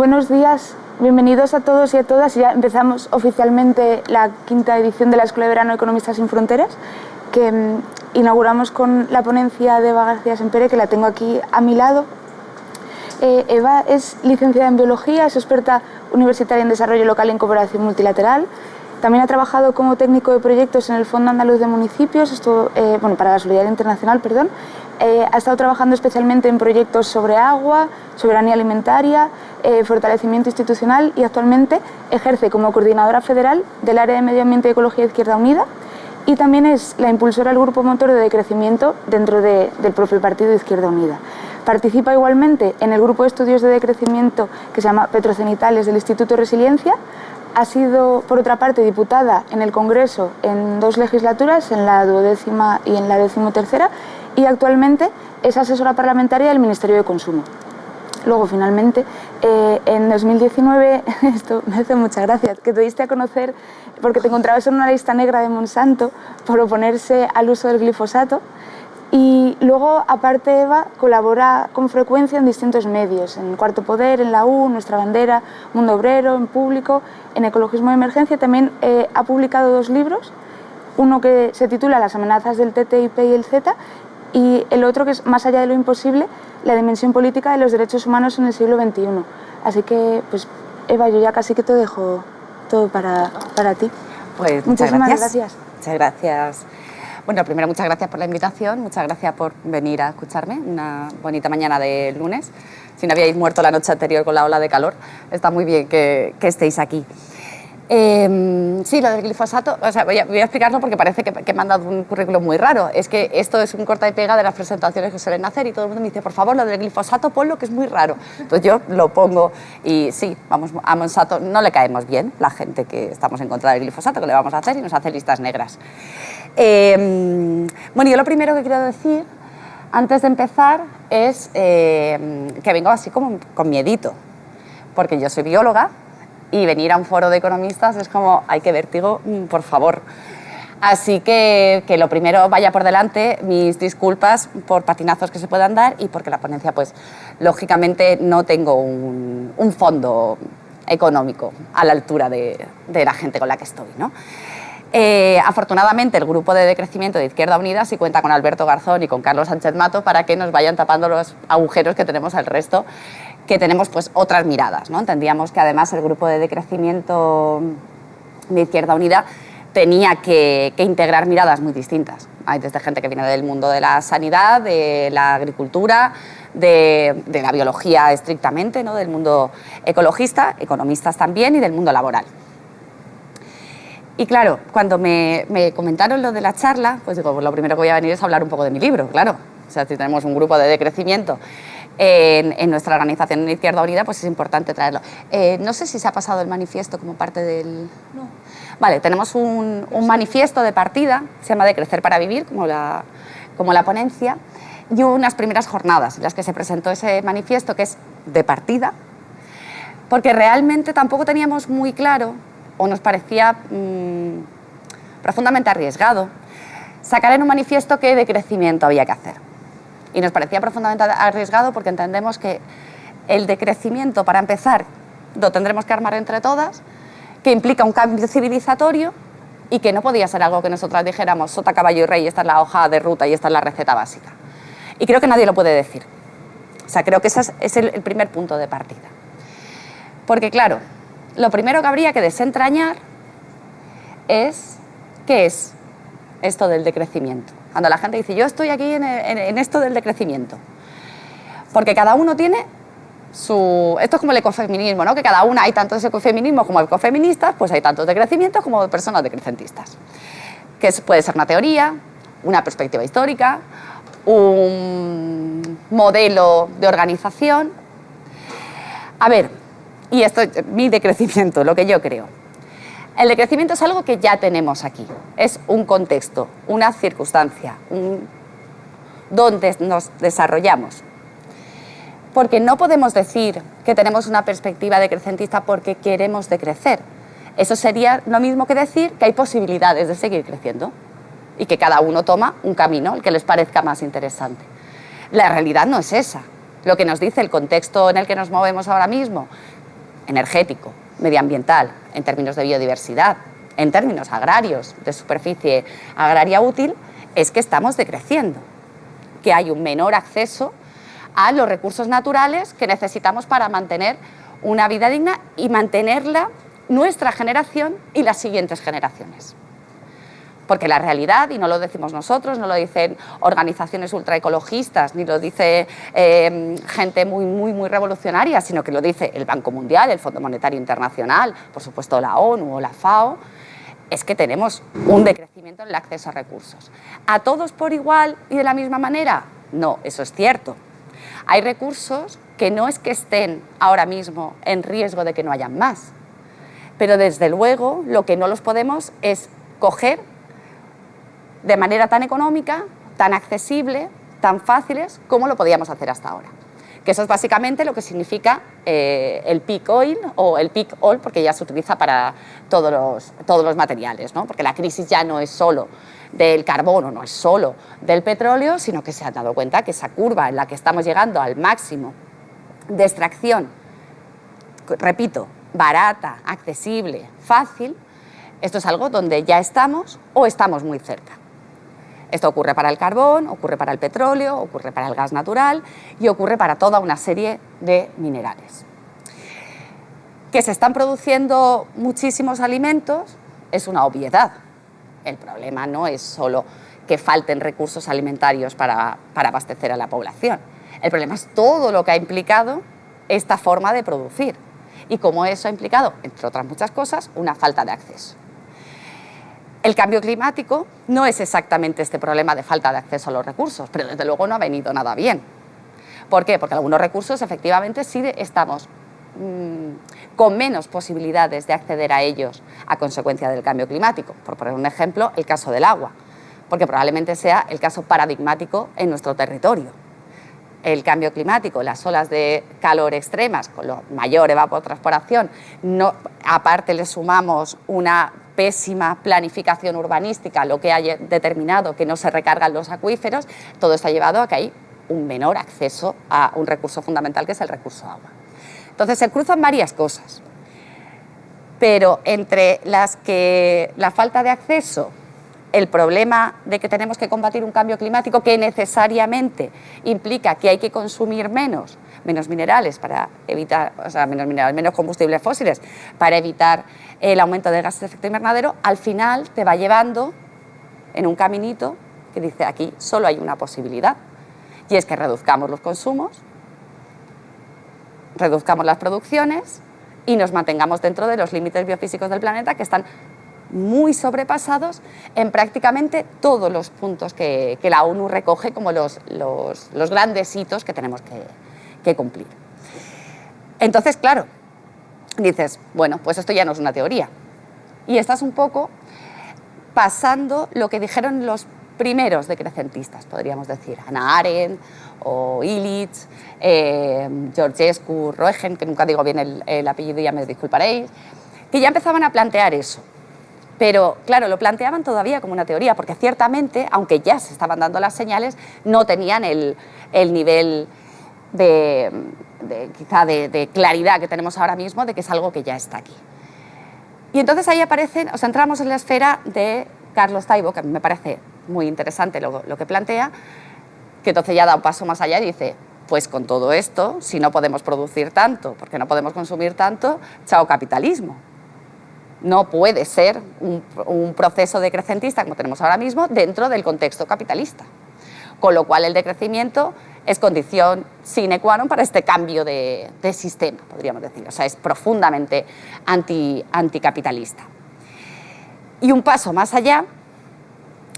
buenos días. Bienvenidos a todos y a todas. Ya empezamos oficialmente la quinta edición de la Escuela de Verano Economistas sin Fronteras, que mm, inauguramos con la ponencia de Eva García Sempere, que la tengo aquí a mi lado. Eh, Eva es licenciada en Biología, es experta universitaria en Desarrollo Local y en Cooperación Multilateral. También ha trabajado como técnico de proyectos en el Fondo Andaluz de Municipios, esto, eh, bueno, para la Solidaridad Internacional, perdón. Eh, ha estado trabajando especialmente en proyectos sobre agua, soberanía alimentaria, eh, fortalecimiento institucional y actualmente ejerce como coordinadora federal del área de Medio Ambiente y Ecología Izquierda Unida y también es la impulsora del grupo motor de decrecimiento dentro del propio partido Izquierda Unida. Participa igualmente en el grupo de estudios de decrecimiento que se llama Petrocenitales del Instituto Resiliencia, ha sido, por otra parte, diputada en el Congreso en dos legislaturas, en la duodécima y en la decimotercera, y actualmente es asesora parlamentaria del Ministerio de Consumo. Luego, finalmente, eh, en 2019, esto me hace muchas gracias, que te diste a conocer porque te encontrabas en una lista negra de Monsanto por oponerse al uso del glifosato y luego, aparte, Eva colabora con frecuencia en distintos medios, en Cuarto Poder, en la U, Nuestra Bandera, Mundo Obrero, en Público, en Ecologismo de Emergencia. También eh, ha publicado dos libros, uno que se titula Las amenazas del TTIP y el Z y el otro que es Más allá de lo imposible, la dimensión política de los derechos humanos en el siglo XXI. Así que, pues, Eva, yo ya casi que te dejo todo para, para ti. Pues gracias. Muchas gracias. Bueno, primero muchas gracias por la invitación, muchas gracias por venir a escucharme, una bonita mañana de lunes. Si no habíais muerto la noche anterior con la ola de calor, está muy bien que, que estéis aquí. Eh, sí, lo del glifosato, o sea, voy a, explicarlo porque parece que, que, me han dado un currículum muy raro. Es que esto es un corta y pega de las presentaciones que suelen hacer y todo el mundo me dice, por favor, lo del glifosato ponlo que es muy raro. Entonces yo lo pongo y sí, vamos, a Monsanto no le caemos bien, la gente que estamos en contra del glifosato, que le vamos a hacer y nos hace listas negras. Eh, bueno, yo lo primero que quiero decir, antes de empezar, es eh, que vengo así como con miedito, porque yo soy bióloga, y venir a un foro de economistas es como, hay que vértigo, mm, por favor. Así que, que lo primero vaya por delante, mis disculpas por patinazos que se puedan dar y porque la ponencia, pues, lógicamente no tengo un, un fondo económico a la altura de, de, la gente con la que estoy, ¿no? Eh, afortunadamente, el grupo de decrecimiento de Izquierda Unida sí cuenta con Alberto Garzón y con Carlos Sánchez Mato para que nos vayan tapando los agujeros que tenemos al resto que tenemos pues otras miradas. Entendíamos que además el grupo de decrecimiento de Izquierda Unida tenía que, integrar miradas muy distintas. Hay desde gente que viene del mundo de la sanidad, de la agricultura, de, la biología estrictamente, ¿no? del mundo ecologista, economistas también y del mundo laboral. Y claro, cuando me, me, comentaron lo de la charla, pues digo, pues lo primero que voy a venir es hablar un poco de mi libro, claro. O sea, si tenemos un grupo de decrecimiento en, nuestra organización en Izquierda Unida, pues es importante traerlo. Eh, no sé si se ha pasado el manifiesto como parte del... No. Vale, tenemos un, manifiesto de partida, se llama De Crecer para Vivir, como la, como la ponencia, y unas primeras jornadas en las que se presentó ese manifiesto, que es de partida, porque realmente tampoco teníamos muy claro, o nos parecía mm, profundamente arriesgado, sacar en un manifiesto qué decrecimiento había que hacer. Y nos parecía profundamente arriesgado porque entendemos que el decrecimiento, para empezar, lo tendremos que armar entre todas, que implica un cambio civilizatorio y que no podía ser algo que nosotras dijéramos sota, caballo y rey, esta es la hoja de ruta y esta es la receta básica. Y creo que nadie lo puede decir. O sea, creo que ese es el primer punto de partida. Porque claro, lo primero que habría que desentrañar es qué es esto del decrecimiento. Cuando la gente dice, yo estoy aquí en, esto del decrecimiento. Porque cada uno tiene su... Esto es como el ecofeminismo, ¿no? Que cada una hay tantos ecofeminismos como ecofeministas, pues hay tantos decrecimientos como personas decrecentistas. Que puede ser una teoría, una perspectiva histórica, un modelo de organización. A ver, y esto es mi decrecimiento, lo que yo creo. El decrecimiento es algo que ya tenemos aquí, es un contexto, una circunstancia, donde nos desarrollamos. Porque no podemos decir que tenemos una perspectiva decrecentista porque queremos decrecer. Eso sería lo mismo que decir que hay posibilidades de seguir creciendo y que cada uno toma un camino, el que les parezca más interesante. La realidad no es esa. Lo que nos dice el contexto en el que nos movemos ahora mismo, energético, medioambiental, en términos de biodiversidad, en términos agrarios, de superficie agraria útil, es que estamos decreciendo, que hay un menor acceso a los recursos naturales que necesitamos para mantener una vida digna y mantenerla nuestra generación y las siguientes generaciones. Porque la realidad, y no lo decimos nosotros, no lo dicen organizaciones ultraecologistas, ni lo dice eh, gente muy, muy, muy revolucionaria, sino que lo dice el Banco Mundial, el Fondo Monetario Internacional, por supuesto la ONU o la FAO, es que tenemos un decrecimiento en el acceso a recursos. ¿A todos por igual y de la misma manera? No, eso es cierto. Hay recursos que no es que estén ahora mismo en riesgo de que no hayan más, pero desde luego lo que no los podemos es coger de manera tan económica, tan accesible, tan fáciles como lo podíamos hacer hasta ahora. Que eso es básicamente lo que significa eh, el peak oil o el peak oil, porque ya se utiliza para todos los, todos los materiales, ¿no? porque la crisis ya no es solo del carbono, no es solo del petróleo, sino que se ha dado cuenta que esa curva en la que estamos llegando al máximo de extracción, repito, barata, accesible, fácil, esto es algo donde ya estamos o estamos muy cerca. Esto ocurre para el carbón, ocurre para el petróleo, ocurre para el gas natural y ocurre para toda una serie de minerales. Que se están produciendo muchísimos alimentos es una obviedad. El problema no es solo que falten recursos alimentarios para, para abastecer a la población. El problema es todo lo que ha implicado esta forma de producir y cómo eso ha implicado, entre otras muchas cosas, una falta de acceso. El cambio climático no es exactamente este problema de falta de acceso a los recursos, pero desde luego no ha venido nada bien. ¿Por qué? Porque algunos recursos efectivamente sí estamos mm, con menos posibilidades de acceder a ellos a consecuencia del cambio climático. Por poner un ejemplo, el caso del agua, porque probablemente sea el caso paradigmático en nuestro territorio. El cambio climático, las olas de calor extremas, con la mayor evapotranspiración, no, aparte le sumamos una pésima planificación urbanística, lo que ha determinado que no se recargan los acuíferos, todo esto ha llevado a que hay un menor acceso a un recurso fundamental que es el recurso agua. Entonces se cruzan varias cosas, pero entre las que la falta de acceso, el problema de que tenemos que combatir un cambio climático que necesariamente implica que hay que consumir menos, menos minerales para evitar, o sea, menos minerales, menos combustibles fósiles para evitar el aumento de gases de efecto invernadero, al final te va llevando en un caminito que dice aquí solo hay una posibilidad y es que reduzcamos los consumos, reduzcamos las producciones y nos mantengamos dentro de los límites biofísicos del planeta que están muy sobrepasados en prácticamente todos los puntos que, la ONU recoge como los, grandes hitos que tenemos que cumplir. Entonces, claro, dices, bueno, pues esto ya no es una teoría. Y estás un poco pasando lo que dijeron los primeros decrecentistas, podríamos decir, Ana Arendt o Illich, eh, Georgescu, Roegen, que nunca digo bien el, el apellido ya me disculparéis, que ya empezaban a plantear eso. Pero claro, lo planteaban todavía como una teoría, porque ciertamente, aunque ya se estaban dando las señales, no tenían el, el nivel de, quizá de, claridad que tenemos ahora mismo de que es algo que ya está aquí. Y entonces ahí aparecen, o sea, entramos en la esfera de Carlos Taibo, que a mí me parece muy interesante lo, lo que plantea, que entonces ya da un paso más allá y dice, pues con todo esto, si no podemos producir tanto, porque no podemos consumir tanto, chao capitalismo. No puede ser un, un proceso decrecentista como tenemos ahora mismo dentro del contexto capitalista. Con lo cual el decrecimiento es condición sine qua non para este cambio de, sistema, podríamos decir. O sea, es profundamente anti, anticapitalista. Y un paso más allá,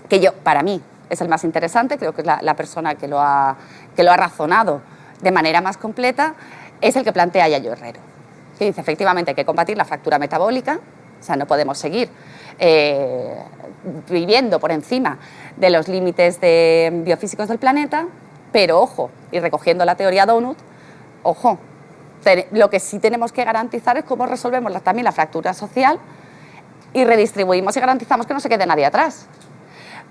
que yo, para mí, es el más interesante, creo que es la, persona que lo, ha, que lo ha razonado de manera más completa, es el que plantea Yayo Herrero, que dice efectivamente hay que combatir la fractura metabólica, o sea, no podemos seguir eh, viviendo por encima de los límites biofísicos del planeta, pero ojo, y recogiendo la teoría Donut, ojo, lo que sí tenemos que garantizar es cómo resolvemos también la fractura social y redistribuimos y garantizamos que no se quede nadie atrás.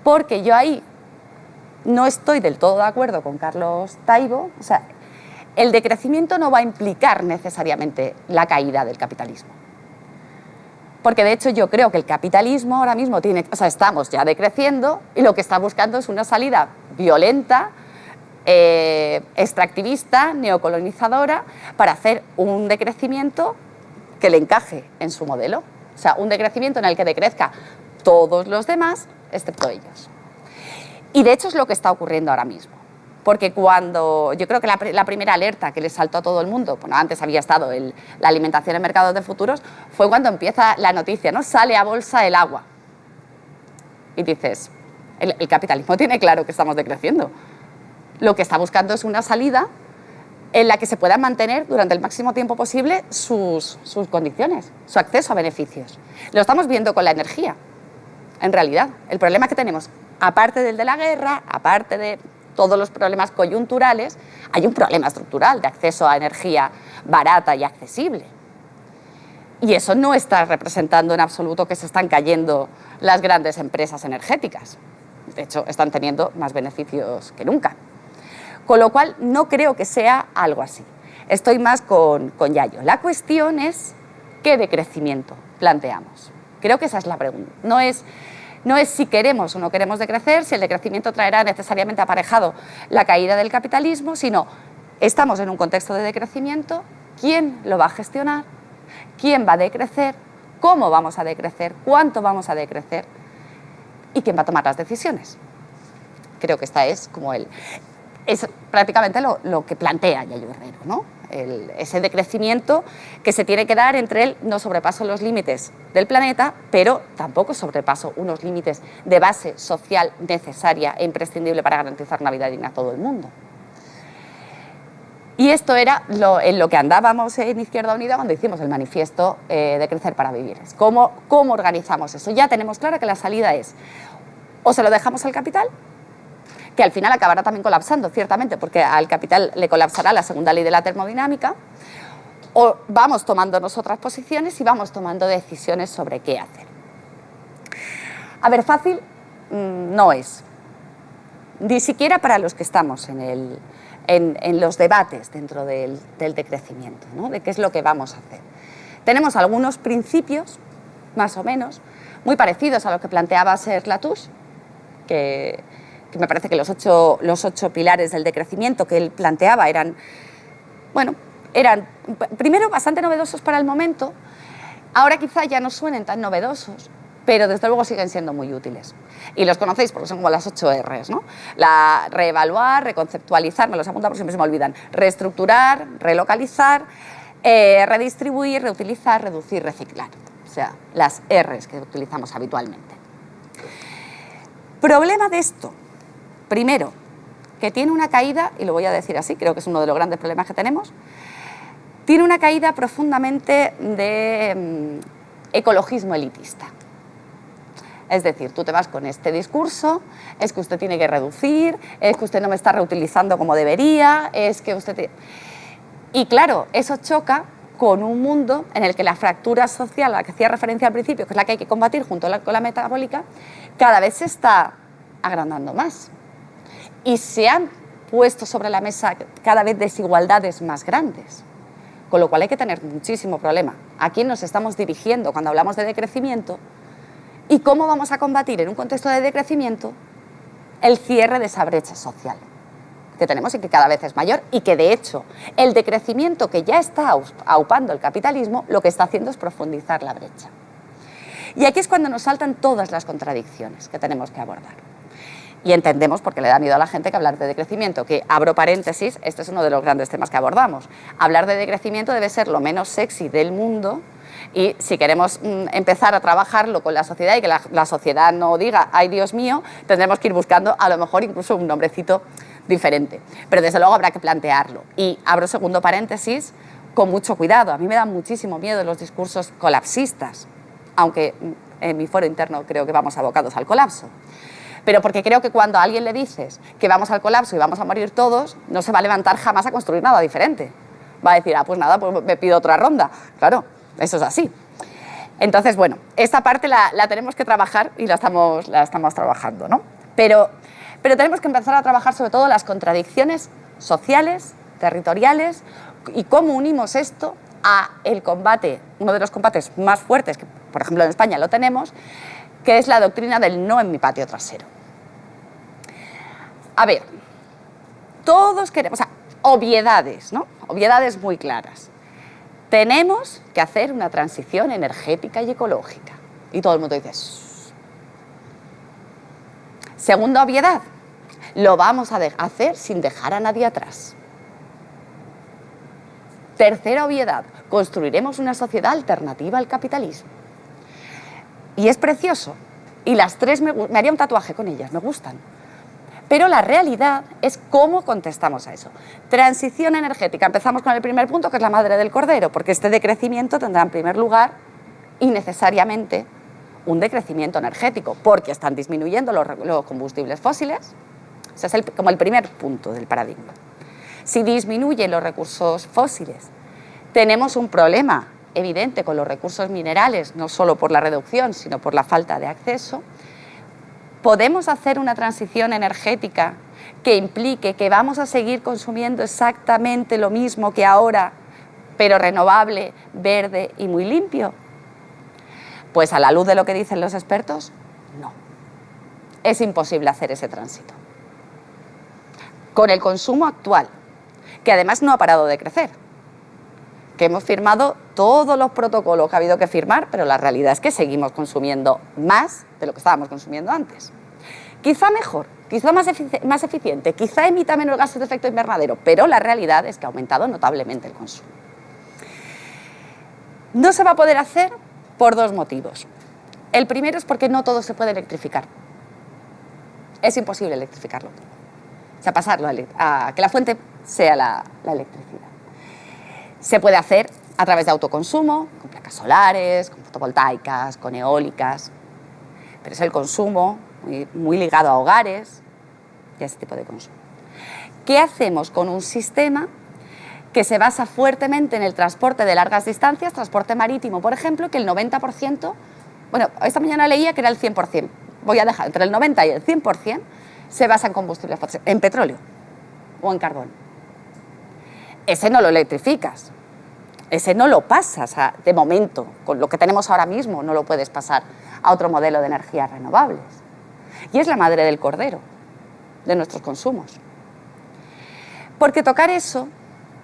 Porque yo ahí no estoy del todo de acuerdo con Carlos Taibo, o sea, el decrecimiento no va a implicar necesariamente la caída del capitalismo. Porque de hecho yo creo que el capitalismo ahora mismo tiene, o sea, estamos ya decreciendo y lo que está buscando es una salida violenta, eh, extractivista, neocolonizadora, para hacer un decrecimiento que le encaje en su modelo. O sea, un decrecimiento en el que decrezca todos los demás, excepto ellos. Y de hecho es lo que está ocurriendo ahora mismo. Porque cuando, yo creo que la, primera alerta que le saltó a todo el mundo, bueno, antes había estado la alimentación en mercados de futuros, fue cuando empieza la noticia, ¿no? Sale a bolsa el agua. Y dices, el, capitalismo tiene claro que estamos decreciendo. Lo que está buscando es una salida en la que se puedan mantener durante el máximo tiempo posible sus, condiciones, su acceso a beneficios. Lo estamos viendo con la energía, en realidad. El problema que tenemos, aparte del de la guerra, aparte de todos los problemas coyunturales, hay un problema estructural de acceso a energía barata y accesible. Y eso no está representando en absoluto que se están cayendo las grandes empresas energéticas. De hecho, están teniendo más beneficios que nunca. Con lo cual, no creo que sea algo así. Estoy más con, con Yayo. La cuestión es qué decrecimiento planteamos. Creo que esa es la pregunta. No es no es si queremos o no queremos decrecer, si el decrecimiento traerá necesariamente aparejado la caída del capitalismo, sino estamos en un contexto de decrecimiento, ¿quién lo va a gestionar? ¿Quién va a decrecer? ¿Cómo vamos a decrecer? ¿Cuánto vamos a decrecer? ¿Y quién va a tomar las decisiones? Creo que esta es como el... Es prácticamente lo, que plantea Yayo Herrero, ¿no? ese decrecimiento que se tiene que dar entre él, no sobrepaso los límites del planeta, pero tampoco sobrepaso unos límites de base social necesaria e imprescindible para garantizar una vida digna a todo el mundo. Y esto era lo, en lo que andábamos en Izquierda Unida cuando hicimos el manifiesto eh, de Crecer para Vivir. ¿Cómo, ¿Cómo organizamos eso? Ya tenemos claro que la salida es o se lo dejamos al capital que al final acabará también colapsando, ciertamente, porque al capital le colapsará la segunda ley de la termodinámica, o vamos tomando nosotras posiciones y vamos tomando decisiones sobre qué hacer. A ver, fácil mm, no es, ni siquiera para los que estamos en, los debates dentro del, decrecimiento, de qué es lo que vamos a hacer. Tenemos algunos principios, más o menos, muy parecidos a lo que planteaba Ser Latouche, que que me parece que los ocho, los ocho pilares del decrecimiento que él planteaba eran, bueno, eran primero bastante novedosos para el momento, ahora quizá ya no suenen tan novedosos, pero desde luego siguen siendo muy útiles. Y los conocéis porque son como las ocho R's, ¿no? La reevaluar, reconceptualizar, me los apunta porque siempre se me olvidan, reestructurar, relocalizar, eh, redistribuir, reutilizar, reducir, reciclar. O sea, las R's que utilizamos habitualmente. Problema de esto, Primero, que tiene una caída, y lo voy a decir así, creo que es uno de los grandes problemas que tenemos, tiene una caída profundamente de mm, ecologismo elitista. Es decir, tú te vas con este discurso, es que usted tiene que reducir, es que usted no me está reutilizando como debería, es que usted... Y claro, eso choca con un mundo en el que la fractura social a la que hacía referencia al principio, que es la que hay que combatir junto con la metabólica, cada vez se está agrandando más y se han puesto sobre la mesa cada vez desigualdades más grandes. Con lo cual hay que tener muchísimo problema. ¿A quién nos estamos dirigiendo cuando hablamos de decrecimiento? ¿Y cómo vamos a combatir en un contexto de decrecimiento el cierre de esa brecha social que tenemos y que cada vez es mayor y que de hecho el decrecimiento que ya está aupando el capitalismo lo que está haciendo es profundizar la brecha. Y aquí es cuando nos saltan todas las contradicciones que tenemos que abordar y entendemos, porque le da miedo a la gente, que hablar de decrecimiento, que abro paréntesis, este es uno de los grandes temas que abordamos. Hablar de decrecimiento debe ser lo menos sexy del mundo y si queremos mm, empezar a trabajarlo con la sociedad y que la, sociedad no diga, ay Dios mío, tendremos que ir buscando a lo mejor incluso un nombrecito diferente. Pero desde luego habrá que plantearlo. Y abro segundo paréntesis con mucho cuidado. A mí me dan muchísimo miedo los discursos colapsistas, aunque mm, en mi foro interno creo que vamos abocados al colapso pero porque creo que cuando a alguien le dices que vamos al colapso y vamos a morir todos, no se va a levantar jamás a construir nada diferente. Va a decir, ah, pues nada, pues me pido otra ronda. Claro, eso es así. Entonces, bueno, esta parte la, tenemos que trabajar y la estamos, la estamos trabajando, ¿no? Pero, pero tenemos que empezar a trabajar sobre todo las contradicciones sociales, territoriales y cómo unimos esto a el combate, uno de los combates más fuertes, que por ejemplo en España lo tenemos, que es la doctrina del no en mi patio trasero. A ver, todos queremos, o sea, obviedades, ¿no? Obviedades muy claras. Tenemos que hacer una transición energética y ecológica. Y todo el mundo dice, Segunda obviedad, lo vamos a hacer sin dejar a nadie atrás. Tercera obviedad, construiremos una sociedad alternativa al capitalismo. Y es precioso. Y las tres me, me haría un tatuaje con ellas, me gustan. Pero la realidad es cómo contestamos a eso. Transición energética. Empezamos con el primer punto, que es la madre del cordero, porque este decrecimiento tendrá en primer lugar y necesariamente un decrecimiento energético, porque están disminuyendo los, combustibles fósiles. Ese es como el primer punto del paradigma. Si disminuyen los recursos fósiles, tenemos un problema evidente con los recursos minerales, no solo por la reducción, sino por la falta de acceso. Podemos hacer una transición energética que implique que vamos a seguir consumiendo exactamente lo mismo que ahora, pero renovable, verde y muy limpio. Pues a la luz de lo que dicen los expertos, no. Es imposible hacer ese tránsito. Con el consumo actual, que además no ha parado de crecer, que hemos firmado todos los protocolos que ha habido que firmar, pero la realidad es que seguimos consumiendo más de lo que estábamos consumiendo antes. Quizá mejor, quizá más, más eficiente, quizá emita menos gases de efecto invernadero, pero la realidad es que ha aumentado notablemente el consumo. No se va a poder hacer por dos motivos. El primero es porque no todo se puede electrificar. Es imposible electrificarlo. O sea, pasarlo a, que la fuente sea la, electricidad. Se puede hacer a través de autoconsumo, con placas solares, con fotovoltaicas, con eólicas, pero es el consumo muy, ligado a hogares y a ese tipo de consumo. ¿Qué hacemos con un sistema que se basa fuertemente en el transporte de largas distancias, transporte marítimo, por ejemplo, que el 90%, bueno, esta mañana leía que era el 100%, voy a dejar, entre el 90 y el 100% se basa en combustible fósil, en petróleo o en carbón. Ese no lo electrificas, ese no lo pasas de momento, con lo que tenemos ahora mismo no lo puedes pasar a otro modelo de energías renovables. Y es la madre del cordero, de nuestros consumos. Porque tocar eso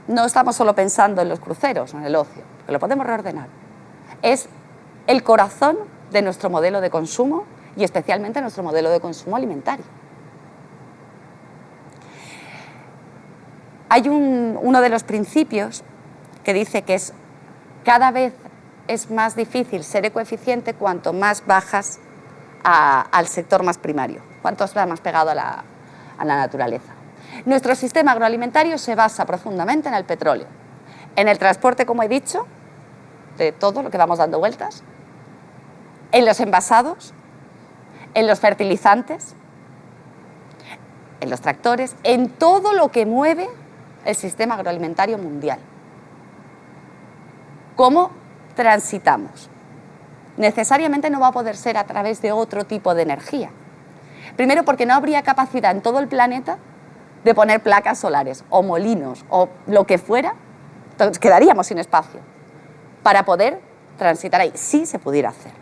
no estamos solo pensando en los cruceros o en el ocio, que lo podemos reordenar. Es el corazón de nuestro modelo de consumo y especialmente nuestro modelo de consumo alimentario. Hay uno de los principios que dice que es cada vez es más difícil ser ecoeficiente cuanto más bajas al sector más primario, cuanto estás más pegado a la naturaleza. Nuestro sistema agroalimentario se basa profundamente en el petróleo, en el transporte, como he dicho, de todo lo que vamos dando vueltas, en los envasados, en los fertilizantes, en los tractores, en todo lo que mueve el sistema agroalimentario mundial. ¿Cómo transitamos? Necesariamente no va a poder ser a través de otro tipo de energía. Primero porque no habría capacidad en todo el planeta de poner placas solares o molinos o lo que fuera, entonces quedaríamos sin espacio para poder transitar ahí, si se pudiera hacer.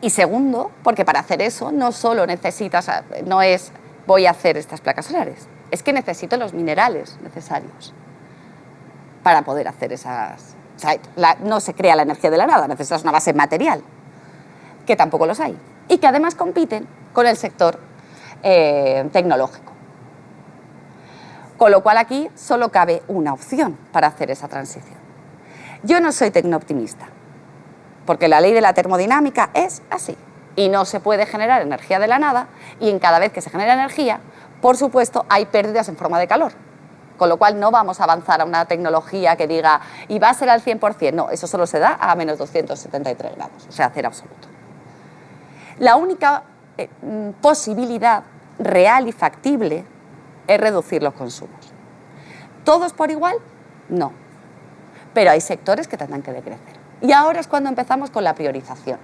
Y segundo, porque para hacer eso no solo necesitas, no es voy a hacer estas placas solares, es que necesito los minerales necesarios para poder hacer esas... No se crea la energía de la nada, necesitas una base material, que tampoco los hay, y que además compiten con el sector eh, tecnológico. Con lo cual aquí solo cabe una opción para hacer esa transición. Yo no soy tecnooptimista, porque la ley de la termodinámica es así. Y no se puede generar energía de la nada, y en cada vez que se genera energía, por supuesto, hay pérdidas en forma de calor. Con lo cual no vamos a avanzar a una tecnología que diga, y va a ser al 100%. No, eso solo se da a menos 273 grados, o sea, cero absoluto. La única eh, mm, posibilidad real y factible es reducir los consumos. ¿Todos por igual? No. Pero hay sectores que tendrán que decrecer. Y ahora es cuando empezamos con la priorización.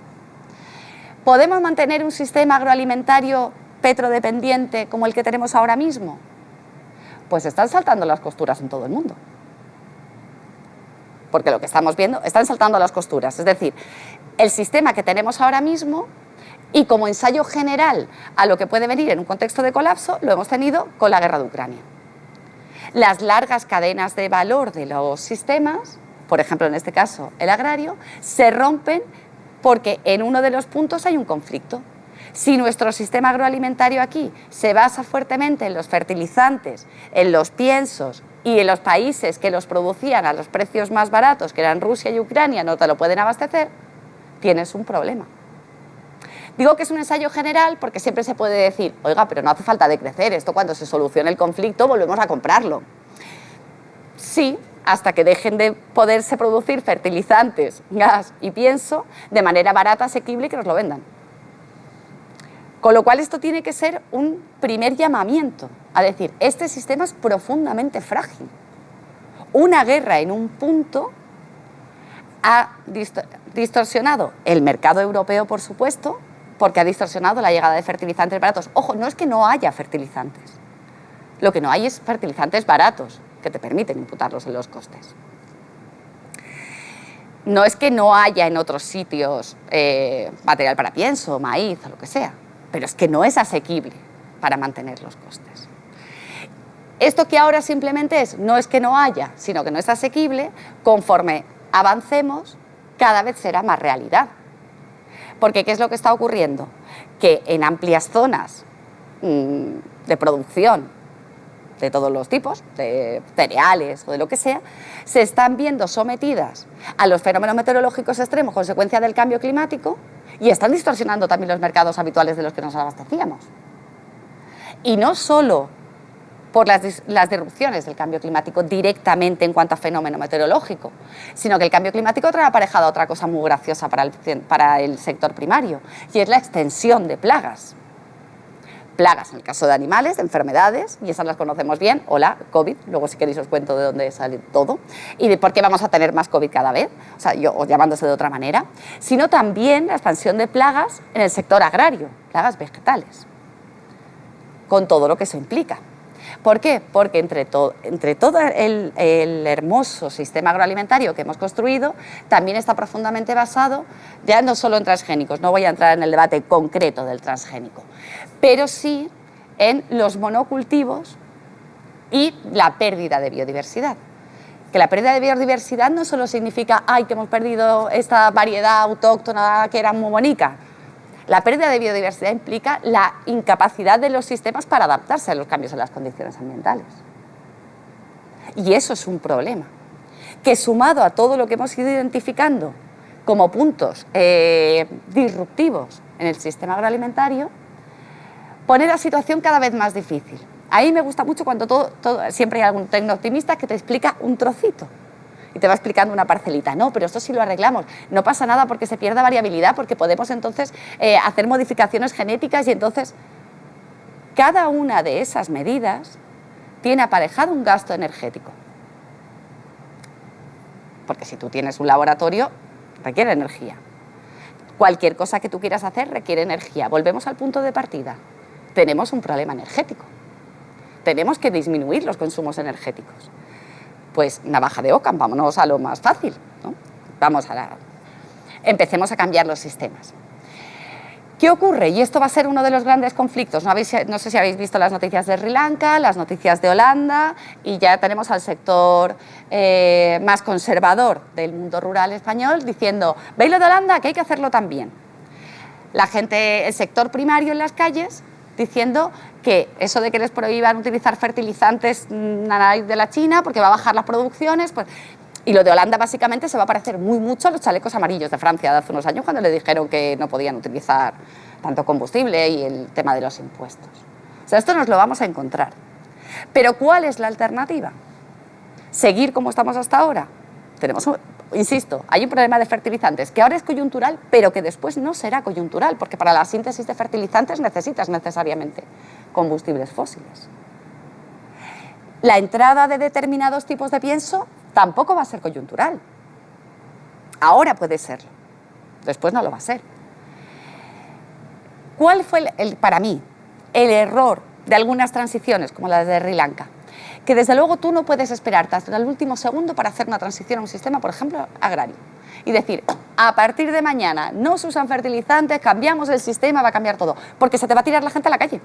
¿Podemos mantener un sistema agroalimentario petrodependiente como el que tenemos ahora mismo? Pues están saltando las costuras en todo el mundo. Porque lo que estamos viendo, están saltando las costuras. Es decir, el sistema que tenemos ahora mismo y como ensayo general a lo que puede venir en un contexto de colapso, lo hemos tenido con la guerra de Ucrania. Las largas cadenas de valor de los sistemas, por ejemplo en este caso el agrario, se rompen porque en uno de los puntos hay un conflicto. Si nuestro sistema agroalimentario aquí se basa fuertemente en los fertilizantes, en los piensos y en los países que los producían a los precios más baratos, que eran Rusia y Ucrania, no te lo pueden abastecer, tienes un problema. Digo que es un ensayo general porque siempre se puede decir, oiga, pero no hace falta decrecer, esto cuando se solucione el conflicto volvemos a comprarlo. Sí, hasta que dejen de poderse producir fertilizantes, gas y pienso de manera barata, asequible y que nos lo vendan. Con lo cual esto tiene que ser un primer llamamiento a decir, este sistema es profundamente frágil. Una guerra en un punto ha distorsionado el mercado europeo, por supuesto, porque ha distorsionado la llegada de fertilizantes baratos. Ojo, no es que no haya fertilizantes, lo que no hay es fertilizantes baratos que te permiten imputarlos en los costes. No es que no haya en otros sitios eh, material para pienso, maíz o lo que sea, pero es que no es asequible para mantener los costes. Esto que ahora simplemente es, no es que no haya, sino que no es asequible, conforme avancemos, cada vez será más realidad. Porque ¿qué es lo que está ocurriendo? Que en amplias zonas mm, de producción de todos los tipos, de cereales o de lo que sea, se están viendo sometidas a los fenómenos meteorológicos extremos consecuencia del cambio climático y están distorsionando también los mercados habituales de los que nos abastecíamos. Y no solo por las, las, disrupciones del cambio climático directamente en cuanto a fenómeno meteorológico, sino que el cambio climático trae aparejada otra cosa muy graciosa para el, para el sector primario, y es la extensión de plagas. Plagas en el caso de animales, de enfermedades, y esas las conocemos bien, hola, COVID, luego si queréis os cuento de dónde sale todo, y de por qué vamos a tener más COVID cada vez, o sea, yo llamándose de otra manera, sino también la expansión de plagas en el sector agrario, plagas vegetales, con todo lo que eso implica. ¿Por qué? Porque entre, entre todo el, hermoso sistema agroalimentario que hemos construido, también está profundamente basado, ya no solo en transgénicos, no voy a entrar en el debate concreto del transgénico, pero sí en los monocultivos y la pérdida de biodiversidad. Que la pérdida de biodiversidad no solo significa ay, que hemos perdido esta variedad autóctona que era muy bonita, la pérdida de biodiversidad implica la incapacidad de los sistemas para adaptarse a los cambios en las condiciones ambientales. Y eso es un problema, que sumado a todo lo que hemos ido identificando como puntos eh, disruptivos en el sistema agroalimentario, pone la situación cada vez más difícil. Ahí me gusta mucho cuando siempre hay algún tecno-optimista que te explica un trocito y te va explicando una parcelita. No, pero esto sí lo arreglamos. No pasa nada porque se pierda variabilidad, porque podemos entonces eh, hacer modificaciones genéticas y entonces cada una de esas medidas tiene aparejado un gasto energético. Porque si tú tienes un laboratorio, requiere energía. Cualquier cosa que tú quieras hacer requiere energía. Volvemos al punto de partida. Tenemos un problema energético. Tenemos que disminuir los consumos energéticos pues navaja de Ockham, vámonos a lo más fácil, Vamos a la... Empecemos a cambiar los sistemas. ¿Qué ocurre? Y esto va a ser uno de los grandes conflictos. No, sé si habéis visto las noticias de Sri Lanka, las noticias de Holanda, y ya tenemos al sector eh, más conservador del mundo rural español diciendo, ¿veis lo de Holanda? Que hay que hacerlo también. La gente, el sector primario en las calles, diciendo que eso de que les prohíban utilizar fertilizantes mm, de la China porque va a bajar las producciones, pues y lo de Holanda básicamente se va a parecer muy mucho a los chalecos amarillos de Francia de hace unos años cuando le dijeron que no podían utilizar tanto combustible y el tema de los impuestos. O sea, esto nos lo vamos a encontrar. Pero ¿cuál es la alternativa? ¿Seguir como estamos hasta ahora? Tenemos, insisto, hay un problema de fertilizantes que ahora es coyuntural, pero que después no será coyuntural, porque para la síntesis de fertilizantes necesitas necesariamente combustibles fósiles. La entrada de determinados tipos de pienso tampoco va a ser coyuntural. Ahora puede serlo, después no lo va a ser. ¿Cuál fue, el, para mí, el error de algunas transiciones, como la de Sri Lanka? Que desde luego tú no puedes esperarte hasta el último segundo para hacer una transición a un sistema, por ejemplo, agrario. Y decir, a partir de mañana no se usan fertilizantes, cambiamos el sistema, va a cambiar todo. Porque se te va a tirar la gente a la calle,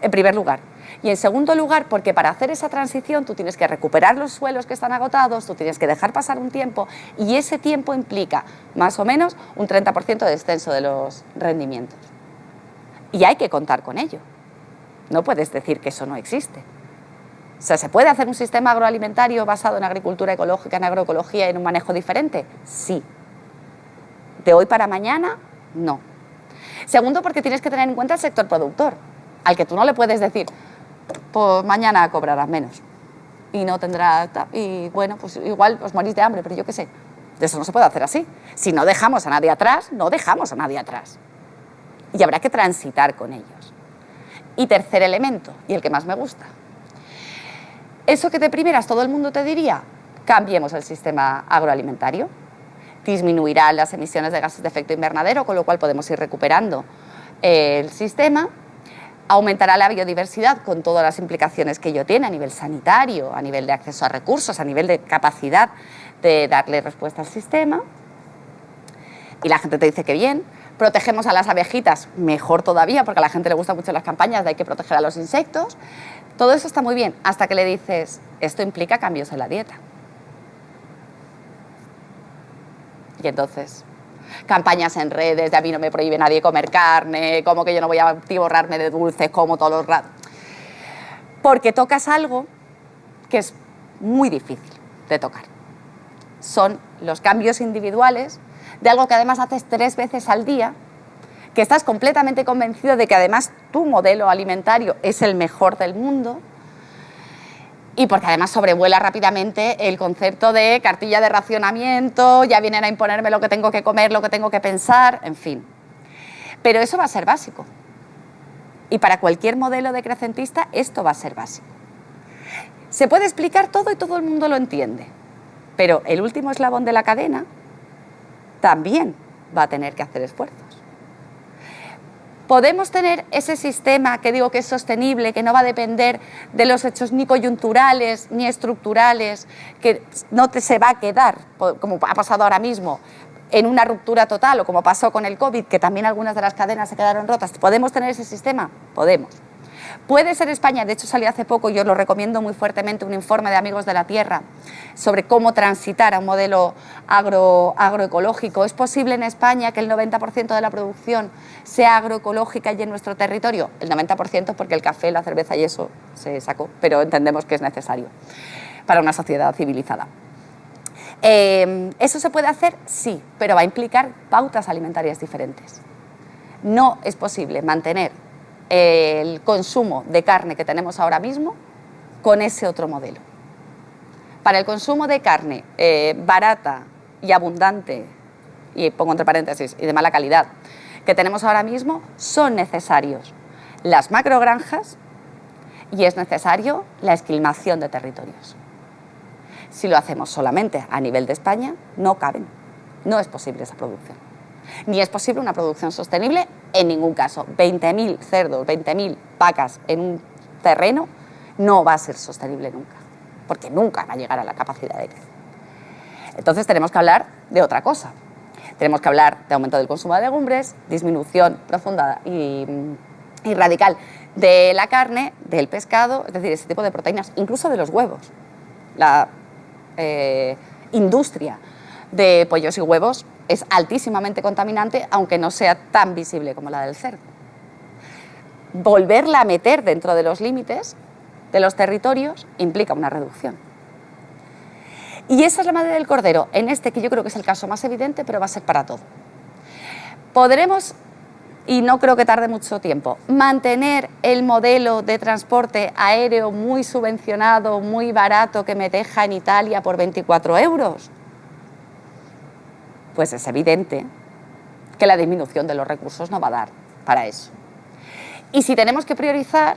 en primer lugar. Y en segundo lugar, porque para hacer esa transición tú tienes que recuperar los suelos que están agotados, tú tienes que dejar pasar un tiempo y ese tiempo implica más o menos un 30% de descenso de los rendimientos. Y hay que contar con ello. No puedes decir que eso no existe. O sea, ¿se puede hacer un sistema agroalimentario basado en agricultura ecológica, en agroecología y en un manejo diferente? Sí. ¿De hoy para mañana? No. Segundo, porque tienes que tener en cuenta el sector productor, al que tú no le puedes decir, pues mañana cobrarás menos y no tendrá... Y bueno, pues igual os morís de hambre, pero yo qué sé. Eso no se puede hacer así. Si no dejamos a nadie atrás, no dejamos a nadie atrás. Y habrá que transitar con ellos. Y tercer elemento, y el que más me gusta. Eso que de primeras todo el mundo te diría, cambiemos el sistema agroalimentario, disminuirán las emisiones de gases de efecto invernadero, con lo cual podemos ir recuperando el sistema, aumentará la biodiversidad con todas las implicaciones que ello tiene a nivel sanitario, a nivel de acceso a recursos, a nivel de capacidad de darle respuesta al sistema, y la gente te dice que bien, protegemos a las abejitas, mejor todavía, porque a la gente le gustan mucho las campañas de hay que proteger a los insectos. Todo eso está muy bien, hasta que le dices, esto implica cambios en la dieta. Y entonces, campañas en redes de a mí no me prohíbe nadie comer carne, como que yo no voy a tiborrarme de dulces como todos los ratos. Porque tocas algo que es muy difícil de tocar. Son los cambios individuales de algo que además haces tres veces al día, que estás completamente convencido de que además tu modelo alimentario es el mejor del mundo, y porque además sobrevuela rápidamente el concepto de cartilla de racionamiento, ya vienen a imponerme lo que tengo que comer, lo que tengo que pensar, en fin. Pero eso va a ser básico. Y para cualquier modelo decrecentista esto va a ser básico. Se puede explicar todo y todo el mundo lo entiende, pero el último eslabón de la cadena también va a tener que hacer esfuerzos. Podemos tener ese sistema que digo que es sostenible, que no va a depender de los hechos ni coyunturales ni estructurales, que no te se va a quedar, como ha pasado ahora mismo, en una ruptura total o como pasó con el COVID, que también algunas de las cadenas se quedaron rotas. ¿Podemos tener ese sistema? Podemos. Puede ser España, de hecho salió hace poco, yo lo recomiendo muy fuertemente, un informe de Amigos de la Tierra sobre cómo transitar a un modelo agro, agroecológico. ¿Es posible en España que el 90% de la producción sea agroecológica y en nuestro territorio? El 90% porque el café, la cerveza y eso se sacó, pero entendemos que es necesario para una sociedad civilizada. Eh, ¿Eso se puede hacer? Sí, pero va a implicar pautas alimentarias diferentes. No es posible mantener el consumo de carne que tenemos ahora mismo con ese otro modelo. Para el consumo de carne eh, barata y abundante, y pongo entre paréntesis, y de mala calidad, que tenemos ahora mismo, son necesarios las macrogranjas y es necesario la esquilmación de territorios. Si lo hacemos solamente a nivel de España, no caben, no es posible esa producción ni es posible una producción sostenible en ningún caso. 20.000 cerdos, 20.000 vacas en un terreno no va a ser sostenible nunca, porque nunca va a llegar a la capacidad de crecer. Entonces tenemos que hablar de otra cosa. Tenemos que hablar de aumento del consumo de legumbres, disminución profunda y, radical de la carne, del pescado, es decir, ese tipo de proteínas, incluso de los huevos. La eh, industria de pollos y huevos es altísimamente contaminante, aunque no sea tan visible como la del cerdo. Volverla a meter dentro de los límites de los territorios implica una reducción. Y esa es la madre del cordero, en este que yo creo que es el caso más evidente, pero va a ser para todo. Podremos, y no creo que tarde mucho tiempo, mantener el modelo de transporte aéreo muy subvencionado, muy barato, que me deja en Italia por 24 euros pues es evidente que la disminución de los recursos no va a dar para eso. Y si tenemos que priorizar,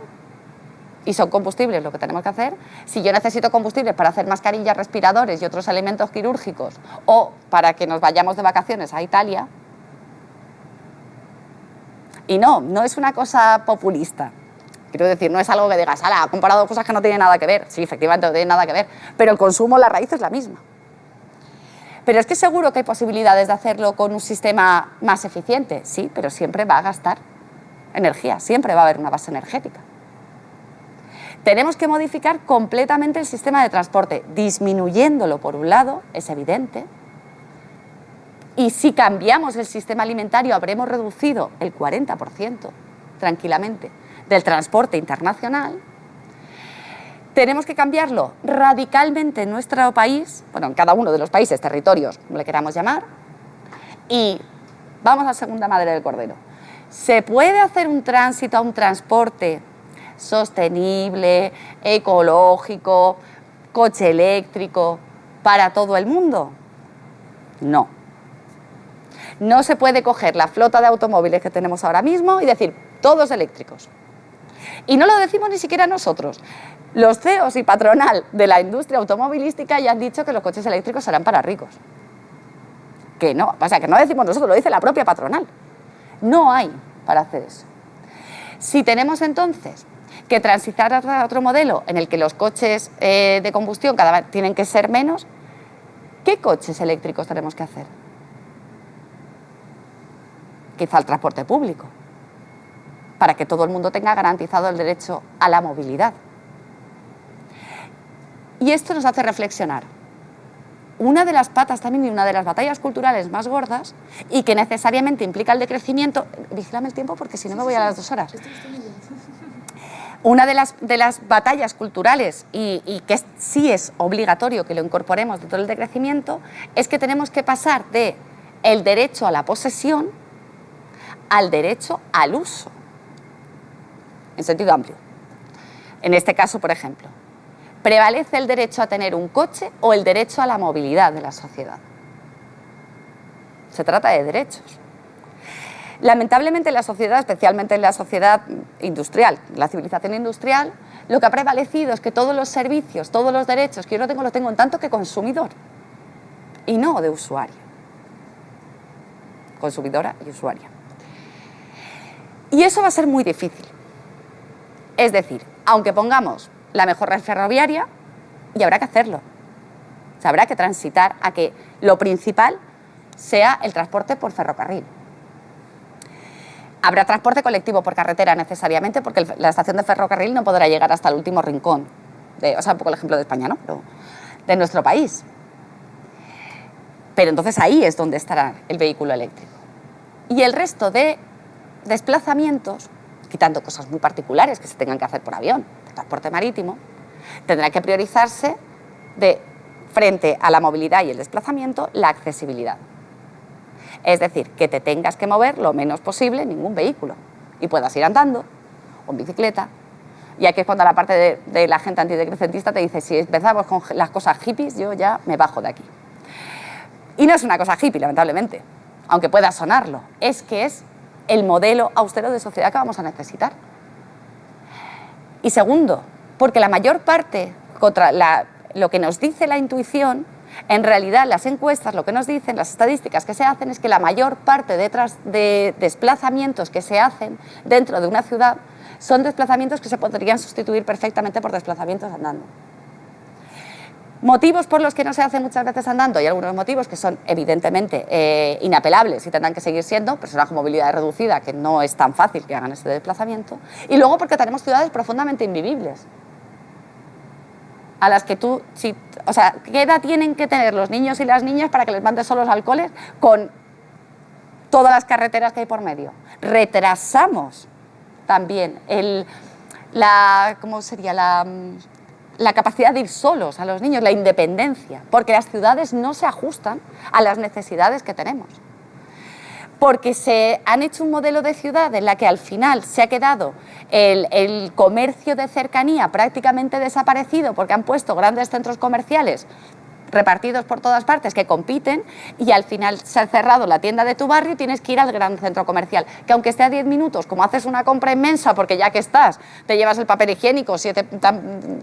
y son combustibles lo que tenemos que hacer, si yo necesito combustibles para hacer mascarillas, respiradores y otros elementos quirúrgicos, o para que nos vayamos de vacaciones a Italia, y no, no es una cosa populista, Quiero decir, no es algo que digas, ala, ha comparado cosas que no tienen nada que ver. Sí, efectivamente no tienen nada que ver, pero el consumo, la raíz es la misma. Pero es que seguro que hay posibilidades de hacerlo con un sistema más eficiente. Sí, pero siempre va a gastar energía, siempre va a haber una base energética. Tenemos que modificar completamente el sistema de transporte, disminuyéndolo por un lado, es evidente, y si cambiamos el sistema alimentario habremos reducido el 40% tranquilamente del transporte internacional, tenemos que cambiarlo radicalmente en nuestro país, bueno, en cada uno de los países, territorios, como le queramos llamar, y vamos a la segunda madre del cordero. ¿Se puede hacer un tránsito a un transporte sostenible, ecológico, coche eléctrico para todo el mundo? No. No se puede coger la flota de automóviles que tenemos ahora mismo y decir, todos eléctricos. Y no lo decimos ni siquiera nosotros. Los CEOs y patronal de la industria automovilística ya han dicho que los coches eléctricos serán para ricos. Que no, o sea, que no decimos nosotros, lo dice la propia patronal. No hay para hacer eso. Si tenemos entonces que transitar a otro modelo en el que los coches eh, de combustión cada vez tienen que ser menos, ¿qué coches eléctricos tenemos que hacer? Quizá el transporte público, para que todo el mundo tenga garantizado el derecho a la movilidad. Y esto nos hace reflexionar. Una de las patas también y una de las batallas culturales más gordas y que necesariamente implica el decrecimiento... Vigílame el tiempo porque si no me voy a las dos horas. Una de las, de las batallas culturales y, y, que sí es obligatorio que lo incorporemos dentro del decrecimiento es que tenemos que pasar de el derecho a la posesión al derecho al uso, en sentido amplio. En este caso, por ejemplo, ¿Prevalece el derecho a tener un coche o el derecho a la movilidad de la sociedad? Se trata de derechos. Lamentablemente en la sociedad, especialmente en la sociedad industrial, la civilización industrial, lo que ha prevalecido es que todos los servicios, todos los derechos que yo no tengo, los tengo en tanto que consumidor y no de usuario. Consumidora y usuaria. Y eso va a ser muy difícil. Es decir, aunque pongamos la mejor red ferroviaria y habrá que hacerlo. Habrá que transitar a que lo principal sea el transporte por ferrocarril. Habrá transporte colectivo por carretera necesariamente porque la estación de ferrocarril no podrá llegar hasta el último rincón, de, o sea, un poco el ejemplo de España, ¿no? de nuestro país. Pero entonces ahí es donde estará el vehículo eléctrico. Y el resto de desplazamientos, quitando cosas muy particulares que se tengan que hacer por avión, transporte marítimo, tendrá que priorizarse de frente a la movilidad y el desplazamiento, la accesibilidad. Es decir, que te tengas que mover lo menos posible ningún vehículo y puedas ir andando o en bicicleta. Y aquí es cuando la parte de, de la gente antidecrecentista te dice, si empezamos con las cosas hippies, yo ya me bajo de aquí. Y no es una cosa hippie, lamentablemente, aunque pueda sonarlo, es que es el modelo austero de sociedad que vamos a necesitar. Y segundo, porque la mayor parte, contra lo que nos dice la intuición, en realidad las encuestas lo que nos dicen, las estadísticas que se hacen, es que la mayor parte de, de desplazamientos que se hacen dentro de una ciudad son desplazamientos que se podrían sustituir perfectamente por desplazamientos andando. Motivos por los que no se hace muchas veces andando, hay algunos motivos que son evidentemente eh, inapelables y tendrán que seguir siendo, personas con movilidad reducida, que no es tan fácil que hagan ese desplazamiento, y luego porque tenemos ciudades profundamente invivibles, a las que tú, o sea, ¿qué edad tienen que tener los niños y las niñas para que les mandes solos al cole con todas las carreteras que hay por medio? Retrasamos también el, la, ¿cómo sería? La, la capacidad de ir solos a los niños, la independencia, porque las ciudades no se ajustan a las necesidades que tenemos. Porque se han hecho un modelo de ciudad en la que al final se ha quedado el, el comercio de cercanía prácticamente desaparecido porque han puesto grandes centros comerciales repartidos por todas partes que compiten y al final se ha cerrado la tienda de tu barrio y tienes que ir al gran centro comercial, que aunque esté a 10 minutos, como haces una compra inmensa, porque ya que estás, te llevas el papel higiénico, siete,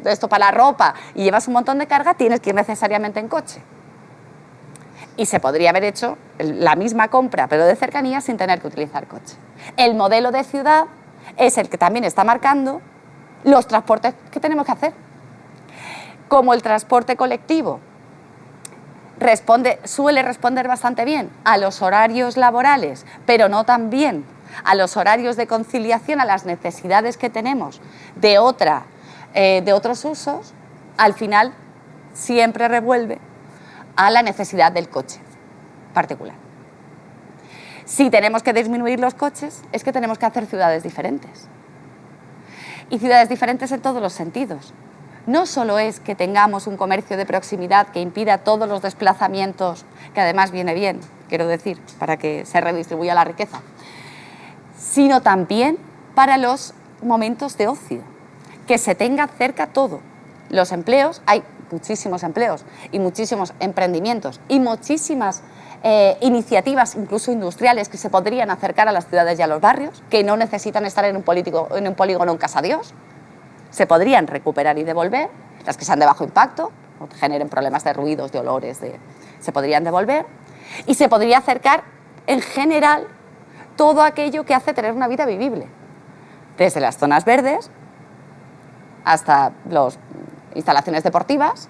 esto para la ropa y llevas un montón de carga, tienes que ir necesariamente en coche. Y se podría haber hecho la misma compra, pero de cercanía, sin tener que utilizar coche. El modelo de ciudad es el que también está marcando los transportes que tenemos que hacer. Como el transporte colectivo responde, suele responder bastante bien a los horarios laborales, pero no tan bien a los horarios de conciliación, a las necesidades que tenemos de, otra, eh, de otros usos, al final siempre revuelve a la necesidad del coche particular. Si tenemos que disminuir los coches, es que tenemos que hacer ciudades diferentes. Y ciudades diferentes en todos los sentidos. No solo es que tengamos un comercio de proximidad que impida todos los desplazamientos, que además viene bien, quiero decir, para que se redistribuya la riqueza, sino también para los momentos de ocio, que se tenga cerca todo. Los empleos, hay muchísimos empleos y muchísimos emprendimientos y muchísimas eh, iniciativas, incluso industriales, que se podrían acercar a las ciudades y a los barrios, que no necesitan estar en un, en un polígono en Casa Dios, se podrían recuperar y devolver, las que sean de bajo impacto, o generen problemas de ruidos, de olores, se podrían devolver, y se podría acercar en general todo aquello que hace tener una vida vivible, desde las zonas verdes hasta las instalaciones deportivas,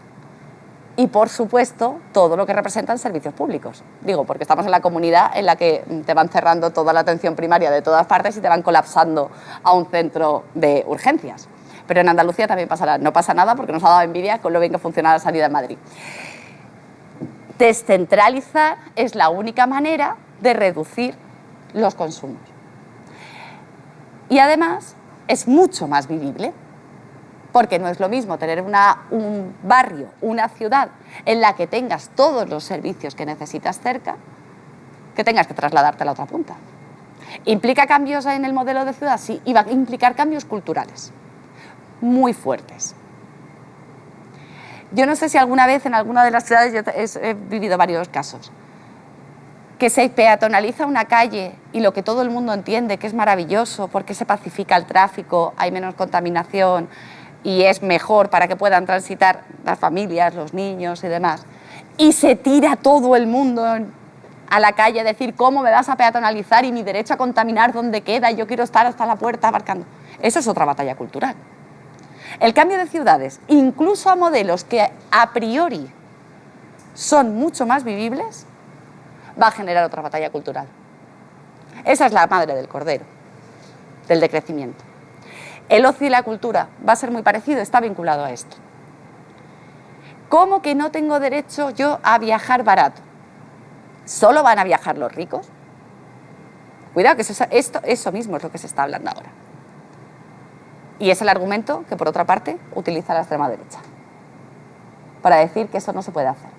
y, por supuesto, todo lo que representan servicios públicos. Digo, porque estamos en la comunidad en la que te van cerrando toda la atención primaria de todas partes y te van colapsando a un centro de urgencias. Pero en Andalucía también pasará. No pasa nada porque nos ha dado envidia con lo bien que funciona la sanidad en Madrid. Descentralizar es la única manera de reducir los consumos. Y además es mucho más vivible porque no es lo mismo tener un barrio, una ciudad en la que tengas todos los servicios que necesitas cerca, que tengas que trasladarte a la otra punta. ¿Implica cambios en el modelo de ciudad? Sí, y va a implicar cambios culturales muy fuertes. Yo no sé si alguna vez en alguna de las ciudades, he vivido varios casos, que se peatonaliza una calle y lo que todo el mundo entiende que es maravilloso porque se pacifica el tráfico, hay menos contaminación, y es mejor para que puedan transitar las familias, los niños y demás. Y se tira todo el mundo a la calle a decir cómo me vas a peatonalizar y mi derecho a contaminar dónde queda yo quiero estar hasta la puerta abarcando. Eso es otra batalla cultural. El cambio de ciudades, incluso a modelos que a priori son mucho más vivibles, va a generar otra batalla cultural. Esa es la madre del cordero, del decrecimiento. El ocio y la cultura va a ser muy parecido, está vinculado a esto. ¿Cómo que no tengo derecho yo a viajar barato? ¿Solo van a viajar los ricos? Cuidado, que eso, esto, eso mismo es lo que se está hablando ahora. Y es el argumento que, por otra parte, utiliza la extrema derecha para decir que eso no se puede hacer.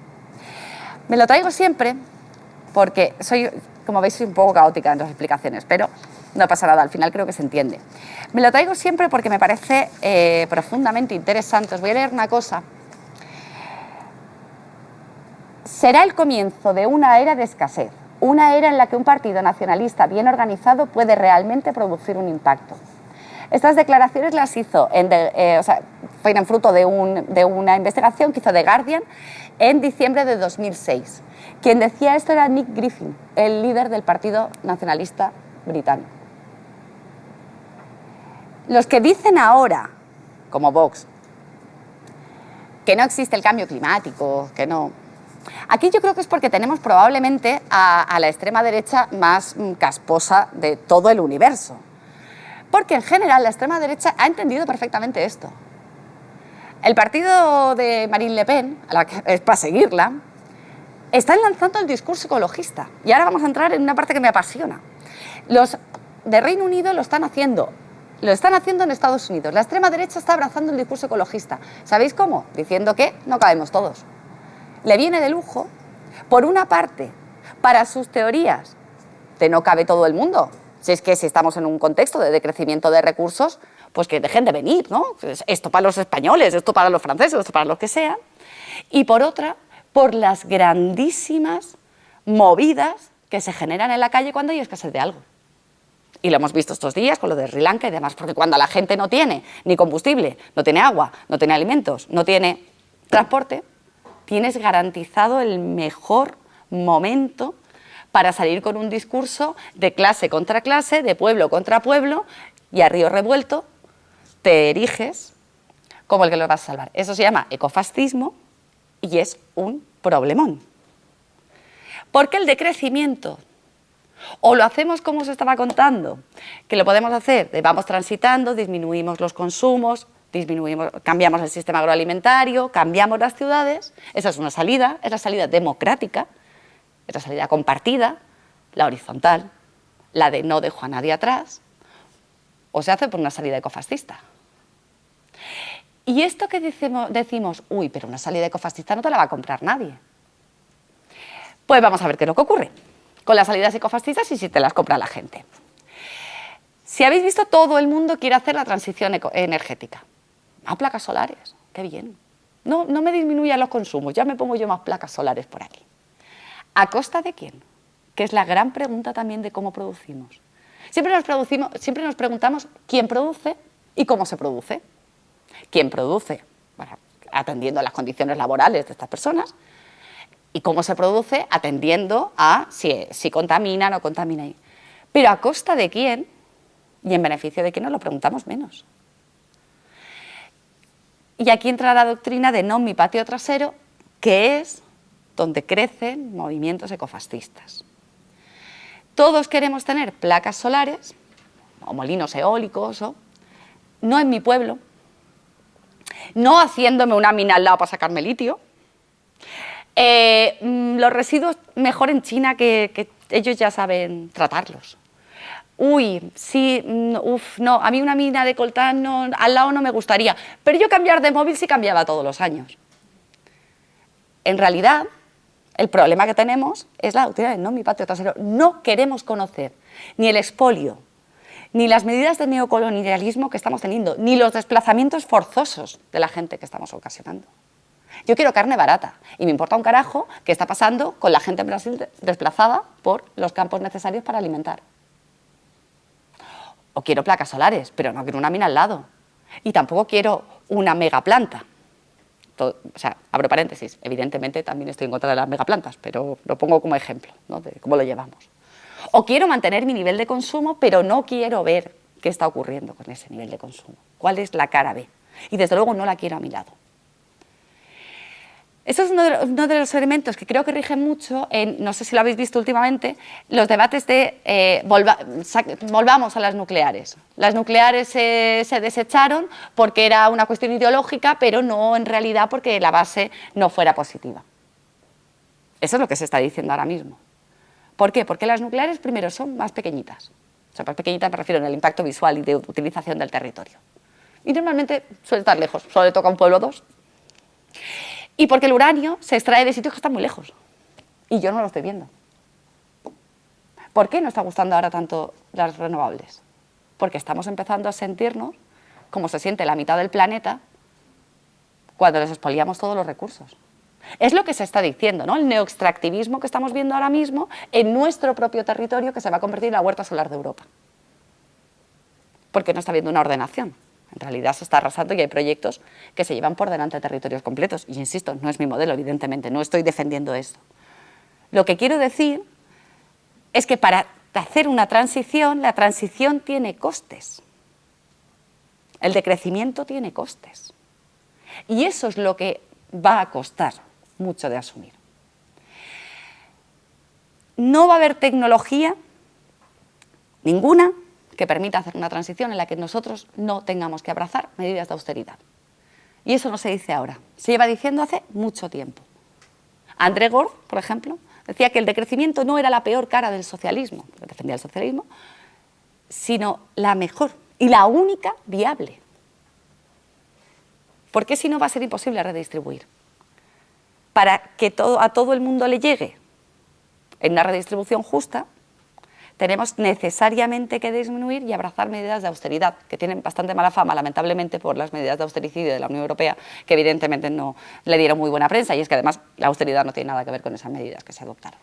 Me lo traigo siempre porque soy, como veis, soy un poco caótica en las explicaciones, pero no pasa nada, al final creo que se entiende. Me lo traigo siempre porque me parece eh, profundamente interesante. Os voy a leer una cosa. Será el comienzo de una era de escasez, una era en la que un partido nacionalista bien organizado puede realmente producir un impacto. Estas declaraciones las hizo, en eh, o sea, fueron fruto de, de una investigación que hizo The Guardian en diciembre de 2006. Quien decía esto era Nick Griffin, el líder del Partido Nacionalista Británico. Los que dicen ahora, como Vox, que no existe el cambio climático, que no... Aquí yo creo que es porque tenemos probablemente a, la extrema derecha más mm, casposa de todo el universo. Porque en general la extrema derecha ha entendido perfectamente esto. El partido de Marine Le Pen, a la que, para seguirla, está lanzando el discurso ecologista. Y ahora vamos a entrar en una parte que me apasiona. Los de Reino Unido lo están haciendo lo están haciendo en Estados Unidos. La extrema derecha está abrazando el discurso ecologista. ¿Sabéis cómo? Diciendo que no cabemos todos. Le viene de lujo, por una parte, para sus teorías de no cabe todo el mundo. Si es que si estamos en un contexto de decrecimiento de recursos, pues que dejen de venir, ¿no? Esto para los españoles, esto para los franceses, esto para los que sean. Y por otra, por las grandísimas movidas que se generan en la calle cuando hay escasez de algo. Y lo hemos visto estos días con lo de Sri Lanka y demás, porque cuando la gente no tiene ni combustible, no tiene agua, no tiene alimentos, no tiene transporte, tienes garantizado el mejor momento para salir con un discurso de clase contra clase, de pueblo contra pueblo y a río revuelto, te eriges como el que lo vas a salvar. Eso se llama ecofascismo y es un problemón. Porque el decrecimiento, o lo hacemos como se estaba contando, que lo podemos hacer, vamos transitando, disminuimos los consumos, disminuimos, cambiamos el sistema agroalimentario, cambiamos las ciudades, esa es una salida, es la salida democrática, es la salida compartida, la horizontal, la de no dejo a nadie atrás, o se hace por una salida ecofascista. Y esto que decimos, uy, pero una salida ecofascista no te la va a comprar nadie. Pues vamos a ver qué es lo que ocurre con las salidas ecofascistas y si te las compra la gente. Si habéis visto, todo el mundo quiere hacer la transición energética. Más placas solares, qué bien. No, no me disminuyan los consumos, ya me pongo yo más placas solares por aquí. ¿A costa de quién? Que es la gran pregunta también de cómo producimos. Siempre nos, preguntamos quién produce y cómo se produce. ¿Quién produce? atendiendo a las condiciones laborales de estas personas, y cómo se produce atendiendo a si, si contamina o no contamina. Pero a costa de quién y en beneficio de quién nos lo preguntamos menos. Y aquí entra la doctrina de no mi patio trasero, que es donde crecen movimientos ecofascistas. Todos queremos tener placas solares, o molinos eólicos, o, no en mi pueblo, no haciéndome una mina al lado para sacarme litio, eh, mm, los residuos mejor en China que, ellos ya saben tratarlos. Uy, sí, mm, uff, no, a mí una mina de coltán no, al lado no me gustaría, pero yo cambiar de móvil sí cambiaba todos los años. En realidad, el problema que tenemos es la doctrina de no mi patio trasero. No queremos conocer ni el expolio, ni las medidas de neocolonialismo que estamos teniendo, ni los desplazamientos forzosos de la gente que estamos ocasionando. Yo quiero carne barata y me importa un carajo qué está pasando con la gente en Brasil desplazada por los campos necesarios para alimentar. O quiero placas solares, pero no quiero una mina al lado. Y tampoco quiero una abro paréntesis, evidentemente también estoy en contra de las megaplantas, pero lo pongo como ejemplo de cómo lo llevamos. O quiero mantener mi nivel de consumo, pero no quiero ver qué está ocurriendo con ese nivel de consumo. ¿Cuál es la cara B? Y desde luego no la quiero a mi lado. Eso es uno de, los elementos que creo que rige mucho, en, no sé si lo habéis visto últimamente, los debates de eh, volvamos a las nucleares. Las nucleares se desecharon porque era una cuestión ideológica, pero no en realidad porque la base no fuera positiva. Eso es lo que se está diciendo ahora mismo. ¿Por qué? Porque las nucleares primero son más pequeñitas. O sea, más pequeñitas me refiero en el impacto visual y de utilización del territorio. Y normalmente suele estar lejos, solo le toca un pueblo o dos. Y porque el uranio se extrae de sitios que están muy lejos. Y yo no lo estoy viendo. ¿Por qué nos está gustando ahora tanto las renovables? Porque estamos empezando a sentirnos como se siente la mitad del planeta cuando les expoliamos todos los recursos. Es lo que se está diciendo, ¿no? El neoextractivismo que estamos viendo ahora mismo en nuestro propio territorio que se va a convertir en la huerta solar de Europa. Porque no está habiendo una ordenación. En realidad se está arrasando y hay proyectos que se llevan por delante de territorios completos. Y insisto, no es mi modelo, evidentemente, no estoy defendiendo esto. Lo que quiero decir es que para hacer una transición, la transición tiene costes. El decrecimiento tiene costes. Y eso es lo que va a costar mucho de asumir. No va a haber tecnología ninguna que permita hacer una transición en la que nosotros no tengamos que abrazar medidas de austeridad. Y eso no se dice ahora, se lleva diciendo hace mucho tiempo. André Gord, por ejemplo, decía que el decrecimiento no era la peor cara del socialismo, defendía el socialismo, sino la mejor y la única viable. ¿Por qué si no va a ser imposible redistribuir? Para que todo, a todo el mundo le llegue en una redistribución justa, tenemos necesariamente que disminuir y abrazar medidas de austeridad, que tienen bastante mala fama, lamentablemente, por las medidas de austericidio de la Unión Europea, que evidentemente no le dieron muy buena prensa, y es que además la austeridad no tiene nada que ver con esas medidas que se adoptaron.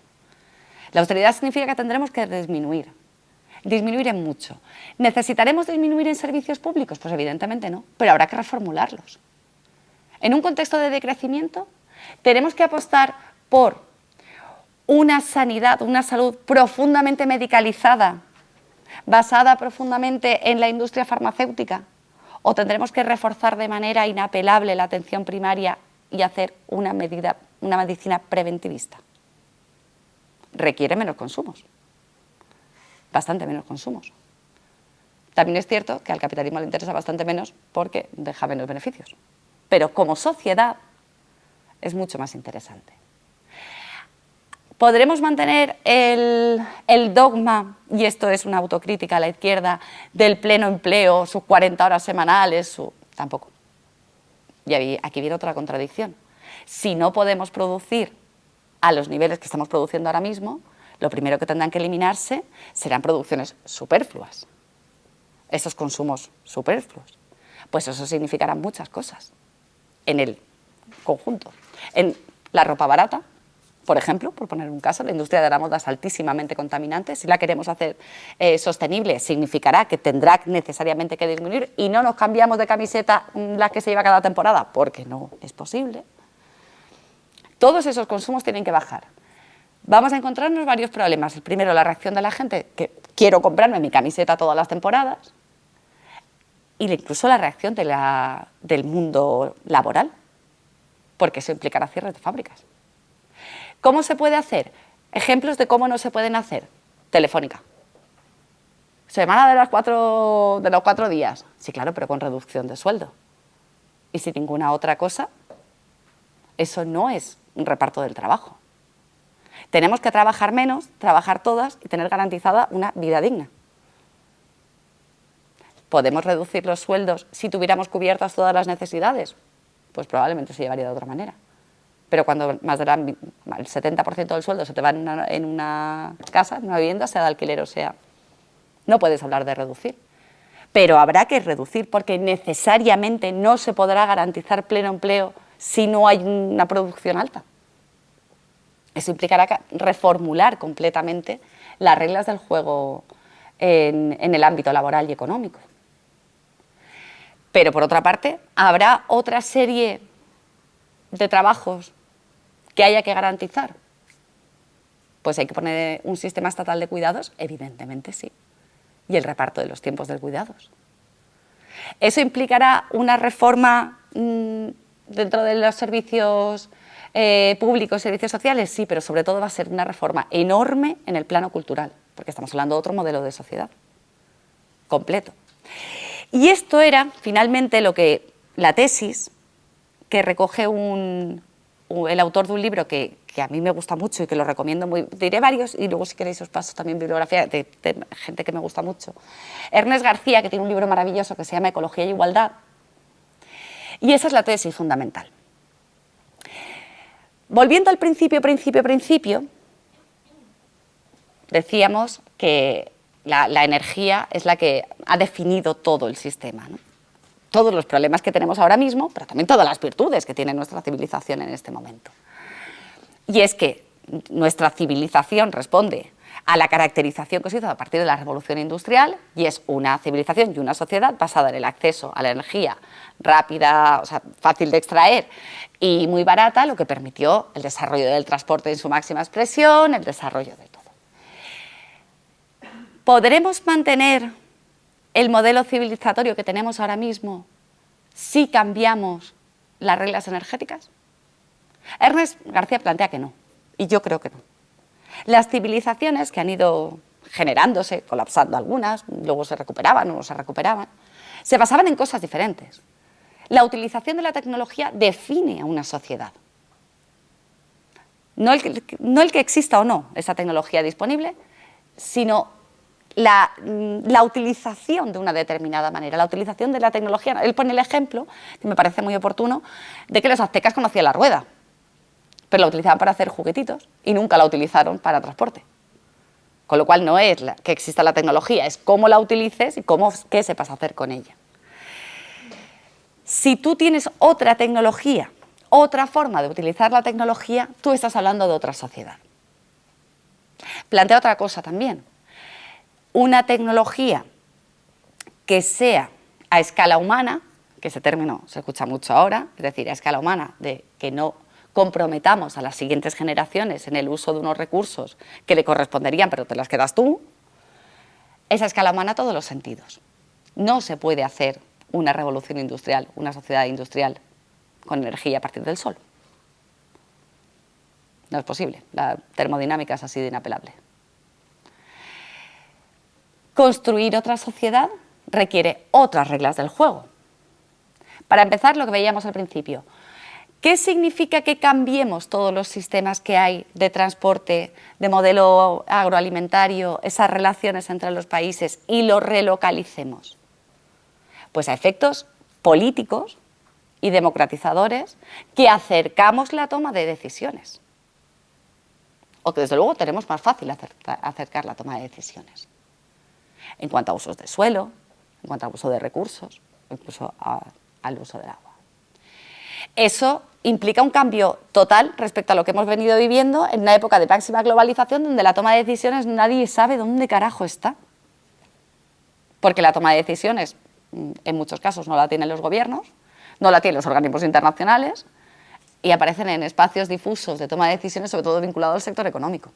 La austeridad significa que tendremos que disminuir, disminuir en mucho. ¿Necesitaremos disminuir en servicios públicos? Pues evidentemente no, pero habrá que reformularlos. En un contexto de decrecimiento, tenemos que apostar por una sanidad, una salud profundamente medicalizada, basada profundamente en la industria farmacéutica, o tendremos que reforzar de manera inapelable la atención primaria y hacer una, medida, una medicina preventivista. Requiere menos consumos, bastante menos consumos. También es cierto que al capitalismo le interesa bastante menos porque deja menos beneficios. Pero como sociedad es mucho más interesante. ¿Podremos mantener el, dogma, y esto es una autocrítica a la izquierda, del pleno empleo, sus 40 horas semanales? Su... Tampoco. Y aquí viene otra contradicción. Si no podemos producir a los niveles que estamos produciendo ahora mismo, lo primero que tendrán que eliminarse serán producciones superfluas, esos consumos superfluos. Pues eso significará muchas cosas en el conjunto. En la ropa barata, por ejemplo, por poner un caso, la industria de la moda es altísimamente contaminante. Si la queremos hacer eh, sostenible, significará que tendrá necesariamente que disminuir y no nos cambiamos de camiseta mm, la que se lleva cada temporada, porque no es posible. Todos esos consumos tienen que bajar. Vamos a encontrarnos varios problemas. El primero, la reacción de la gente, que quiero comprarme mi camiseta todas las temporadas, y incluso la reacción del mundo laboral, porque eso implicará cierres de fábricas. ¿Cómo se puede hacer? Ejemplos de cómo no se pueden hacer. Telefónica. Semana de, las cuatro, de los cuatro días. Sí, claro, pero con reducción de sueldo. Y sin ninguna otra cosa, eso no es un reparto del trabajo. Tenemos que trabajar menos, trabajar todas y tener garantizada una vida digna. ¿Podemos reducir los sueldos si tuviéramos cubiertas todas las necesidades? Pues probablemente se llevaría de otra manera pero cuando más del el 70% del sueldo se te va en una, casa, en una vivienda, sea de alquiler o sea, no puedes hablar de reducir. Pero habrá que reducir porque necesariamente no se podrá garantizar pleno empleo si no hay una producción alta. Eso implicará reformular completamente las reglas del juego en, en el ámbito laboral y económico. Pero por otra parte, habrá otra serie de trabajos que haya que garantizar. Pues hay que poner un sistema estatal de cuidados, evidentemente sí, y el reparto de los tiempos de cuidados. ¿Eso implicará una reforma mm, dentro de los servicios eh, públicos, servicios sociales? Sí, pero sobre todo va a ser una reforma enorme en el plano cultural, porque estamos hablando de otro modelo de sociedad, completo. Y esto era, finalmente, lo que la tesis, que recoge un, el autor de un libro que, a mí me gusta mucho y que lo recomiendo muy, diré varios y luego si queréis os paso también bibliografía de, gente que me gusta mucho. Ernest García, que tiene un libro maravilloso que se llama Ecología y Igualdad, y esa es la tesis fundamental. Volviendo al principio, principio, principio, decíamos que la, energía es la que ha definido todo el sistema. Todos los problemas que tenemos ahora mismo, pero también todas las virtudes que tiene nuestra civilización en este momento. Y es que nuestra civilización responde a la caracterización que se hizo a partir de la revolución industrial y es una civilización y una sociedad basada en el acceso a la energía rápida, o sea, fácil de extraer y muy barata, lo que permitió el desarrollo del transporte en su máxima expresión, el desarrollo de todo. ¿Podremos mantener el modelo civilizatorio que tenemos ahora mismo si cambiamos las reglas energéticas? Ernest García plantea que no, y yo creo que no. Las civilizaciones que han ido generándose, colapsando algunas, luego se recuperaban o no se recuperaban, se basaban en cosas diferentes. La utilización de la tecnología define a una sociedad. No el, que, no el que exista o no esa tecnología disponible, sino Mm, la, utilización de una determinada manera, la utilización de la tecnología. Él pone el ejemplo, que me parece muy oportuno, de que los aztecas conocían la rueda, pero la utilizaban para hacer juguetitos y nunca la utilizaron para transporte. Con lo cual no es que exista la tecnología, es cómo la utilices y cómo, qué sepas hacer con ella. Si tú tienes otra tecnología, otra forma de utilizar la tecnología, tú estás hablando de otra sociedad. Plantea otra cosa también, una tecnología que sea a escala humana, que ese término se escucha mucho ahora, es decir, a escala humana, de que no comprometamos a las siguientes generaciones en el uso de unos recursos que le corresponderían, pero te las quedas tú, esa escala humana a todos los sentidos. No se puede hacer una revolución industrial, una sociedad industrial con energía a partir del sol. No es posible, la termodinámica es así de inapelable. Construir otra sociedad requiere otras reglas del juego. Para empezar, lo que veíamos al principio, ¿Qué significa que cambiemos todos los sistemas que hay de transporte, de modelo agroalimentario, esas relaciones entre los países y los relocalicemos? Pues a efectos políticos y democratizadores que acercamos la toma de decisiones. O que desde luego tenemos más fácil acercar la toma de decisiones. En cuanto a usos de suelo, en cuanto a uso de recursos, incluso al uso del agua. Eso implica un cambio total respecto a lo que hemos venido viviendo en una época de máxima globalización donde la toma de decisiones nadie sabe dónde carajo está. Porque la toma de decisiones, mm, en muchos casos, no la tienen los gobiernos, no la tienen los organismos internacionales y aparecen en espacios difusos de toma de decisiones, sobre todo vinculados al sector económico.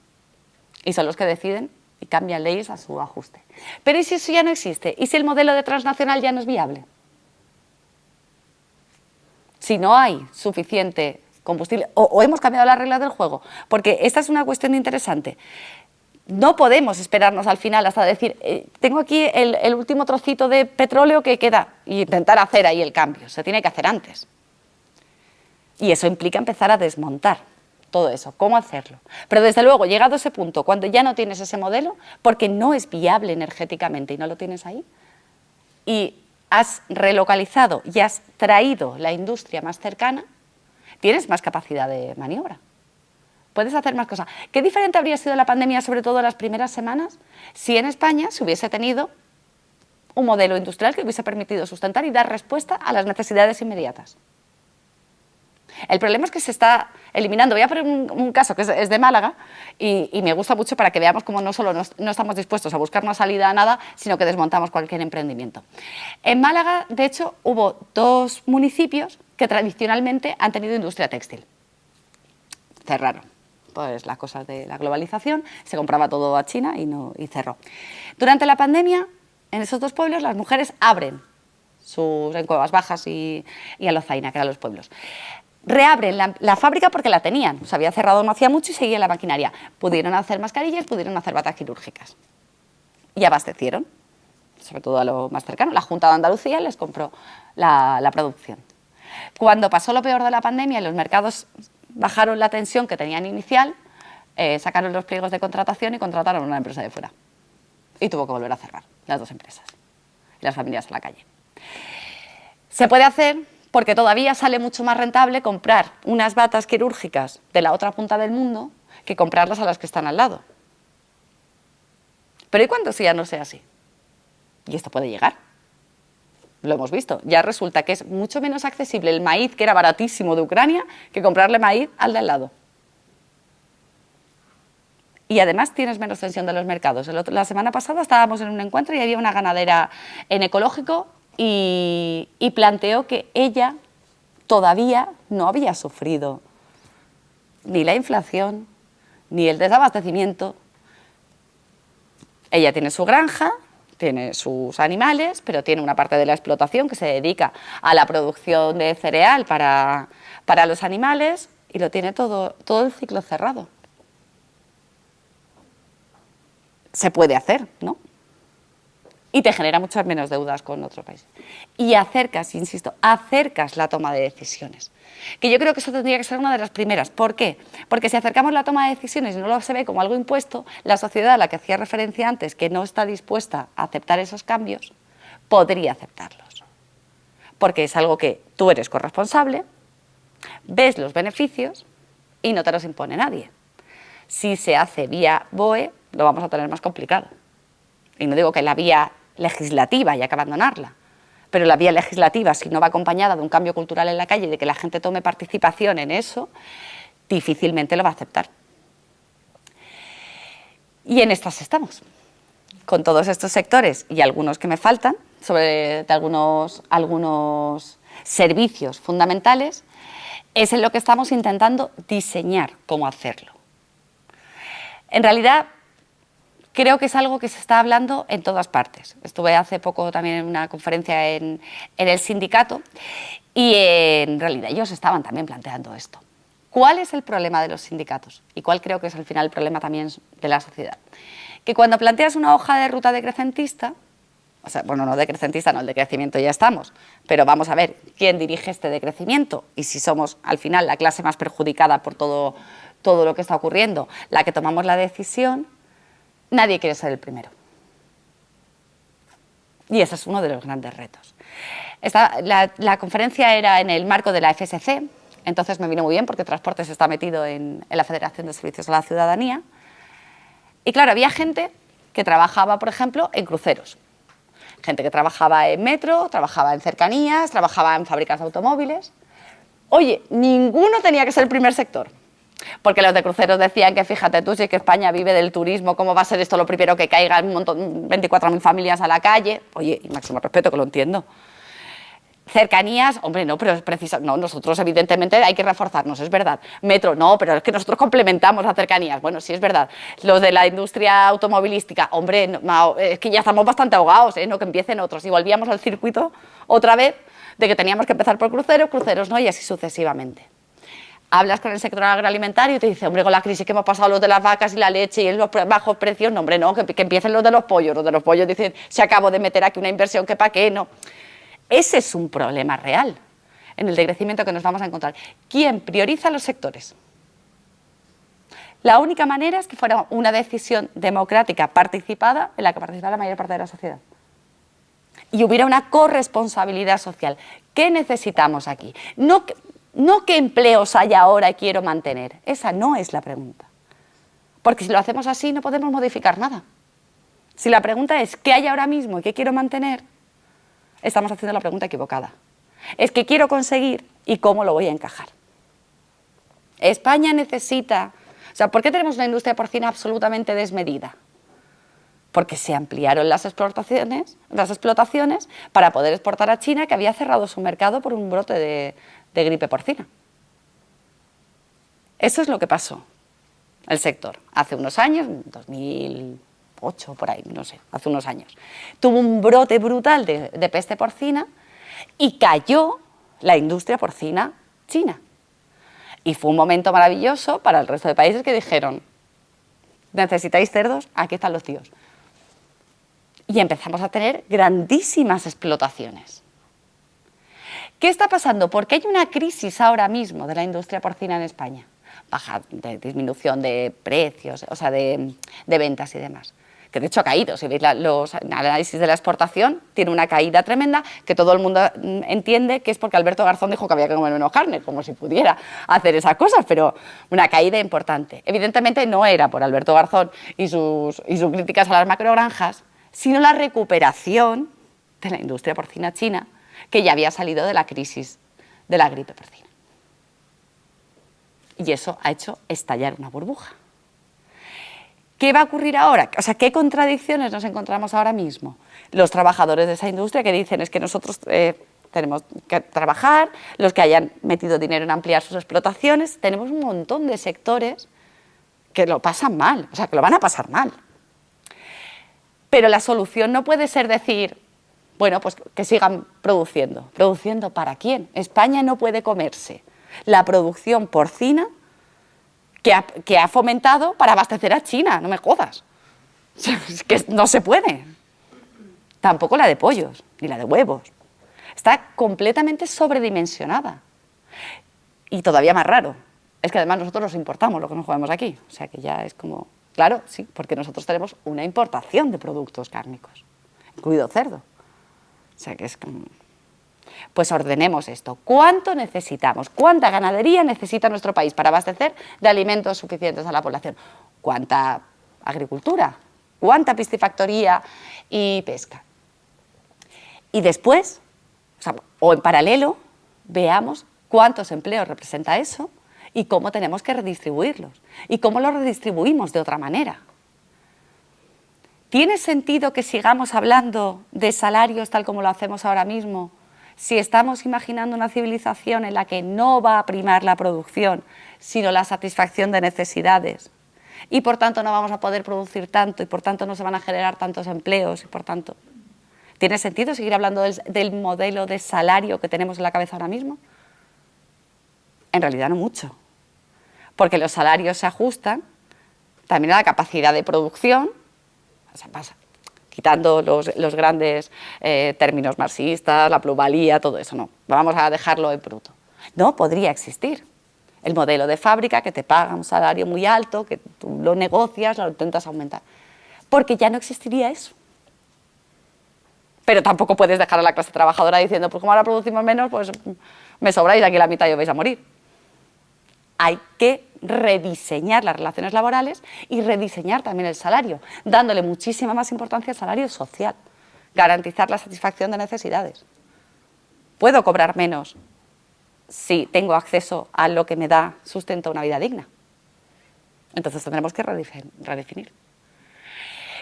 Y son los que deciden y cambian leyes a su ajuste. Pero ¿y si eso ya no existe? ¿Y si el modelo de transnacional ya no es viable? si no hay suficiente combustible, o, hemos cambiado las reglas del juego, porque esta es una cuestión interesante. No podemos esperarnos al final hasta decir, eh, tengo aquí el, último trocito de petróleo que queda, y intentar hacer ahí el cambio, se tiene que hacer antes. Y eso implica empezar a desmontar todo eso, cómo hacerlo. Pero desde luego, llegado a ese punto, cuando ya no tienes ese modelo, porque no es viable energéticamente y no lo tienes ahí, y has relocalizado y has traído la industria más cercana, tienes más capacidad de maniobra. Puedes hacer más cosas. ¿Qué diferente habría sido la pandemia, sobre todo las primeras semanas, si en España se hubiese tenido un modelo industrial que hubiese permitido sustentar y dar respuesta a las necesidades inmediatas? El problema es que se está eliminando. Voy a poner un, caso que es, de Málaga y, me gusta mucho para que veamos cómo no solo no, estamos dispuestos a buscar una salida a nada, sino que desmontamos cualquier emprendimiento. En Málaga, de hecho, hubo dos municipios que tradicionalmente han tenido industria textil. Cerraron pues las cosas de la globalización, se compraba todo a China y, cerró. Durante la pandemia, en esos dos pueblos, las mujeres abren sus en Cuevas Bajas y, y a Lozaina, que eran los pueblos reabren la, fábrica porque la tenían, se había cerrado no hacía mucho y seguía la maquinaria. Pudieron hacer mascarillas, pudieron hacer batas quirúrgicas. Y abastecieron, sobre todo a lo más cercano. La Junta de Andalucía les compró la, producción. Cuando pasó lo peor de la pandemia y los mercados bajaron la tensión que tenían inicial, eh, sacaron los pliegos de contratación y contrataron a una empresa de fuera. Y tuvo que volver a cerrar, las dos empresas. Y las familias a la calle. Se puede hacer porque todavía sale mucho más rentable comprar unas batas quirúrgicas de la otra punta del mundo que comprarlas a las que están al lado. Pero ¿y cuándo si ya no sea así? Y esto puede llegar. Lo hemos visto. Ya resulta que es mucho menos accesible el maíz, que era baratísimo de Ucrania, que comprarle maíz al de al lado. Y además tienes menos tensión de los mercados. la semana pasada estábamos en un encuentro y había una ganadera en ecológico y, planteó que ella todavía no había sufrido ni la inflación, ni el desabastecimiento. Ella tiene su granja, tiene sus animales, pero tiene una parte de la explotación que se dedica a la producción de cereal para, para los animales y lo tiene todo, todo el ciclo cerrado. Se puede hacer, ¿no? Y te genera muchas menos deudas con otro país. Y acercas, insisto, acercas la toma de decisiones. Que yo creo que eso tendría que ser una de las primeras. ¿Por qué? Porque si acercamos la toma de decisiones y no lo se ve como algo impuesto, la sociedad a la que hacía referencia antes, que no está dispuesta a aceptar esos cambios, podría aceptarlos. Porque es algo que tú eres corresponsable, ves los beneficios y no te los impone nadie. Si se hace vía BOE, lo vamos a tener más complicado. Y no digo que la vía legislativa hay que abandonarla. Pero la vía legislativa, si no va acompañada de un cambio cultural en la calle y de que la gente tome participación en eso, difícilmente lo va a aceptar. Y en estas estamos, con todos estos sectores y algunos que me faltan, sobre algunos, algunos servicios fundamentales, es en lo que estamos intentando diseñar cómo hacerlo. En realidad, creo que es algo que se está hablando en todas partes. Estuve hace poco también en una conferencia en, el sindicato y en realidad ellos estaban también planteando esto. ¿Cuál es el problema de los sindicatos? Y cuál creo que es al final el problema también de la sociedad. Que cuando planteas una hoja de ruta decrecentista, o sea, bueno, no decrecentista, no, el decrecimiento ya estamos, pero vamos a ver quién dirige este decrecimiento y si somos al final la clase más perjudicada por todo, todo lo que está ocurriendo, la que tomamos la decisión, nadie quiere ser el primero. Y ese es uno de los grandes retos. la, conferencia era en el marco de la FSC, entonces me vino muy bien porque Transportes está metido en, en la Federación de Servicios a la Ciudadanía. Y claro, había gente que trabajaba, por ejemplo, en cruceros. Gente que trabajaba en metro, trabajaba en cercanías, trabajaba en fábricas de automóviles. Oye, ninguno tenía que ser el primer sector. Porque los de cruceros decían que fíjate tú, si que España vive del turismo, ¿cómo va a ser esto lo primero que caiga un montón, 24.000 familias a la calle? Oye, y máximo respeto, que lo entiendo. Cercanías, hombre, no, pero es preciso, no, nosotros evidentemente hay que reforzarnos, es verdad. Metro, no, pero es que nosotros complementamos las cercanías, bueno, sí es verdad. Los de la industria automovilística, hombre, es que ya estamos bastante ahogados, ¿eh? no que empiecen otros. Y volvíamos al circuito otra vez de que teníamos que empezar por cruceros, cruceros no, y así sucesivamente hablas con el sector agroalimentario y te dice, hombre, con la crisis que hemos pasado los de las vacas y la leche y los bajos precios, no, hombre, no, que, empiecen los de los pollos. Los de los pollos dicen, se acabó de meter aquí una inversión que para qué, no. Ese es un problema real en el decrecimiento que nos vamos a encontrar. ¿Quién prioriza los sectores? La única manera es que fuera una decisión democrática participada en la que participara la mayor parte de la sociedad. Y hubiera una corresponsabilidad social. ¿Qué necesitamos aquí? No, no qué empleos hay ahora y quiero mantener. Esa no es la pregunta. Porque si lo hacemos así no podemos modificar nada. Si la pregunta es ¿qué hay ahora mismo y qué quiero mantener? Estamos haciendo la pregunta equivocada. Es qué quiero conseguir y cómo lo voy a encajar. España necesita... O sea, ¿por qué tenemos una industria porcina absolutamente desmedida? Porque se ampliaron las explotaciones, las explotaciones para poder exportar a China, que había cerrado su mercado por un brote de, de gripe porcina. Eso es lo que pasó el sector hace unos años, 2008 por ahí, no sé, hace unos años. Tuvo un brote brutal de, peste porcina y cayó la industria porcina china. Y fue un momento maravilloso para el resto de países que dijeron, necesitáis cerdos, aquí están los tíos. Y empezamos a tener grandísimas explotaciones. ¿Qué está pasando? Porque hay una crisis ahora mismo de la industria porcina en España. Baja, disminución de precios, o sea, de, ventas y demás que de hecho ha caído. Si veis los análisis de la exportación, tiene una caída tremenda que todo el mundo mm, entiende que es porque Alberto Garzón dijo que había que comer menos carne, como si pudiera hacer esas cosas, pero una caída importante. Evidentemente no era por Alberto Garzón y sus, y sus críticas a las macrogranjas, sino la recuperación de la industria porcina china, que ya había salido de la crisis de la gripe porcina. Y eso ha hecho estallar una burbuja. ¿Qué va a ocurrir ahora? O sea, ¿qué contradicciones nos encontramos ahora mismo? Los trabajadores de esa industria que dicen es que nosotros eh, tenemos que trabajar, los que hayan metido dinero en ampliar sus explotaciones, tenemos un montón de sectores que lo pasan mal, o sea, que lo van a pasar mal. Pero la solución no puede ser decir, bueno, pues que sigan produciendo. ¿Produciendo para quién? España no puede comerse la producción porcina que ha, que ha fomentado para abastecer a China, no me jodas. Es que no se puede. Tampoco la de pollos, ni la de huevos. Está completamente sobredimensionada. Y todavía más raro, es que además nosotros nos importamos lo que nos jugamos aquí. O sea que ya es como, claro, sí, porque nosotros tenemos una importación de productos cárnicos, incluido cerdo. O sea que es. Pues ordenemos esto. ¿Cuánto necesitamos? ¿Cuánta ganadería necesita nuestro país para abastecer de alimentos suficientes a la población? ¿Cuánta agricultura? ¿Cuánta piscifactoría y pesca? Y después, o, en paralelo, veamos cuántos empleos representa eso y cómo tenemos que redistribuirlos y cómo los redistribuimos de otra manera. ¿Tiene sentido que sigamos hablando de salarios tal como lo hacemos ahora mismo si estamos imaginando una civilización en la que no va a primar la producción, sino la satisfacción de necesidades? y por tanto no vamos a poder producir tanto y por tanto no se van a generar tantos empleos y por tanto... ¿Tiene sentido seguir hablando del, modelo de salario que tenemos en la cabeza ahora mismo? En realidad no mucho, porque los salarios se ajustan también a la capacidad de producción, sea, pasa, quitando los, grandes eh, términos marxistas, la plusvalía, todo eso, no, vamos a dejarlo en bruto. No podría existir el modelo de fábrica que te paga un salario muy alto, que tú lo negocias, lo intentas aumentar, porque ya no existiría eso. Pero tampoco puedes dejar a la clase trabajadora diciendo, pues como ahora producimos menos, pues me sobráis aquí la mitad y vais a morir. Hay que rediseñar las relaciones laborales y rediseñar también el salario, dándole muchísima más importancia al salario social, garantizar la satisfacción de necesidades. Puedo cobrar menos si tengo acceso a lo que me da sustento a una vida digna. Entonces tendremos que redefinir.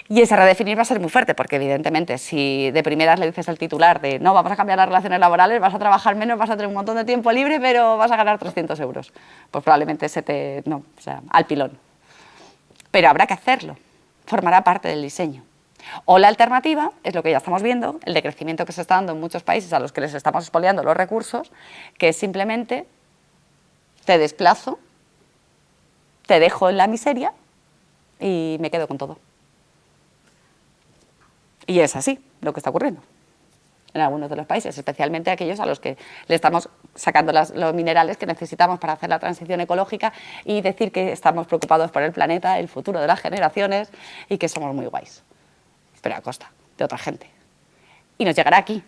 Y ese redefinir va a ser muy fuerte, porque evidentemente si de primeras le dices al titular de no, vamos a cambiar las relaciones laborales, vas a trabajar menos, vas a tener un montón de tiempo libre, pero vas a ganar 300 euros. Pues probablemente se te... no, o sea, al pilón. Pero habrá que hacerlo, formará parte del diseño. O la alternativa es lo que ya estamos viendo, el decrecimiento que se está dando en muchos países a los que les estamos expoliando los recursos, que es simplemente te desplazo, te dejo en la miseria y me quedo con todo. Y es así lo que está ocurriendo en algunos de los países, especialmente aquellos a los que le estamos sacando los minerales que necesitamos para hacer la transición ecológica y decir que estamos preocupados por el planeta, el futuro de las generaciones y que somos muy guays, pero a costa de otra gente. Y nos llegará aquí.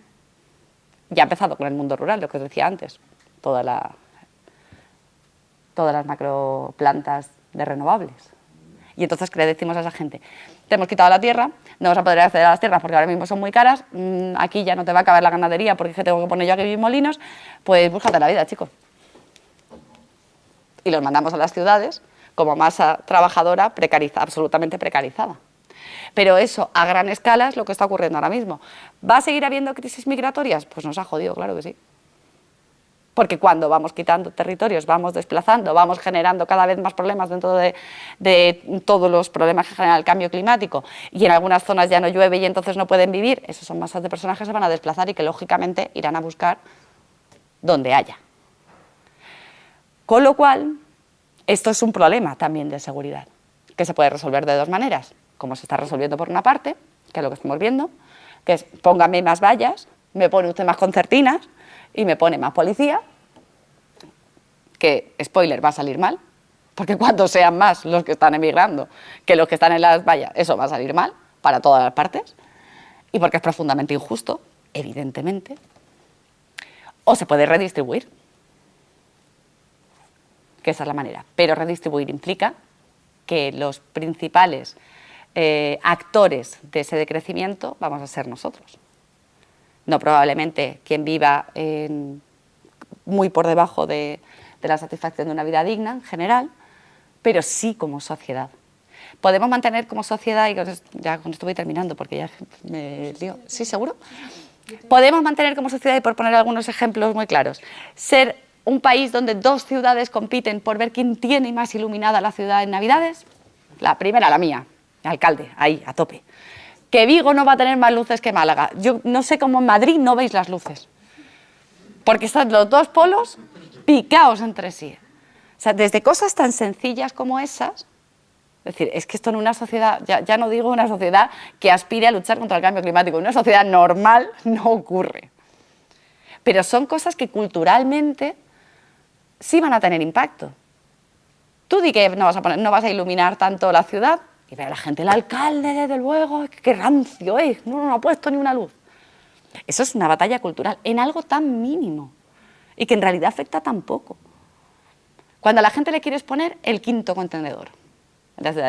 Ya ha empezado con el mundo rural, lo que os decía antes, toda la, todas las macroplantas de renovables. Y entonces, ¿qué le decimos a esa gente? Te hemos quitado la tierra, no vas a poder acceder a las tierras porque ahora mismo son muy caras, mm, aquí ya no te va a caber la ganadería porque tengo que poner yo aquí mis molinos, pues búscate la vida, chicos. Y los mandamos a las ciudades como masa trabajadora precarizada, absolutamente precarizada. Pero eso, a gran escala, es lo que está ocurriendo ahora mismo. ¿Va a seguir habiendo crisis migratorias? Pues nos ha jodido, claro que sí porque cuando vamos quitando territorios, vamos desplazando, vamos generando cada vez más problemas dentro de, todos los problemas que genera el cambio climático y en algunas zonas ya no llueve y entonces no pueden vivir, esos son masas de personas que se van a desplazar y que lógicamente irán a buscar donde haya. Con lo cual, esto es un problema también de seguridad, que se puede resolver de dos maneras, como se está resolviendo por una parte, que es lo que estamos viendo, que es póngame más vallas, me pone usted más concertinas, y me pone más policía, que, spoiler, va a salir mal, porque cuando sean más los que están emigrando que los que están en las vallas, eso va a salir mal para todas las partes, y porque es profundamente injusto, evidentemente, o se puede redistribuir, que esa es la manera, pero redistribuir implica que los principales eh, actores de ese decrecimiento vamos a ser nosotros no probablemente quien viva muy por debajo de, la satisfacción de una vida digna en general, pero sí como sociedad. Podemos mantener como sociedad, y ya con esto terminando porque ya me lío, ¿sí seguro? Podemos mantener como sociedad, y por poner algunos ejemplos muy claros, ser un país donde dos ciudades compiten por ver quién tiene más iluminada la ciudad en Navidades. La primera, la mía, alcalde, ahí, a tope que Vigo no va a tener más luces que Málaga. Yo no sé cómo en Madrid no veis las luces, porque están los dos polos picados entre sí. O sea, desde cosas tan sencillas como esas, es decir, es que esto en una sociedad, ya, no digo una sociedad que aspire a luchar contra el cambio climático, en una sociedad normal no ocurre. Pero son cosas que culturalmente sí van a tener impacto. Tú di que no vas a iluminar tanto la ciudad, y ve la gente, el alcalde, desde luego, qué rancio es, no, no ha puesto ni una luz. Eso es una batalla cultural en algo tan mínimo y que en realidad afecta tan poco. Cuando a la gente le quieres poner el quinto contenedor,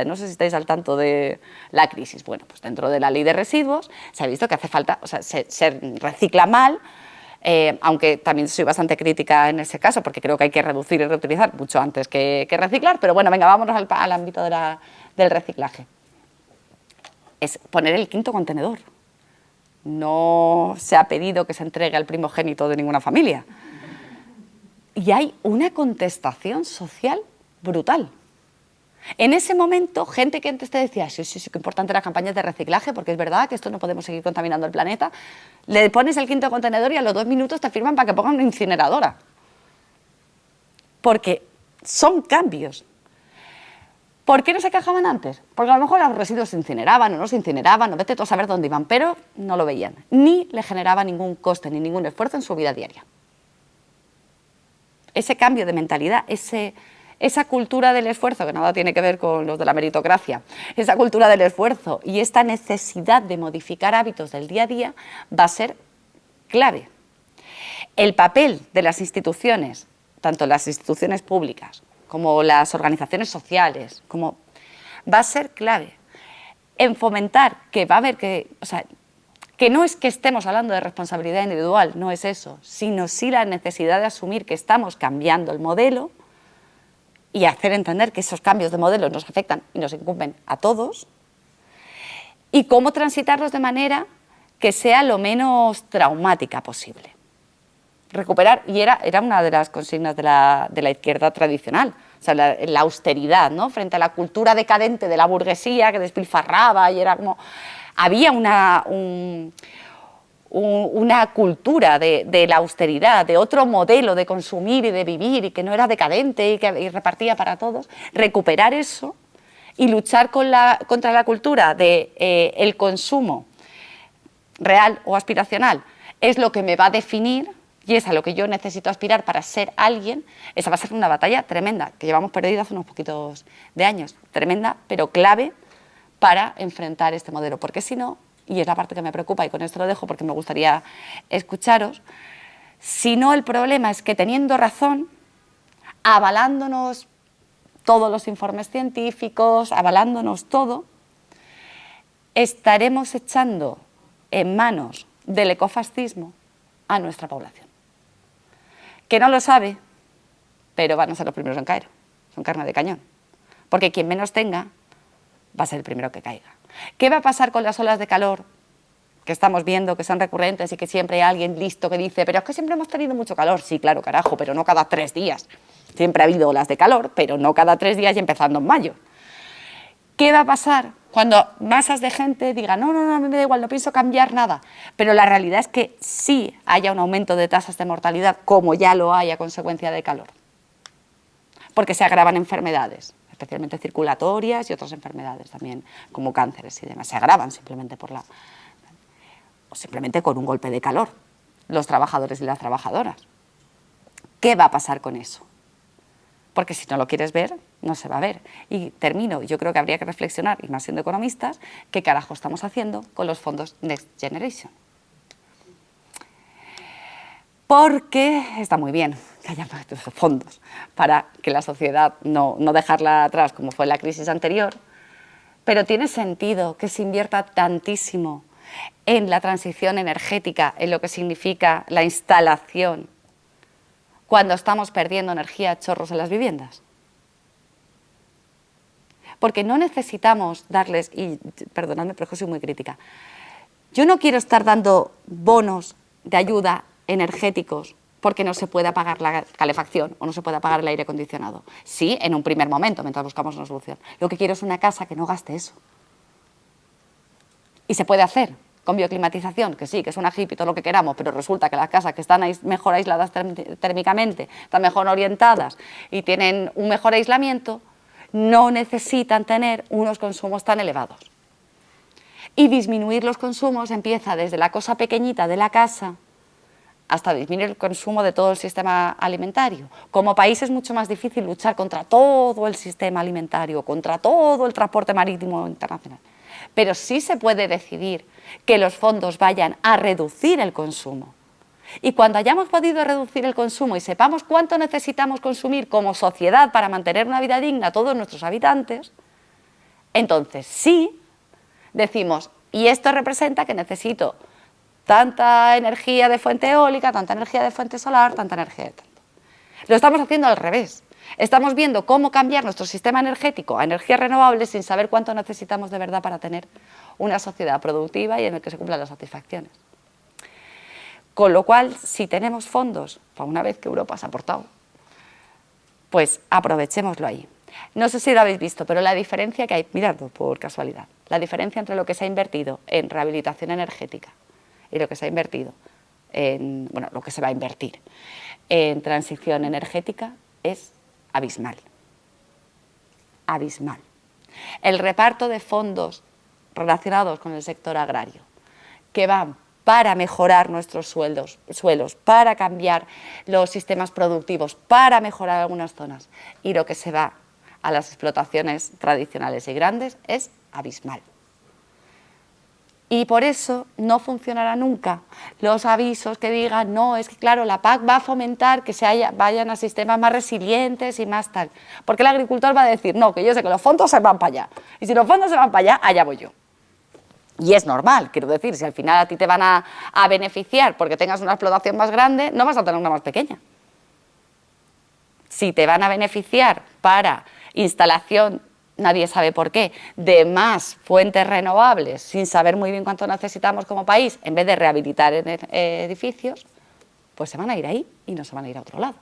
no sé si estáis al tanto de la crisis. Bueno, pues dentro de la ley de residuos se ha visto que hace falta, o sea, se, recicla mal, eh, aunque también soy bastante crítica en ese caso, porque creo que hay que reducir y reutilizar mucho antes que, reciclar, pero bueno, venga, vámonos al ámbito de la, del reciclaje. Es poner el quinto contenedor. No se ha pedido que se entregue al primogénito de ninguna familia. Y hay una contestación social brutal. En ese momento, gente que antes te decía, sí, sí, sí, qué importante las campañas de reciclaje, porque es verdad que esto no podemos seguir contaminando el planeta, le pones el quinto contenedor y a los dos minutos te firman para que pongan una incineradora. Porque son cambios. ¿Por qué no se quejaban antes? Porque a lo mejor los residuos se incineraban o no se incineraban, o vete tú a saber dónde iban, pero no lo veían. Ni le generaba ningún coste ni ningún esfuerzo en su vida diaria. Ese cambio de mentalidad, ese, esa cultura del esfuerzo, que nada tiene que ver con los de la meritocracia, esa cultura del esfuerzo y esta necesidad de modificar hábitos del día a día va a ser clave. El papel de las instituciones, tanto las instituciones públicas como las organizaciones sociales, como va a ser clave en fomentar que va a haber que, o sea, que no es que estemos hablando de responsabilidad individual, no es eso, sino sí la necesidad de asumir que estamos cambiando el modelo y hacer entender que esos cambios de modelo nos afectan y nos incumben a todos, y cómo transitarlos de manera que sea lo menos traumática posible. Recuperar, y era, era una de las consignas de la, de la izquierda tradicional, o sea, la, la, austeridad, ¿no? frente a la cultura decadente de la burguesía que despilfarraba y era como... Había una, un, una cultura de, la austeridad, de otro modelo de consumir y de vivir y que no era decadente y que repartía para todos, recuperar eso y luchar contra la cultura del de, eh, el consumo real o aspiracional es lo que me va a definir y es a lo que yo necesito aspirar para ser alguien, esa va a ser una batalla tremenda, que llevamos perdida hace unos poquitos de años, tremenda, pero clave para enfrentar este modelo, porque si no, y es la parte que me preocupa y con esto lo dejo porque me gustaría escucharos, si no el problema es que teniendo razón, avalándonos todos los informes científicos, avalándonos todo, estaremos echando en manos del ecofascismo a nuestra población. Que no lo sabe, pero van a ser los primeros en caer, son carne de cañón. Porque quien menos tenga va a ser el primero que caiga. ¿Qué va a pasar con las olas de calor que estamos viendo, que son recurrentes y que siempre hay alguien listo que dice pero es que siempre hemos tenido mucho calor? Sí, claro, carajo, pero no cada tres días. Siempre ha habido olas de calor, pero no cada tres días y empezando en mayo. ¿Qué va a pasar cuando masas de gente digan no, no, no, me da igual, no pienso cambiar nada? Pero la realidad es que sí haya un aumento de tasas de mortalidad, como ya lo hay a consecuencia de calor, porque se agravan enfermedades especialmente circulatorias y otras enfermedades también, como cánceres y demás. Se agravan simplemente por la... o simplemente con un golpe de calor, los trabajadores y las trabajadoras. ¿Qué va a pasar con eso? Porque si no lo quieres ver, no se va a ver. Y termino, yo creo que habría que reflexionar, y más siendo economistas, qué carajo estamos haciendo con los fondos Next Generation. Porque está muy bien, que haya fondos para que la sociedad no, no dejarla atrás como fue la crisis anterior, pero tiene sentido que se invierta tantísimo en la transición energética, en lo que significa la instalación, cuando estamos perdiendo energía chorros en las viviendas. Porque no necesitamos darles, y perdonadme, pero soy muy crítica, yo no quiero estar dando bonos de ayuda energéticos porque no se puede apagar la calefacción o no se puede apagar el aire acondicionado. Sí, en un primer momento, mientras buscamos una solución. Lo que quiero es una casa que no gaste eso. Y se puede hacer con bioclimatización, que sí, que es una hippie, todo lo que queramos, pero resulta que las casas que están mejor aisladas térmicamente, están mejor orientadas y tienen un mejor aislamiento, no necesitan tener unos consumos tan elevados. Y disminuir los consumos empieza desde la cosa pequeñita de la casa, hasta disminuir el consumo de todo el sistema alimentario. Como país es mucho más difícil luchar contra todo el sistema alimentario, contra todo el transporte marítimo internacional. Pero sí se puede decidir que los fondos vayan a reducir el consumo. Y cuando hayamos podido reducir el consumo y sepamos cuánto necesitamos consumir como sociedad para mantener una vida digna a todos nuestros habitantes, entonces sí decimos, y esto representa que necesito tanta energía de fuente eólica, tanta energía de fuente solar, tanta energía de tanto. Lo estamos haciendo al revés. Estamos viendo cómo cambiar nuestro sistema energético a energías renovables sin saber cuánto necesitamos de verdad para tener una sociedad productiva y en el que se cumplan las satisfacciones. Con lo cual, si tenemos fondos, para una vez que Europa se ha aportado, pues aprovechémoslo ahí. No sé si lo habéis visto, pero la diferencia que hay, miradlo por casualidad, la diferencia entre lo que se ha invertido en rehabilitación energética y lo que se ha invertido en, bueno, lo que se va a invertir en transición energética es abismal. Abismal. El reparto de fondos relacionados con el sector agrario que van para mejorar nuestros sueldos, suelos, para cambiar los sistemas productivos, para mejorar algunas zonas y lo que se va a las explotaciones tradicionales y grandes es abismal. Y por eso no funcionará nunca los avisos que digan, no, es que claro, la PAC va a fomentar que se vayan a sistemas más resilientes y más tal. Porque el agricultor va a decir, no, que yo sé que los fondos se van para allá. Y si los fondos se van para allá, allá voy yo. Y es normal, quiero decir, si al final a ti te van a, a beneficiar porque tengas una explotación más grande, no vas a tener una más pequeña. Si te van a beneficiar para instalación nadie sabe por qué, de más fuentes renovables sin saber muy bien cuánto necesitamos como país, en vez de rehabilitar eh, edificios, pues se van a ir ahí y no se van a ir a otro lado.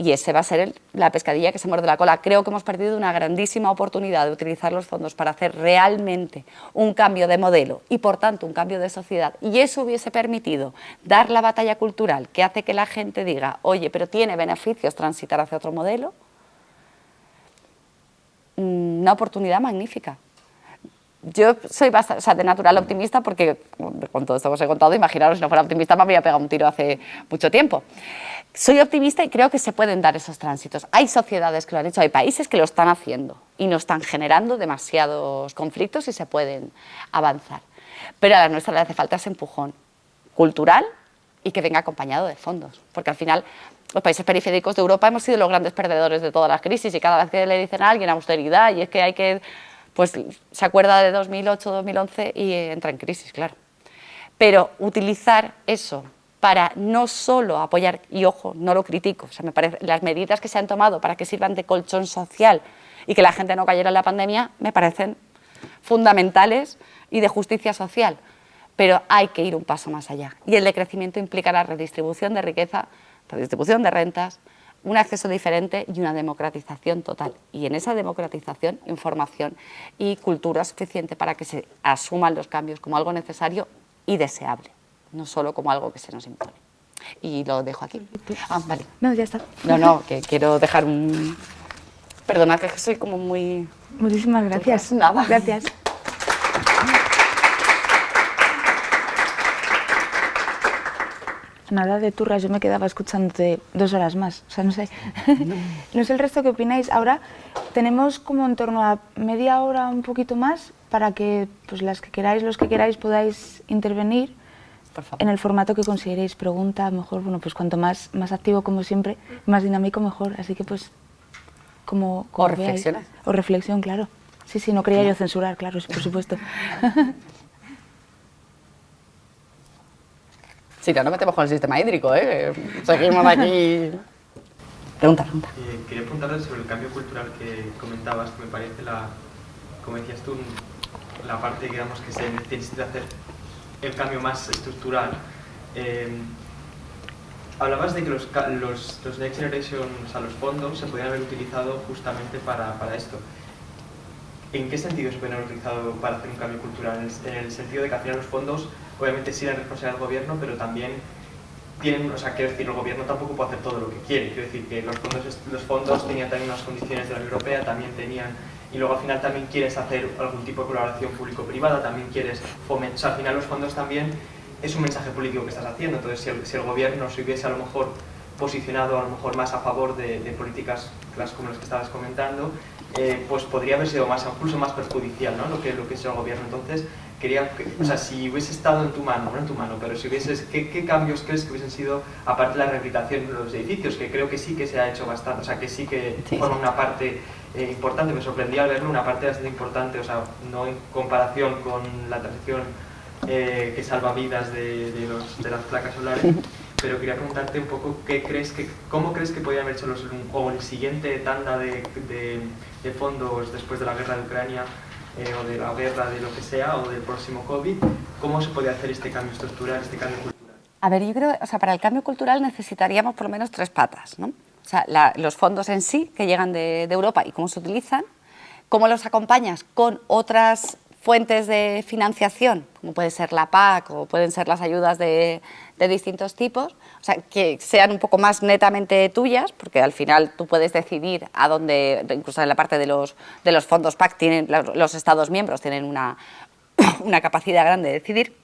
Y ese va a ser la pescadilla que se muerde la cola. Creo que hemos perdido una grandísima oportunidad de utilizar los fondos para hacer realmente un cambio de modelo y, por tanto, un cambio de sociedad. Y eso hubiese permitido dar la batalla cultural que hace que la gente diga, oye, pero tiene beneficios transitar hacia otro modelo, una oportunidad magnífica. Yo soy bastante, de natural optimista porque con todo esto que os he contado, imaginaros si no fuera optimista me habría pegado un tiro hace mucho tiempo. Soy optimista y creo que se pueden dar esos tránsitos. Hay sociedades que lo han hecho, hay países que lo están haciendo y no están generando demasiados conflictos y se pueden avanzar. Pero a la nuestra le hace falta ese empujón cultural y que venga acompañado de fondos, porque al final los países periféricos de Europa hemos sido los grandes perdedores de todas las crisis y cada vez que le dicen a alguien austeridad y es que hay que, pues se acuerda de 2008, 2011 y entra en crisis, claro. Pero utilizar eso para no solo apoyar, y ojo, no lo critico, o sea, me parece, las medidas que se han tomado para que sirvan de colchón social y que la gente no cayera en la pandemia, me parecen fundamentales y de justicia social, pero hay que ir un paso más allá. Y el decrecimiento implica la redistribución de riqueza redistribución de rentas, un acceso diferente y una democratización total. Y en esa democratización, información y cultura suficiente para que se asuman los cambios como algo necesario y deseable, no solo como algo que se nos impone. Y lo dejo aquí. Ah, vale. No, ya está. No, no, que quiero dejar un... Perdona, que soy como muy... Muchísimas gracias. Nada. Gracias. Nada de turras, yo me quedaba escuchándote dos horas más, o sea, no sé. No. sé el resto que opináis. Ahora tenemos como en torno a media hora, un poquito más, para que pues, las que queráis, los que queráis, podáis intervenir en el formato que consideréis. Pregunta, mejor, bueno, pues cuanto más, más activo como siempre, más dinámico mejor. Así que pues, como, o reflexión. O reflexión, claro. Sí, sí, no quería yo censurar, claro, por supuesto. Si no, no metemos con el sistema hídrico, ¿eh? Seguimos aquí... Pregunta, pregunta. Eh, quería preguntarte sobre el cambio cultural que comentabas, que me parece la, como decías tú, la parte digamos, que se necesita hacer el cambio más estructural. Eh, hablabas de que los, los, los, Next Generation, o sea, los fondos, se podían haber utilizado justamente para, para esto. ¿En qué sentido se pueden haber utilizado para hacer un cambio cultural? En el, sentido de que al final los fondos obviamente sí eran responsabilidad del gobierno, pero también tienen, o sea, quiero decir, el gobierno tampoco puede hacer todo lo que quiere. Quiero decir que los fondos, los fondos tenían también unas condiciones de la Unión Europea, también tenían, y luego al final también quieres hacer algún tipo de colaboración público-privada, también quieres fomentar, o sea, al final los fondos también es un mensaje político que estás haciendo, entonces si el, si el gobierno se hubiese a lo mejor posicionado a lo mejor más a favor de, de políticas como las que estabas comentando, eh, pues podría haber sido más, incluso más perjudicial ¿no? lo, que, lo que es el gobierno. Entonces, quería, o sea, si hubiese estado en tu mano, no en tu mano, pero si hubieses, ¿qué, qué cambios crees que hubiesen sido, aparte de la rehabilitación de los edificios, que creo que sí que se ha hecho bastante, o sea, que sí que forma una parte eh, importante, me sorprendía verlo, una parte bastante importante, o sea, no en comparación con la transición eh, que salva vidas de, de, los, de las placas solares, pero quería preguntarte un poco qué crees que, cómo crees que podrían haber hecho los, o el siguiente tanda de, de, fondos después de la guerra de Ucrania eh, o de la guerra de lo que sea o del próximo COVID, cómo se puede hacer este cambio estructural, este cambio cultural. A ver, yo creo, o sea, para el cambio cultural necesitaríamos por lo menos tres patas, ¿no? o sea, los fondos en sí que llegan de, Europa y cómo se utilizan, cómo los acompañas con otras fuentes de financiación, como puede ser la PAC o pueden ser las ayudas de, distintos tipos, o sea, que sean un poco más netamente tuyas, porque al final tú puedes decidir a dónde, incluso en la parte de los, de los fondos PAC, tienen, los Estados miembros tienen una, una capacidad grande de decidir.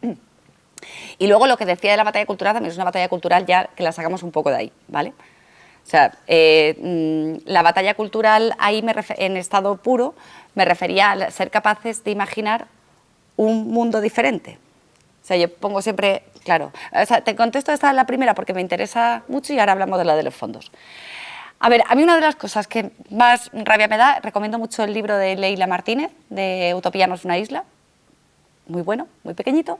Y luego lo que decía de la batalla cultural también es una batalla cultural ya que la sacamos un poco de ahí, ¿vale? O sea, eh, mm, la batalla cultural ahí me en estado puro me refería a ser capaces de imaginar un mundo diferente. O sea, yo pongo siempre, claro, o sea, te contesto esta la primera porque me interesa mucho y ahora hablamos de la de los fondos. A ver, a mí una de las cosas que más rabia me da, recomiendo mucho el libro de Leila Martínez, de Utopía no es una isla, muy bueno, muy pequeñito,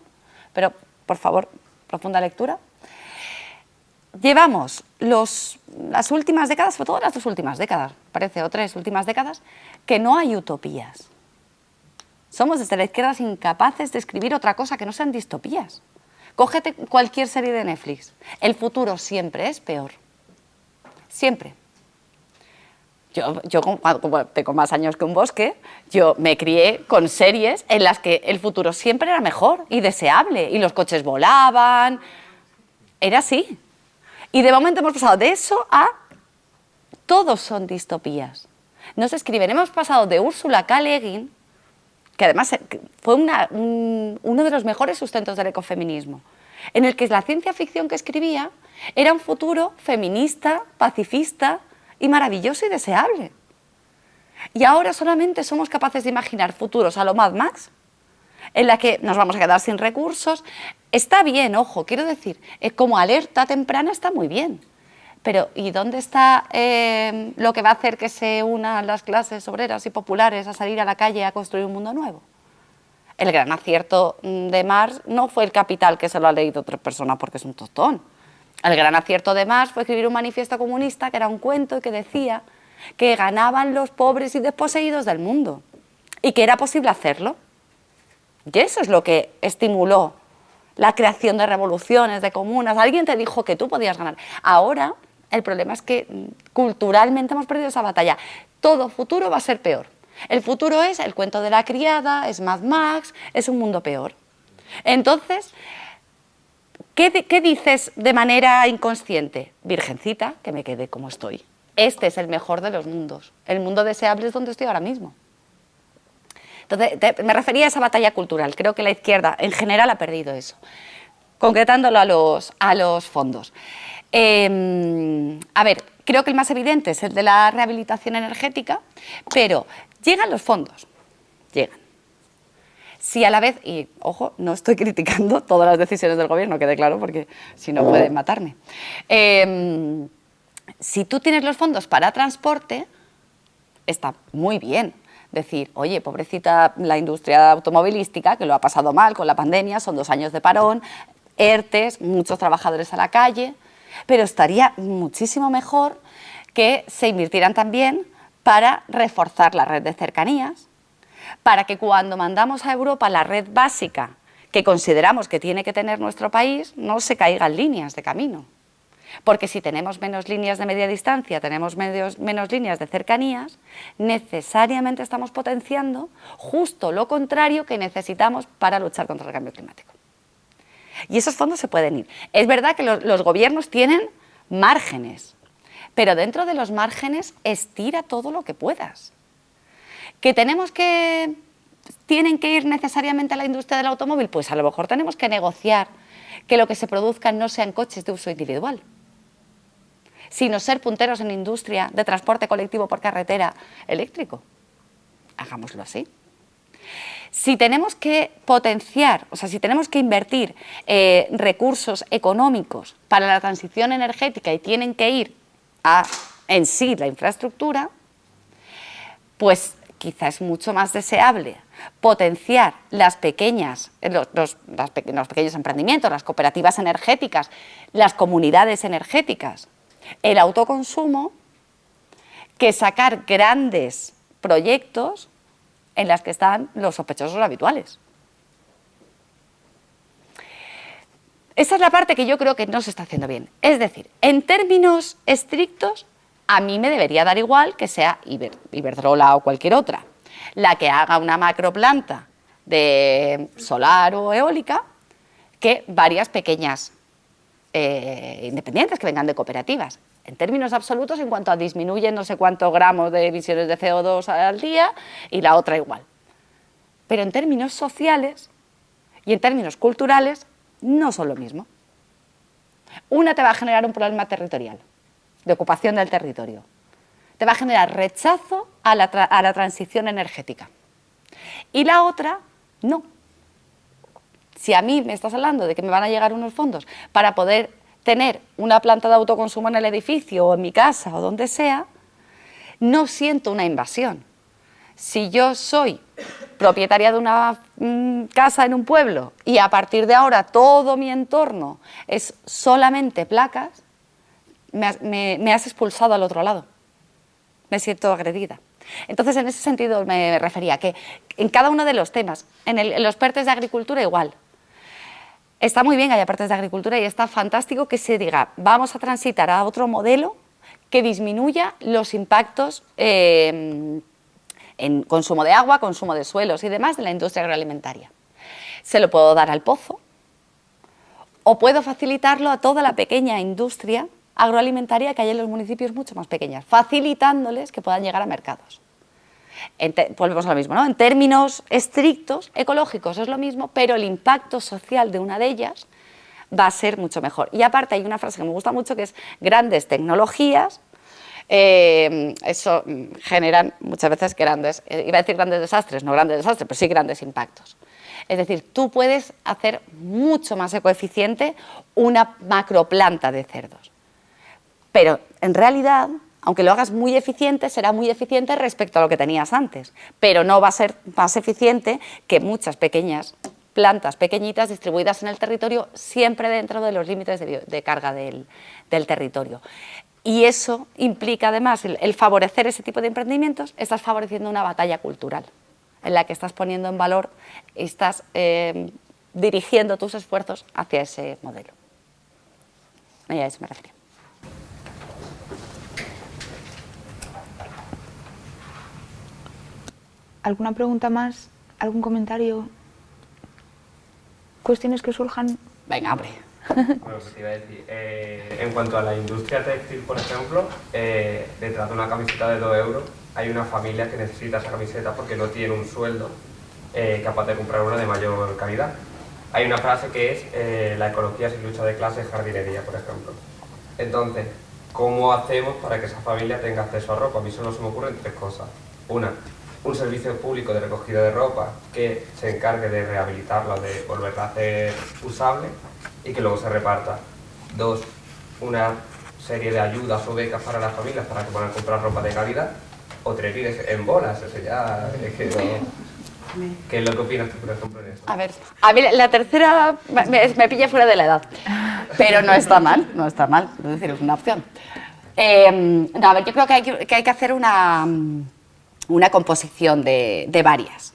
pero por favor, profunda lectura. Llevamos las últimas décadas, sobre todo las dos últimas décadas, parece, o tres últimas décadas, que no hay utopías. Somos desde la izquierda incapaces de escribir otra cosa que no sean distopías. Cógete cualquier serie de Netflix. El futuro siempre es peor. Siempre. Yo, como tengo más años que un bosque, yo me crié con series en las que el futuro siempre era mejor y deseable, y los coches volaban, era así. Y de momento hemos pasado de eso a todos son distopías. No se escriben, hemos pasado de Úrsula K. Le Guin, que además fue uno de los mejores sustentos del ecofeminismo, en el que la ciencia ficción que escribía era un futuro feminista, pacifista, y maravilloso y deseable. Y ahora solamente somos capaces de imaginar futuros a lo Mad Max, en la que nos vamos a quedar sin recursos. Está bien, ojo, quiero decir, es como alerta temprana está muy bien. Pero ¿y dónde está eh, lo que va a hacer que se unan las clases obreras y populares a salir a la calle a construir un mundo nuevo? El gran acierto de Marx no fue el capital que se lo ha leído otra persona porque es un tostón. El gran acierto de Marx fue escribir un manifiesto comunista que era un cuento y que decía que ganaban los pobres y desposeídos del mundo y que era posible hacerlo. Y eso es lo que estimuló la creación de revoluciones, de comunas. Alguien te dijo que tú podías ganar. Ahora el problema es que mm, culturalmente hemos perdido esa batalla. Todo futuro va a ser peor. El futuro es el cuento de la criada, es Mad Max, es un mundo peor. Entonces, ¿Qué, dices de manera inconsciente? Virgencita, que me quede como estoy. Este es el mejor de los mundos. El mundo deseable es donde estoy ahora mismo. Entonces, me refería a esa batalla cultural. Creo que la izquierda en general ha perdido eso. Concretándolo a los, a los fondos. Em, a ver, creo que el más evidente es el de la rehabilitación energética, pero llegan los fondos, llegan. Si a la vez, y ojo, no estoy criticando todas las decisiones del gobierno, quede claro, porque si no pueden matarme. Em, si tú tienes los fondos para transporte, está muy bien decir, oye, pobrecita la industria automovilística, que lo ha pasado mal con la pandemia, son dos años de parón, ERTES, muchos trabajadores a la calle, pero estaría muchísimo mejor que se invirtieran también para reforzar la red de cercanías, para que cuando mandamos a Europa la red básica que consideramos que tiene que tener nuestro país, no se caigan líneas de camino. Porque si tenemos menos líneas de media distancia, tenemos menos líneas de cercanías, necesariamente estamos potenciando justo lo contrario que necesitamos para luchar contra el cambio climático. Y esos fondos se pueden ir. Es verdad que los gobiernos tienen márgenes, pero dentro de los márgenes estira todo lo que puedas. ¿Que tenemos que, tienen que ir necesariamente a la industria del automóvil? Pues a lo mejor tenemos que negociar que lo que se produzca no sean coches de uso individual, sino ser punteros en industria de transporte colectivo por carretera eléctrico. Hagámoslo así. Si tenemos que potenciar, o sea, si tenemos que invertir eh, recursos económicos para la transición energética y tienen que ir a en sí la infraestructura, pues quizás es mucho más deseable potenciar las pequeñas, los, pequeños emprendimientos, las cooperativas energéticas, las comunidades energéticas, el autoconsumo, que sacar grandes proyectos en las que están los sospechosos habituales. Esa es la parte que yo creo que no se está haciendo bien. Es decir, en términos estrictos, a mí me debería dar igual que sea Iberdrola o cualquier otra. La que haga una macroplanta de solar o eólica que varias pequeñas eh, independientes que vengan de cooperativas. En términos absolutos, en cuanto a disminuyen no sé cuántos gramos de emisiones de CO2 al día y la otra igual. Pero en términos sociales y en términos culturales no son lo mismo. Una te va a generar un problema territorial, de ocupación del territorio. Te va a generar rechazo a la, a la transición energética. Y la otra, no. Si a mí me estás hablando de que me van a llegar unos fondos para poder tener una planta de autoconsumo en el edificio o en mi casa o donde sea, no siento una invasión. Si yo soy propietaria de una mm, casa en un pueblo y a partir de ahora todo mi entorno es solamente placas, me, has expulsado al otro lado. Me siento agredida. Entonces, en ese sentido me refería que en cada uno de los temas, en, en los PERTES de agricultura igual, está muy bien que haya partes de agricultura y está fantástico que se diga, vamos a transitar a otro modelo que disminuya los impactos eh, en consumo de agua, consumo de suelos y demás de la industria agroalimentaria. Se lo puedo dar al pozo o puedo facilitarlo a toda la pequeña industria agroalimentaria que hay en los municipios mucho más pequeñas, facilitándoles que puedan llegar a mercados volvemos a lo mismo, ¿no? En términos estrictos, ecológicos es lo mismo, pero el impacto social de una de ellas va a ser mucho mejor. Y aparte hay una frase que me gusta mucho que es grandes tecnologías, eh, eso generan muchas veces grandes, eh, iba a decir grandes desastres, no grandes desastres, pero sí grandes impactos. Es decir, tú puedes hacer mucho más ecoeficiente una macroplanta de cerdos, pero en realidad aunque lo hagas muy eficiente, será muy eficiente respecto a lo que tenías antes, pero no va a ser más eficiente que muchas pequeñas plantas pequeñitas distribuidas en el territorio, siempre dentro de los límites de, carga del, territorio. Y eso implica además el, favorecer ese tipo de emprendimientos, estás favoreciendo una batalla cultural, en la que estás poniendo en valor, estás eh, dirigiendo tus esfuerzos hacia ese modelo. Y a eso me refiero. ¿Alguna pregunta más? ¿Algún comentario? ¿Cuestiones que surjan? Venga, hombre. Bueno, pues te iba a decir, eh, en cuanto a la industria textil, por ejemplo, eh, detrás de una camiseta de 2 euros hay una familia que necesita esa camiseta porque no tiene un sueldo eh, capaz de comprar una de mayor calidad. Hay una frase que es la ecología sin lucha de clase es jardinería, por ejemplo. Entonces, ¿cómo hacemos para que esa familia tenga acceso a ropa? A mí solo se me ocurren tres cosas. Una, un servicio público de recogida de ropa que se encargue de rehabilitarla, de volverla a hacer usable y que luego se reparta. Dos, una serie de ayudas o becas para las familias para que puedan comprar ropa de calidad. O tres en bolas, eso ya es que ¿Qué es lo que opinas tú, por ejemplo, en eso? A ver, a mí la tercera me, pilla fuera de la edad, pero no está mal, no está mal, es decir, es una opción. Eh, no, a ver, yo creo que hay que, hay que hacer una, una composición de, varias.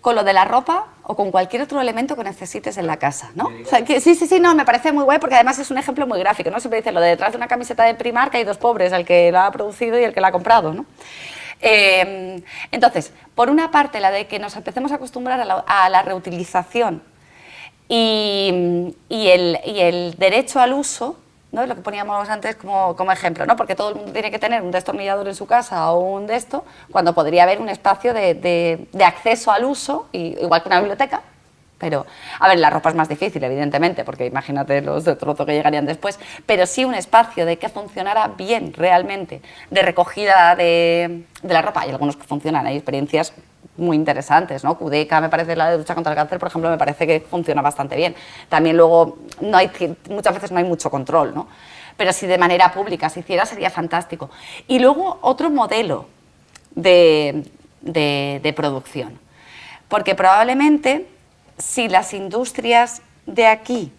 Con lo de la ropa o con cualquier otro elemento que necesites en la casa, ¿no? sí, sí, sí, no, me parece muy guay porque además es un ejemplo muy gráfico, ¿no? Siempre dice lo de detrás de una camiseta de Primar que hay dos pobres, el que la ha producido y el que la ha comprado, ¿no? Eh, entonces, por una parte, la de que nos empecemos a acostumbrar a la, reutilización y, el, y el derecho al uso ¿no? lo que poníamos antes como, ejemplo, ¿no? porque todo el mundo tiene que tener un destornillador en su casa o un de esto, cuando podría haber un espacio de, acceso al uso, igual que una biblioteca, pero, a ver, la ropa es más difícil, evidentemente, porque imagínate los de trozo que llegarían después, pero sí un espacio de que funcionara bien realmente, de recogida de, la ropa. Hay algunos que funcionan, hay experiencias muy interesantes, ¿no? Cudeca, me parece, la de lucha contra el cáncer, por ejemplo, me parece que funciona bastante bien. También luego, muchas veces no hay mucho control, ¿no? Pero si de manera pública se hiciera sería fantástico. Y luego otro modelo de, de, de producción, porque probablemente si las industrias de aquí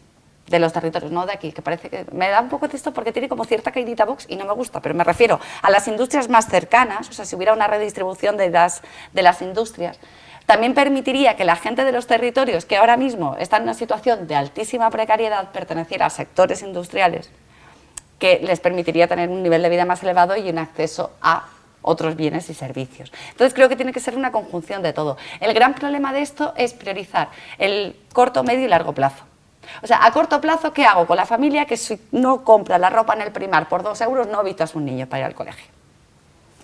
de los territorios, no de aquí, que parece que me da un poco de esto porque tiene como cierta caidita box y no me gusta, pero me refiero a las industrias más cercanas, o sea, si hubiera una redistribución de las, de las industrias, también permitiría que la gente de los territorios que ahora mismo están en una situación de altísima precariedad perteneciera a sectores industriales que les permitiría tener un nivel de vida más elevado y un acceso a otros bienes y servicios. Entonces creo que tiene que ser una conjunción de todo. El gran problema de esto es priorizar el corto, medio y largo plazo. O sea, a corto plazo, ¿qué hago con la familia que si no compra la ropa en el primar por dos euros no a su niño para ir al colegio?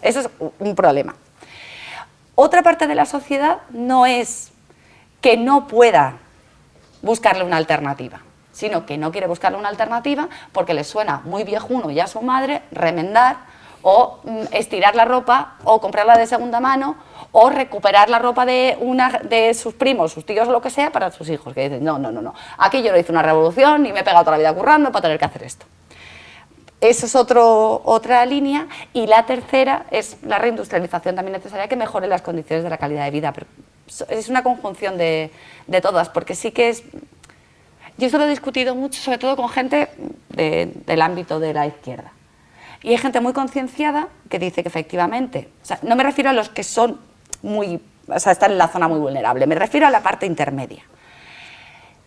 Eso es un problema. Otra parte de la sociedad no es que no pueda buscarle una alternativa, sino que no quiere buscarle una alternativa porque le suena muy viejuno ya a su madre remendar o mm, estirar la ropa o comprarla de segunda mano o recuperar la ropa de, una, de sus primos, sus tíos o lo que sea para sus hijos, que dicen, no, no, no, no, aquí yo no hice una revolución ni me he pegado toda la vida currando para tener que hacer esto. Esa es otro, otra línea y la tercera es la reindustrialización también necesaria que mejore las condiciones de la calidad de vida, pero es una conjunción de, de todas, porque sí que es... Yo esto lo he discutido mucho, sobre todo con gente del ámbito de la izquierda. Y hay gente muy concienciada que dice que efectivamente, o sea, no me refiero a los que son muy, o sea, están en la zona muy vulnerable, me refiero a la parte intermedia.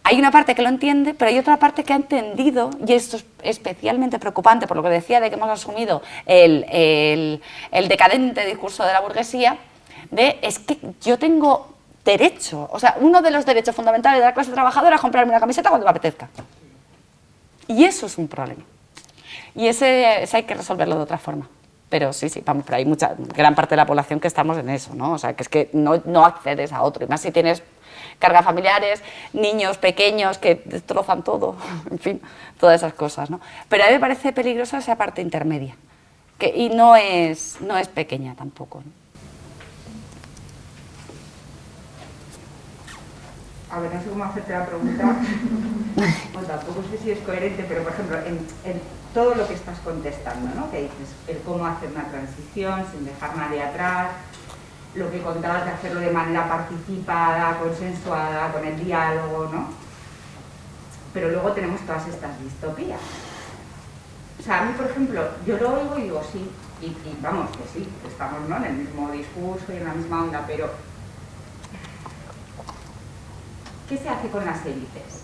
Hay una parte que lo entiende, pero hay otra parte que ha entendido, y esto es especialmente preocupante por lo que decía de que hemos asumido el, el, decadente discurso de la burguesía, de es que yo tengo derecho, o sea, uno de los derechos fundamentales de la clase trabajadora es comprarme una camiseta cuando me apetezca. Y eso es un problema. Y ese, hay que resolverlo de otra forma. Pero sí, sí, vamos, pero hay mucha, gran parte de la población que estamos en eso, ¿no? O sea, que es que no, no accedes a otro, y más si tienes cargas familiares, niños pequeños que destrozan todo, en fin, todas esas cosas, ¿no? Pero a mí me parece peligrosa esa parte intermedia, que, y no es, no es pequeña tampoco, A ver, no sé cómo hacerte la pregunta, pues tampoco sé si es coherente, pero por ejemplo, en, en todo lo que estás contestando, ¿no? que dices el cómo hacer una transición sin dejar nadie atrás, lo que contabas de hacerlo de manera participada, consensuada, con el diálogo, ¿no? Pero luego tenemos todas estas distopías. O sea, a mí, por ejemplo, yo lo oigo y digo sí, y, y vamos, que sí, que estamos ¿no? en el mismo discurso y en la misma onda, pero ¿qué se hace con las élites?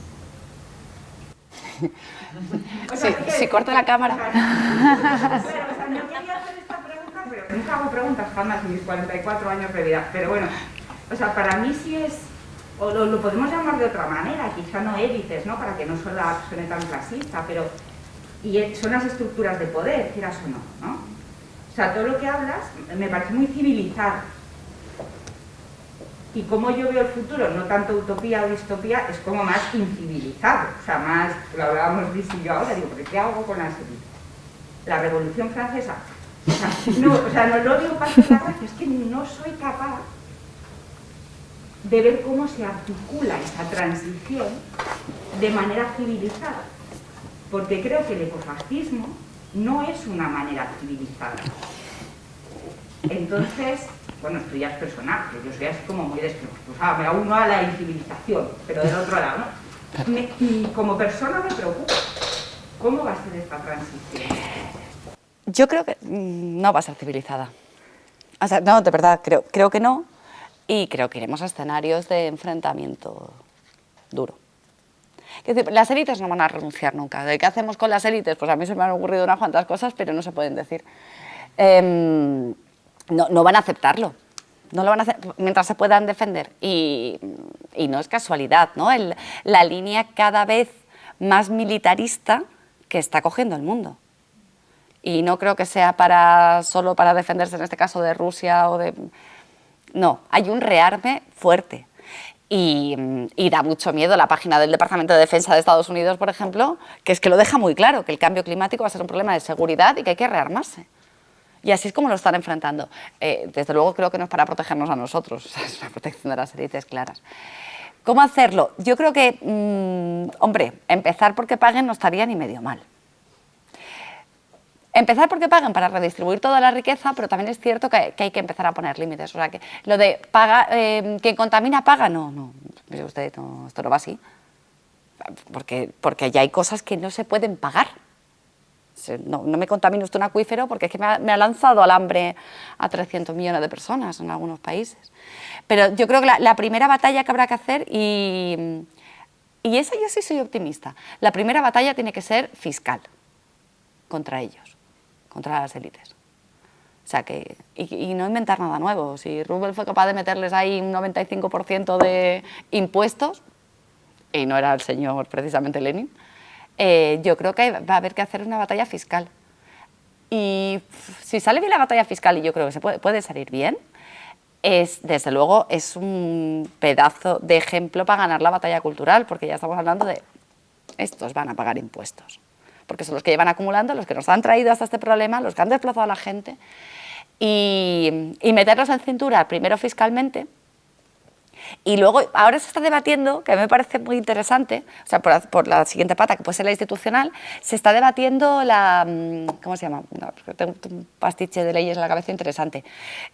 si corta la cámara. Pero, o sea, no quería hacer esta pregunta, pero nunca hago preguntas jamás en mis 44 años de vida. Pero bueno, o sea, para mí sí es, o lo, podemos llamar de otra manera, quizá no élites, ¿no? Para que no suene tan clasista, pero y son las estructuras de poder, quieras o no, ¿no? O sea, todo lo que hablas me parece muy civilizado y como yo veo el futuro, no tanto utopía o distopía, es como más incivilizado, o sea, más, lo hablábamos Luis yo ahora, digo, ¿pero qué hago con la élites? La Revolución Francesa, o sea, no, o sea, no lo digo para la es que no soy capaz de ver cómo se articula esa transición de manera civilizada, porque creo que el ecofascismo no es una manera civilizada. Entonces, bueno, esto ya es personal, que yo soy así como muy despreocupada, me uno a la incivilización, pero del otro lado, ¿no? y como persona me preocupa, ¿cómo va a ser esta transición? Yo creo que mm, no va a ser civilizada. O sea, no, de verdad, creo, creo que no, y creo que iremos a escenarios de enfrentamiento duro. Es decir, las élites no van a renunciar nunca. ¿De qué hacemos con las élites? Pues a mí se me han ocurrido unas cuantas cosas, pero no se pueden decir. Eh, no, van a aceptarlo. No lo van a hacer mientras se puedan defender. Y, no es casualidad, ¿no? la línea cada vez más militarista que está cogiendo el mundo. Y no creo que sea para, solo para defenderse, en este caso, de Rusia o de... No, hay un rearme fuerte. Y, y, da mucho miedo la página del Departamento de Defensa de Estados Unidos, por ejemplo, que es que lo deja muy claro, que el cambio climático va a ser un problema de seguridad y que hay que rearmarse. Y así es como lo están enfrentando. Eh, desde luego creo que no es para protegernos a nosotros, es una protección de las élites claras. ¿Cómo hacerlo? Yo creo que, mm, hombre, empezar porque paguen no estaría ni medio mal. Empezar porque paguen para redistribuir toda la riqueza, pero también es cierto que, hay que empezar a poner límites. O sea, que lo de paga, eh, quien contamina paga, no, no, usted, esto no va así. Porque, porque ya hay cosas que no se pueden pagar no, me contamine usted un acuífero porque es que me ha, lanzado al hambre a 300 millones de personas en algunos países. Pero yo creo que la, primera batalla que habrá que hacer, y, y esa yo sí soy optimista, la primera batalla tiene que ser fiscal. contra ellos, contra las élites. O sea que, y, no inventar nada nuevo. Si Rubel fue capaz de meterles ahí un 95% de impuestos, y no era el señor precisamente Lenin, eh, yo creo que va a haber que hacer una batalla fiscal. Y si sale bien la batalla fiscal, y yo creo que se puede, puede salir bien, es, desde luego, es un pedazo de ejemplo para ganar la batalla cultural, porque ya estamos hablando de estos van a pagar impuestos, porque son los que llevan acumulando, los que nos han traído hasta este problema, los que han desplazado a la gente, y, y meterlos en cintura, primero fiscalmente, y luego, ahora se está debatiendo, que me parece muy interesante, o sea, por, la siguiente pata, que puede ser la institucional, se está debatiendo la, mm, ¿cómo se llama? tengo un pastiche de leyes en la cabeza interesante.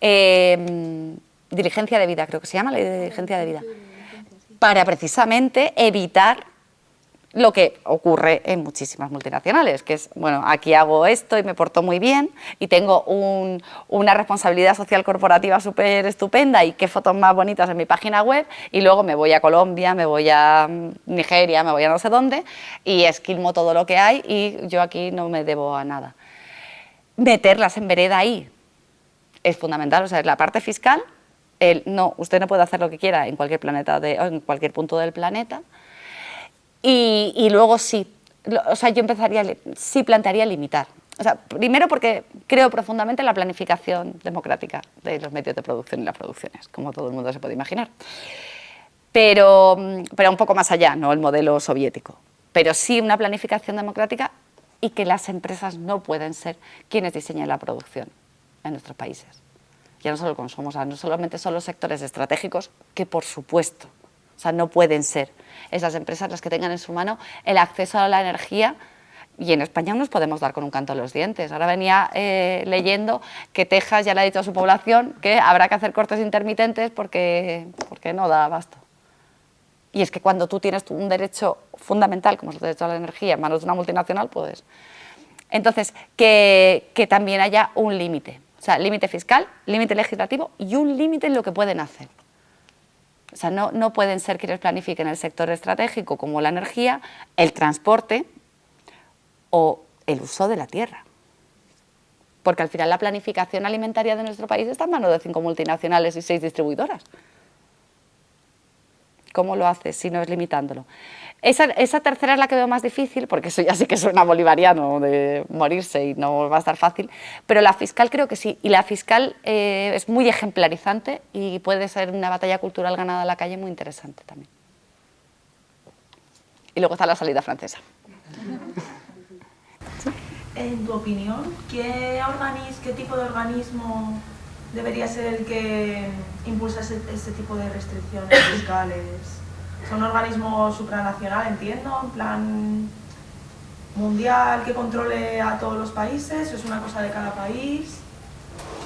Eh, diligencia de vida, creo que se llama, ley de diligencia de vida. Para precisamente evitar lo que ocurre en muchísimas multinacionales, que es, bueno, aquí hago esto y me porto muy bien y tengo una responsabilidad social corporativa súper estupenda y qué fotos más bonitas en mi página web y luego me voy a Colombia, me voy a Nigeria, me voy a no sé dónde y esquilmo todo lo que hay y yo aquí no me debo a nada. Meterlas en vereda ahí es fundamental, o sea, la parte fiscal, el, no, usted no puede hacer lo que quiera en cualquier, planeta de, en cualquier punto del planeta, y, luego sí, o sea, yo empezaría, sí plantearía limitar. O sea, primero porque creo profundamente en la planificación democrática de los medios de producción y las producciones, como todo el mundo se puede imaginar. Pero, pero un poco más allá, no el modelo soviético. Pero sí una planificación democrática y que las empresas no pueden ser quienes diseñen la producción en nuestros países. Ya no solo el no solamente son los sectores estratégicos, que por supuesto, o sea, no pueden ser esas empresas las que tengan en su mano el acceso a la energía y en España nos podemos dar con un canto a los dientes. Ahora venía eh, leyendo que Texas ya le ha dicho a su población que habrá que hacer cortes intermitentes porque, porque no da abasto. Y es que cuando tú tienes un derecho fundamental, como es el derecho a la energía, en manos de una multinacional, puedes. Entonces, que, que también haya un límite. O sea, límite fiscal, límite legislativo y un límite en lo que pueden hacer. O sea, no, no pueden ser quienes planifiquen el sector estratégico como la energía, el transporte o el uso de la tierra. Porque al final la planificación alimentaria de nuestro país está en manos de cinco multinacionales y seis distribuidoras. ¿Cómo lo hace si no es limitándolo? Esa, tercera es la que veo más difícil, porque eso ya sí que suena bolivariano de morirse y no va a estar fácil, pero la fiscal creo que sí, y la fiscal eh, es muy ejemplarizante y puede ser una batalla cultural ganada en la calle muy interesante también. Y luego está la salida francesa. En tu opinión, ¿qué, qué tipo de organismo debería ser el que impulsa ese tipo de restricciones fiscales? Son organismos supranacional, entiendo, en plan mundial que controle a todos los países, es una cosa de cada país,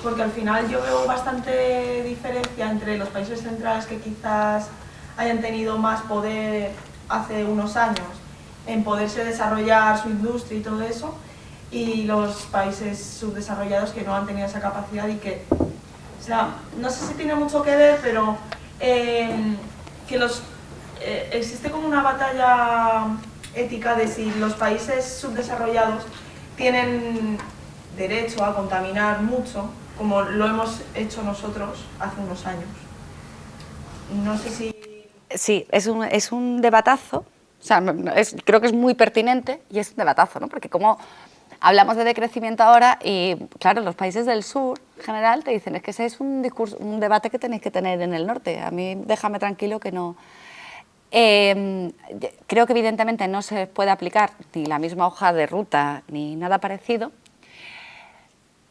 porque al final yo veo bastante diferencia entre los países centrales que quizás hayan tenido más poder hace unos años en poderse desarrollar su industria y todo eso, y los países subdesarrollados que no han tenido esa capacidad y que, o sea, no sé si tiene mucho que ver, pero eh, que los eh, existe como una batalla ética de si los países subdesarrollados tienen derecho a contaminar mucho, como lo hemos hecho nosotros hace unos años. No sé si... Sí, es un, es un debatazo, o sea, creo que es muy pertinente y es un debatazo, ¿no? Porque como hablamos de decrecimiento ahora y, claro, los países del sur, en general, te dicen, es que ese es un, discurso, un debate que tenéis que tener en el norte. A mí déjame tranquilo que no, Em, creo que evidentemente no se puede aplicar ni la misma hoja de ruta ni nada parecido,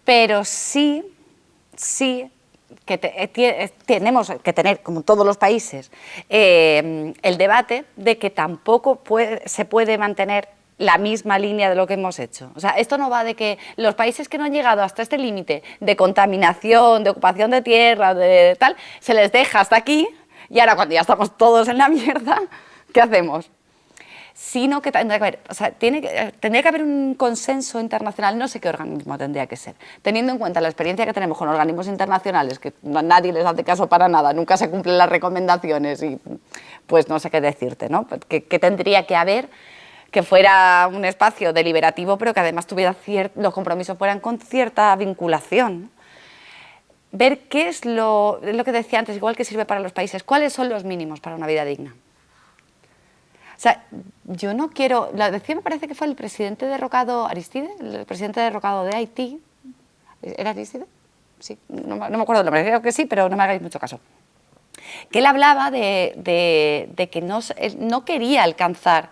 pero sí, sí que eh, eh, tenemos que tener, como todos los países, em, el debate de que tampoco se puede mantener la misma línea de lo que hemos hecho. O sea, esto no va de que los países que no han llegado hasta este límite de contaminación, de ocupación de tierra, de tal, se les deja hasta aquí y ahora cuando ya estamos todos en la mierda, ¿qué hacemos? Sino que que que, tendría que haber un consenso internacional, no sé qué organismo tendría que ser, teniendo en cuenta la experiencia que tenemos con organismos internacionales, que nadie les hace caso para nada, nunca se cumplen las recomendaciones y pues no sé qué decirte, ¿no? ¿Qué, tendría que haber que fuera un espacio deliberativo, pero que además tuviera los compromisos fueran con cierta vinculación. Ver qué es lo, lo que decía antes, igual que sirve para los países, cuáles son los mínimos para una vida digna. O sea, yo no quiero, la decía me parece que fue el presidente derrocado Aristide, el presidente derrocado de Haití, ¿era Aristide? Sí, no, me acuerdo el nombre, creo que sí, pero no me hagáis mucho caso. Que él hablaba de, que no, no quería alcanzar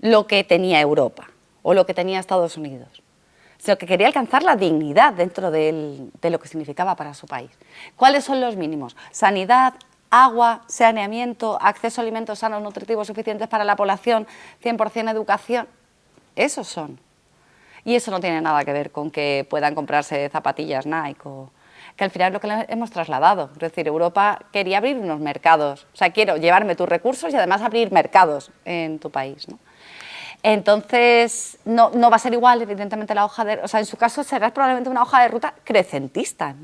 lo que tenía Europa o lo que tenía Estados Unidos, sino que quería alcanzar la dignidad dentro de lo que significaba para su país. ¿Cuáles son los mínimos? Sanidad, agua, saneamiento, acceso a alimentos sanos, nutritivos suficientes para la población, 100% educación. Esos son. Y eso no tiene nada que ver con que puedan comprarse zapatillas Nike o, que al final es lo que le hemos trasladado. Es decir, Europa quería abrir unos mercados. O sea, quiero llevarme tus recursos y además abrir mercados en tu país. ¿no? Entonces, no, no, va a ser igual, evidentemente, la hoja de... O sea, en su caso será probablemente una hoja de ruta crecentista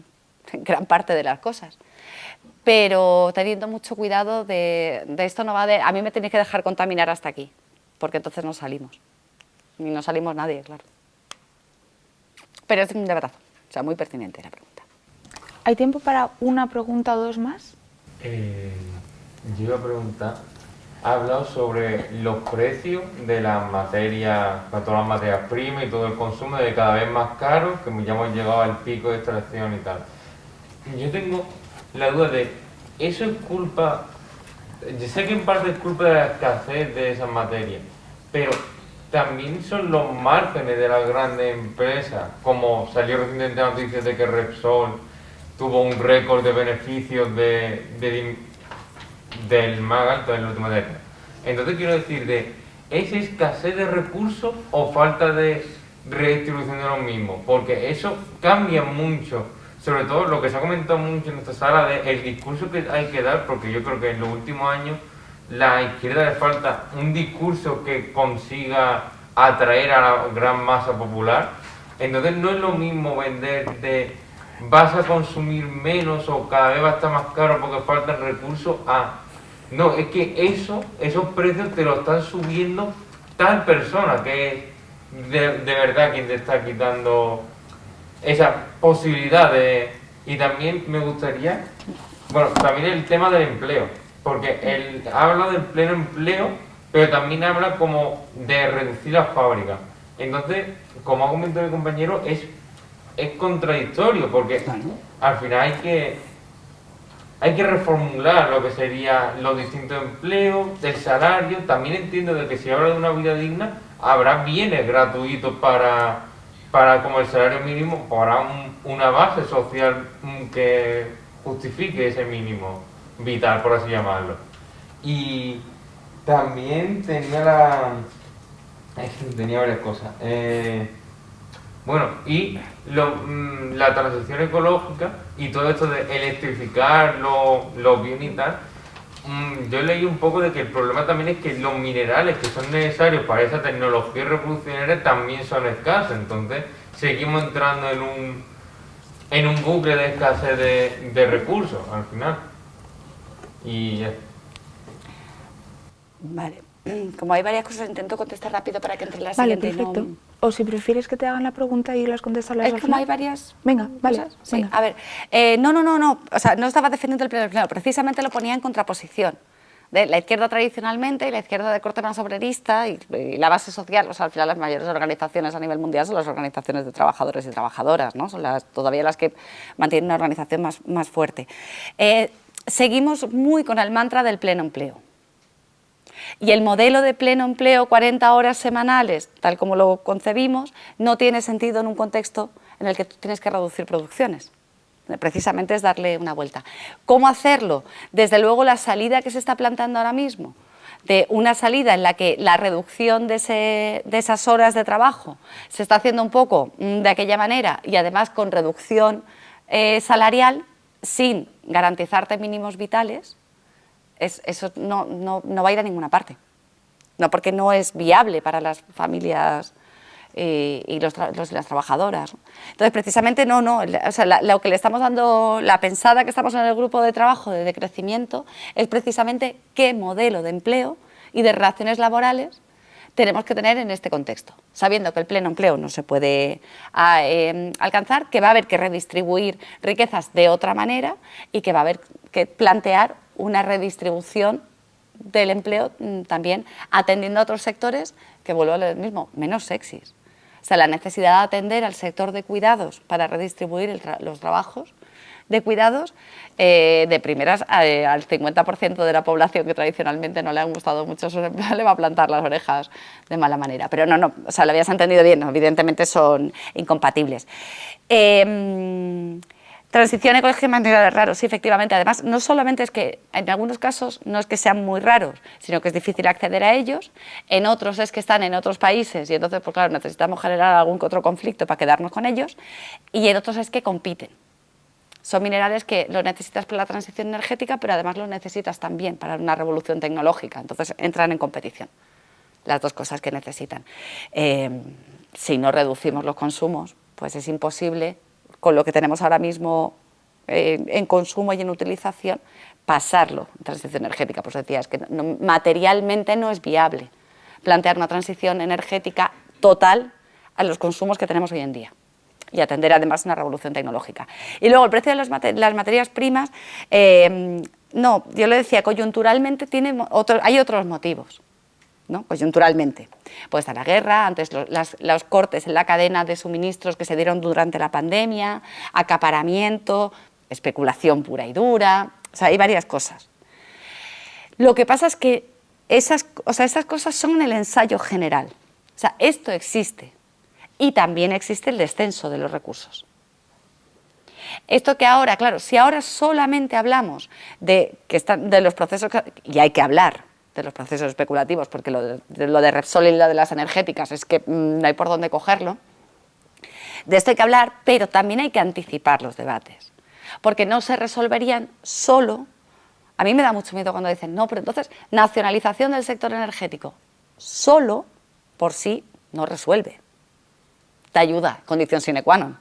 en gran parte de las cosas. Pero teniendo mucho cuidado de, de esto no va de... A mí me tenéis que dejar contaminar hasta aquí, porque entonces no salimos. Ni no salimos nadie, claro. Pero es un debatazo, o sea, muy pertinente la pregunta. ¿Hay tiempo para una pregunta o dos más? Eh, yo iba a preguntar, ha hablado sobre los precios de las materias, para todas las materias primas y todo el consumo de cada vez más caro, que ya hemos llegado al pico de extracción y tal. Yo tengo la duda de, ¿eso es culpa, yo sé que en parte es culpa de la escasez de esas materias, pero también son los márgenes de las grandes empresas, como salió recientemente la noticia de que Repsol tuvo un récord de beneficios de, del más alto la última década. Entonces quiero decir, de, ¿es escasez de recursos o falta de redistribución de los mismos? Porque eso cambia mucho, sobre todo lo que se ha comentado mucho en esta sala, de el discurso que hay que dar, porque yo creo que en los últimos años la izquierda le falta un discurso que consiga atraer a la gran masa popular. Entonces no es lo mismo vender de vas a consumir menos o cada vez va a estar más caro porque faltan recursos a... No, es que eso, esos precios te lo están subiendo tal persona que es de, verdad quien te está quitando esa posibilidad de... Y también me gustaría, bueno, también el tema del empleo, porque él habla del pleno empleo, pero también habla como de reducir las fábricas. Entonces, como ha comentado mi compañero, es es contradictorio porque al final hay que hay que reformular lo que sería los distintos empleos, el salario. También entiendo de que si habla de una vida digna, habrá bienes gratuitos para, para como el salario mínimo, para una base social que justifique ese mínimo vital, por así llamarlo. Y también tenía la... tenía varias cosas. Eh, bueno, y mm, la transición ecológica y todo esto de electrificar los bienes y tal, mm, yo leí un poco de que el problema también es que los minerales que son necesarios para esa tecnología revolucionaria también son escasos, entonces seguimos entrando en un, en un bucle de escasez de, de recursos al final. Y ya. Vale. Como hay varias cosas, intento contestar rápido para que entre las vale, perfecto. O si prefieres que te hagan la pregunta y las contestas las Es como hay varias Venga, vale. Sí, a ver. Eh, no, no, no, no. O sea, no estaba defendiendo el pleno empleo. Precisamente lo ponía en contraposición. De la izquierda tradicionalmente y la izquierda de corte más obrerista y, la base social, o sea, al final las mayores organizaciones a nivel mundial son las organizaciones de trabajadores y trabajadoras, ¿no? Son las, todavía las que mantienen una organización más, más fuerte. Eh, seguimos muy con el mantra del pleno empleo. Y el modelo de pleno empleo, 40 horas semanales, tal como lo concebimos, no tiene sentido en un contexto en el que tú tienes que reducir producciones. Precisamente es darle una vuelta. ¿Cómo hacerlo? Desde luego la salida que se está plantando ahora mismo, de una salida en la que la reducción de, esas horas de trabajo se está haciendo un poco mm, de aquella manera y además con reducción eh, salarial sin garantizarte mínimos vitales, eso no, va a ir a ninguna parte. No porque no es viable para las familias eh, y los, las trabajadoras. Entonces, precisamente no, no, o sea, lo que le estamos dando, la pensada que estamos en el grupo de trabajo de decrecimiento es precisamente qué modelo de empleo y de relaciones laborales tenemos que tener en este contexto, sabiendo que el pleno empleo no se puede ah, em, alcanzar, que va a haber que redistribuir riquezas de otra manera y que va a haber que plantear una redistribución del empleo mm, también atendiendo a otros sectores que vuelvo a lo mismo, menos sexys. O sea, la necesidad de atender al sector de cuidados para redistribuir los trabajos de cuidados eh, de primeras eh, al 50% de la población que tradicionalmente no le han gustado mucho su empleo le va a plantar las orejas de mala manera. Pero no, no, o sea, lo habías entendido bien, evidentemente son incompatibles. Em, transición ecológica y materiales raros, sí, efectivamente. Además, no solamente es que en algunos casos no es que sean muy raros, sino que es difícil acceder a ellos, en otros es que están en otros países y entonces, pues claro, necesitamos generar algún otro conflicto para quedarnos con ellos, y en otros es que compiten. Son minerales que lo necesitas para la transición energética, pero además lo necesitas también para una revolución tecnológica, entonces entran en competición las dos cosas que necesitan. Eh, si no reducimos los consumos, pues es imposible, con lo que tenemos ahora mismo eh, en consumo y en utilización, pasarlo en transición energética. Pues decía, es que materialmente no es viable plantear una transición energética total a los consumos que tenemos hoy en día y atender además una revolución tecnológica. Y luego el precio de las, materias primas, eh, no, yo le decía, coyunturalmente tiene hay otros motivos. ¿No? coyunturalmente. Puede estar la guerra, antes los, cortes en la cadena de suministros que se dieron durante la pandemia, acaparamiento, especulación pura y dura, o sea, hay varias cosas. Lo que pasa es que esas, o sea, esas cosas son el ensayo general, o sea, esto existe, y también existe el descenso de los recursos. Esto que ahora, claro, si ahora solamente hablamos de, que están, de los procesos, y hay que hablar de los procesos especulativos, porque lo de, Repsol y lo de las energéticas es que mm, no hay por dónde cogerlo, de esto hay que hablar, pero también hay que anticipar los debates, porque no se resolverían solo, a mí me da mucho miedo cuando dicen, no, pero entonces nacionalización del sector energético, solo por sí no resuelve te ayuda, condición sine qua non.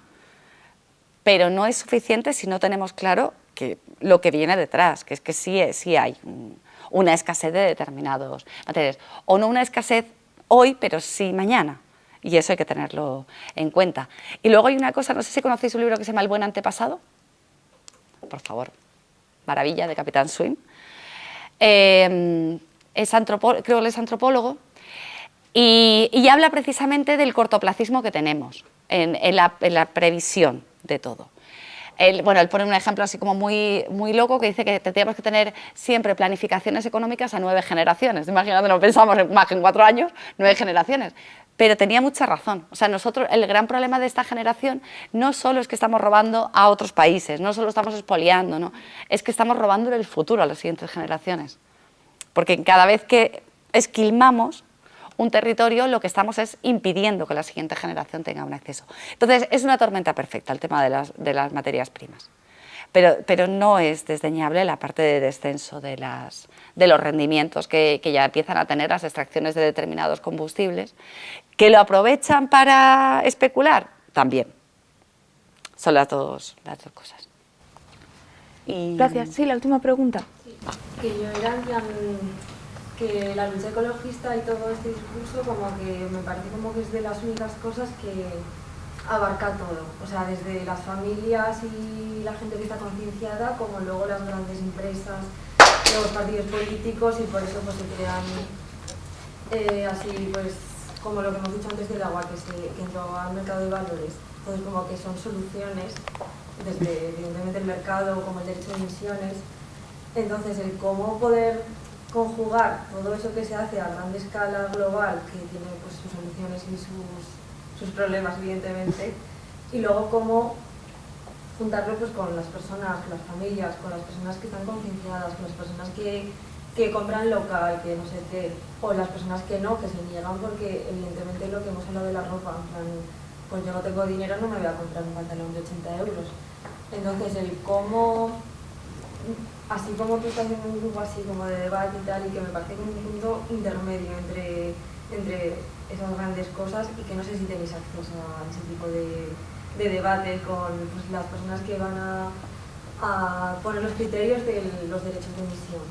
Pero no es suficiente si no tenemos claro que lo que viene detrás, que es que sí, sí hay una escasez de determinados materiales. O no una escasez hoy, pero sí mañana. Y eso hay que tenerlo en cuenta. Y luego hay una cosa, no sé si conocéis un libro que se llama El buen antepasado. Por favor, maravilla, de Capitán Swing. Eh, es creo que es antropólogo y, habla precisamente del cortoplacismo que tenemos en, la, previsión de todo. Él, bueno, él pone un ejemplo así como muy, muy loco que dice que tendríamos que tener siempre planificaciones económicas a nueve generaciones. Imagínate, no pensamos en más que en cuatro años, nueve generaciones. Pero tenía mucha razón. O sea, nosotros, el gran problema de esta generación no solo es que estamos robando a otros países, no solo estamos expoliando, no, es que estamos robando el futuro a las siguientes generaciones. Porque cada vez que esquilmamos, un territorio, lo que estamos es impidiendo que la siguiente generación tenga un acceso. Entonces, es una tormenta perfecta el tema de las, materias primas. Pero, pero, no es desdeñable la parte de descenso de, las, de los rendimientos que, ya empiezan a tener las extracciones de determinados combustibles, que lo aprovechan para especular, también. Son las dos, las dos cosas. Gracias. Sí, la última pregunta. que yo era que la lucha ecologista y todo este discurso como que me parece como que es de las únicas cosas que abarca todo, o sea, desde las familias y la gente que está concienciada, como luego las grandes empresas, los partidos políticos y por eso pues se crean eh, así pues como lo que hemos dicho antes del agua, que, se, que entró al mercado de valores, entonces como que son soluciones desde evidentemente el mercado como el derecho de emisiones, entonces el cómo poder conjugar todo eso que se hace a gran escala global, que tiene pues, sus soluciones y sus, problemas, evidentemente, y luego cómo juntarlo pues, con las personas, con las familias, con las personas que están concienciadas, con las personas que, que compran local, que no sé qué, o las personas que no, que se niegan porque evidentemente lo que hemos hablado de la ropa, en plan, pues yo no tengo dinero, no me voy a comprar un pantalón de 80 euros. Entonces el cómo así como tú estás en un grupo así como de debate y tal, y que me parece como un punto intermedio entre, entre esas grandes cosas y que no sé si tenéis acceso a ese tipo de, de debate con pues, las personas que van a, a, poner los criterios de los derechos de emisión,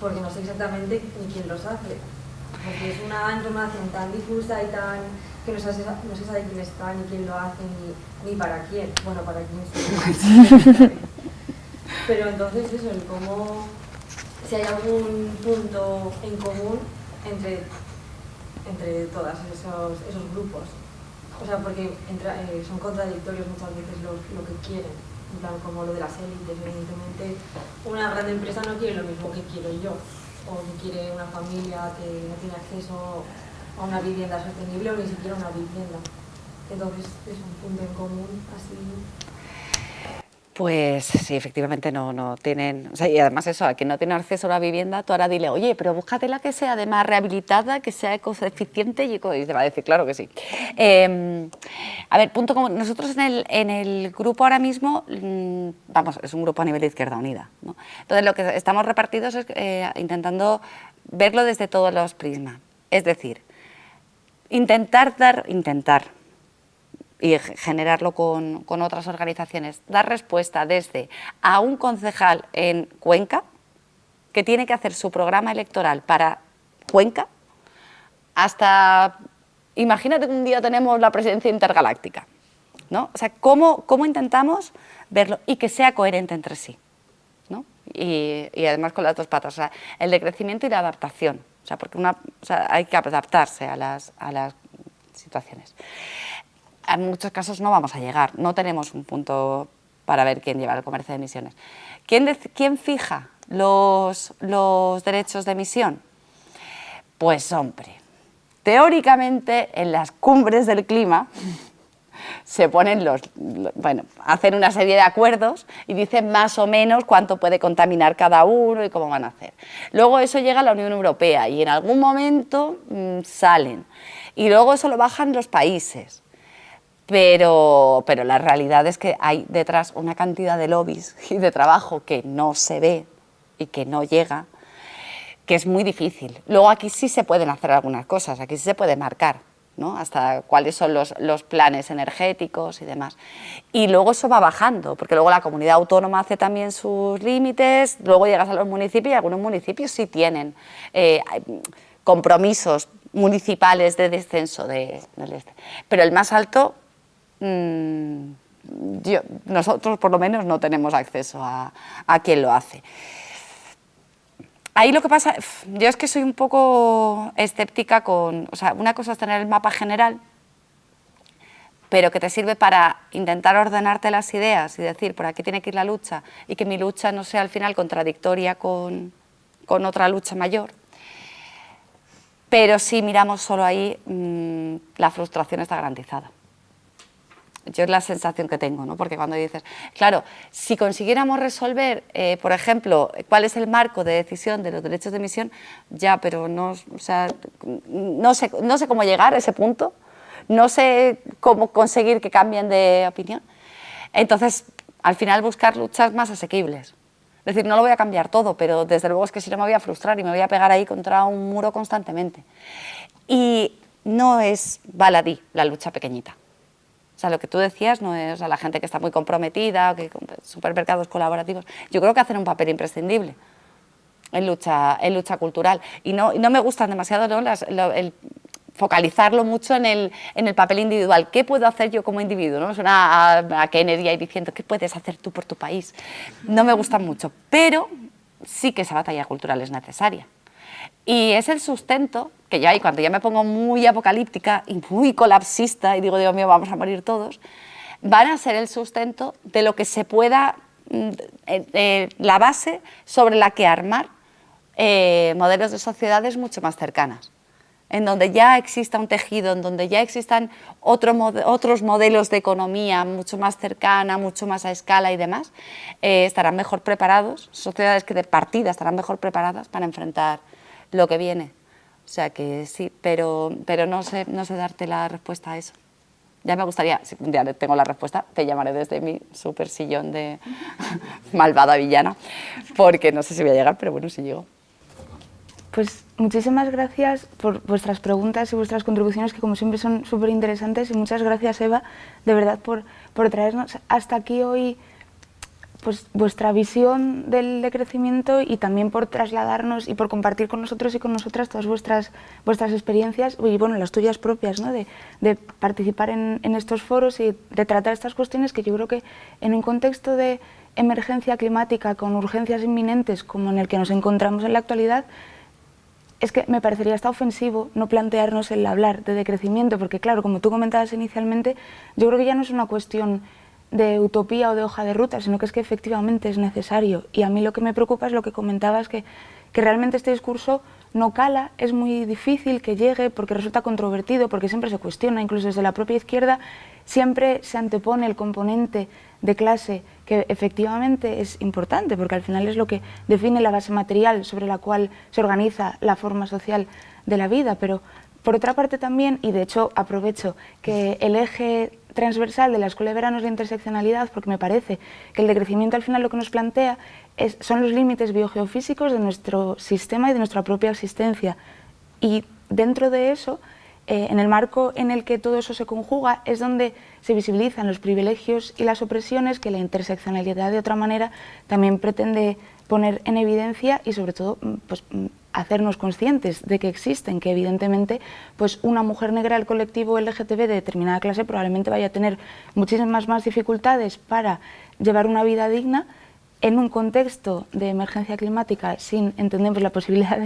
porque no sé exactamente ni quién los hace. porque es una información tan difusa y tan que no, se sabe quién está, ni quién lo hace, ni, ni para quién. Bueno, para quién. Pero entonces eso, el cómo, si hay algún punto en común entre, entre todos esos, esos grupos. O sea, porque eh, son contradictorios muchas veces lo, lo que quieren. En plan, como lo de las élites, evidentemente una gran empresa no quiere lo mismo que quiero yo, o que quiere una familia que no tiene acceso a una vivienda sostenible o ni siquiera una vivienda. Entonces es un punto en común así pues sí, efectivamente no, no tienen... O sea, y además eso, a quien no tiene acceso a la vivienda, tú ahora dile, oye, pero búscate la que sea además rehabilitada, que sea ecoeficiente y, eco... y te va a decir, claro que sí. Em, a ver, punto como... Nosotros en el, en el grupo ahora mismo, mm, vamos, es un grupo a nivel de Izquierda Unida. ¿no? Entonces lo que estamos repartidos es eh, intentando verlo desde todos los prismas. Es decir, intentar dar... Intentar, y generarlo con, otras organizaciones, dar respuesta desde a un concejal en Cuenca, que tiene que hacer su programa electoral para Cuenca, hasta, imagínate que un día tenemos la presidencia intergaláctica, ¿no? O sea, ¿cómo, cómo intentamos verlo y que sea coherente entre sí, ¿no? Y, además con las dos patas, el decrecimiento y la adaptación, o sea, porque hay que adaptarse a las, a las situaciones en muchos casos no vamos a llegar, no tenemos un punto para ver quién lleva el comercio de emisiones. ¿Quién, fija los, los derechos de emisión? Pues hombre, teóricamente en las cumbres del clima se ponen los, bueno, hacen una serie de acuerdos y dicen más o menos cuánto puede contaminar cada uno y cómo van a hacer. Luego eso llega a la Unión Europea y en algún momento mm, salen y luego eso lo bajan los países pero, pero la realidad es que hay detrás una cantidad de lobbies y de trabajo que no se ve y que no llega, que es muy difícil. Luego aquí sí se pueden hacer algunas cosas, aquí sí se puede marcar, ¿no? hasta cuáles son los, los, planes energéticos y demás. Y luego eso va bajando, porque luego la comunidad autónoma hace también sus límites, luego llegas a los municipios y algunos municipios sí tienen eh, compromisos municipales de descenso de, del este. Pero el más alto Mm, nosotros por lo menos no tenemos acceso a, a quien lo hace. Ahí lo que pasa, yo es que soy un poco escéptica con, o sea, una cosa es tener el mapa general, pero que te sirve para intentar ordenarte las ideas y decir por aquí tiene que ir la lucha y que mi lucha no sea al final contradictoria con, con otra lucha mayor. Pero si miramos solo ahí, mm, la frustración está garantizada. Yo es la sensación que tengo, ¿no? porque cuando dices, claro, si consiguiéramos resolver, eh, por ejemplo, cuál es el marco de decisión de los derechos de emisión, ya, pero no, o sea, no, sé, no sé cómo llegar a ese punto, no sé cómo conseguir que cambien de opinión. Entonces, al final buscar luchas más asequibles. Es decir, no lo voy a cambiar todo, pero desde luego es que si no me voy a frustrar y me voy a pegar ahí contra un muro constantemente. Y no es baladí la lucha pequeñita. O sea, lo que tú decías no es a la gente que está muy comprometida, que supermercados colaborativos. Yo creo que hacen un papel imprescindible en lucha, en lucha cultural. Y no, no me gustan demasiado el focalizarlo mucho en el, en el, papel individual. ¿Qué puedo hacer yo como individuo? ¿no? Suena a, a Kennedy ahí diciendo, ¿qué puedes hacer tú por tu país? No me gustan mucho, pero sí que esa batalla cultural es necesaria. Y es el sustento que ya hay, cuando ya me pongo muy apocalíptica y muy colapsista y digo, Dios mío, vamos a morir todos, van a ser el sustento de lo que se pueda, mm, eh, eh, la base sobre la que armar eh, modelos de sociedades mucho más cercanas. En donde ya exista un tejido, en donde ya existan otros modelos de economía mucho más cercana, mucho más a escala y demás, estarán mejor preparados, sociedades que de partida estarán mejor preparadas para enfrentar lo que viene. O sea que sí, pero, pero no, sé, no sé darte la respuesta a eso. Ya me gustaría, si un día tengo la respuesta, te llamaré desde mi super sillón de malvada villana, porque no sé si voy a llegar, pero bueno, si llego. Pues muchísimas gracias por vuestras preguntas y vuestras contribuciones, que como siempre son súper interesantes, y muchas gracias, Eva, de verdad, por, por traernos hasta aquí hoy pues, vuestra visión del decrecimiento y también por trasladarnos y por compartir con nosotros y con nosotras todas vuestras, vuestras experiencias y bueno, las tuyas propias, ¿no? de, participar en, en, estos foros y de tratar estas cuestiones que yo creo que en un contexto de emergencia climática con urgencias inminentes como en el que nos encontramos en la actualidad, es que me parecería hasta ofensivo no plantearnos el hablar de decrecimiento, porque claro, como tú comentabas inicialmente, yo creo que ya no es una cuestión de utopía o de hoja de ruta, sino que es que efectivamente es necesario. Y a mí lo que me preocupa es lo que comentabas, que, que realmente este discurso no cala, es muy difícil que llegue porque resulta controvertido, porque siempre se cuestiona, incluso desde la propia izquierda, siempre se antepone el componente de clase que efectivamente es importante, porque al final es lo que define la base material sobre la cual se organiza la forma social de la vida, pero por otra parte también, y de hecho aprovecho que el eje transversal de la Escuela de Verano es interseccionalidad, porque me parece que el decrecimiento al final lo que nos plantea son los límites biogeofísicos de nuestro sistema y de nuestra propia existencia. Y dentro de eso, eh, en el marco en el que todo eso se conjuga, es donde se visibilizan los privilegios y las opresiones que la interseccionalidad de otra manera también pretende poner en evidencia y sobre todo mm, pues, mm, hacernos conscientes de que existen, que evidentemente pues una mujer negra del colectivo LGTB de determinada clase probablemente vaya a tener muchísimas más dificultades para llevar una vida digna en un contexto de emergencia climática sin, entendemos, la posibilidad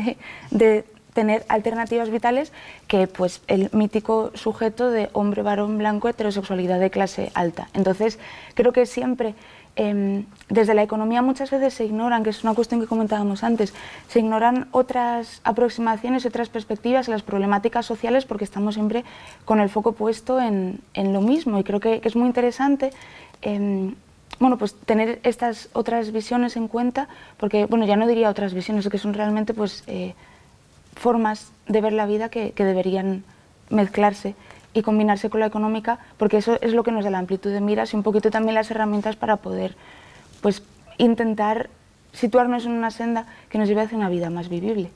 de, tener alternativas vitales que pues el mítico sujeto de hombre, varón, blanco, heterosexualidad de clase alta. Entonces, creo que siempre eh, desde la economía muchas veces se ignoran, que es una cuestión que comentábamos antes, se ignoran otras aproximaciones, otras perspectivas a las problemáticas sociales porque estamos siempre con el foco puesto en, en lo mismo. Y creo que, es muy interesante eh, bueno, pues tener estas otras visiones en cuenta porque, bueno, ya no diría otras visiones, que son realmente pues eh, formas de ver la vida que deberían mezclarse y combinarse con la económica, porque eso es lo que nos da la amplitud de miras y un poquito también las herramientas para poder pues, intentar situarnos en una senda que nos lleve hacia una vida más vivible.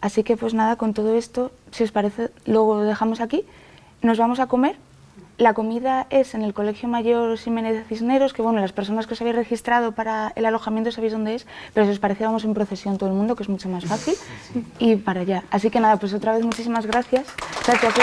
Así que pues nada, con todo esto, si os parece, luego lo dejamos aquí, nos vamos a comer la comida es en el Colegio Mayor Jiménez de Cisneros, que bueno, las personas que os habéis registrado para el alojamiento sabéis dónde es, pero si os parece vamos en procesión todo el mundo, que es mucho más fácil, y para allá. Así que nada, pues otra vez muchísimas gracias. Gracias,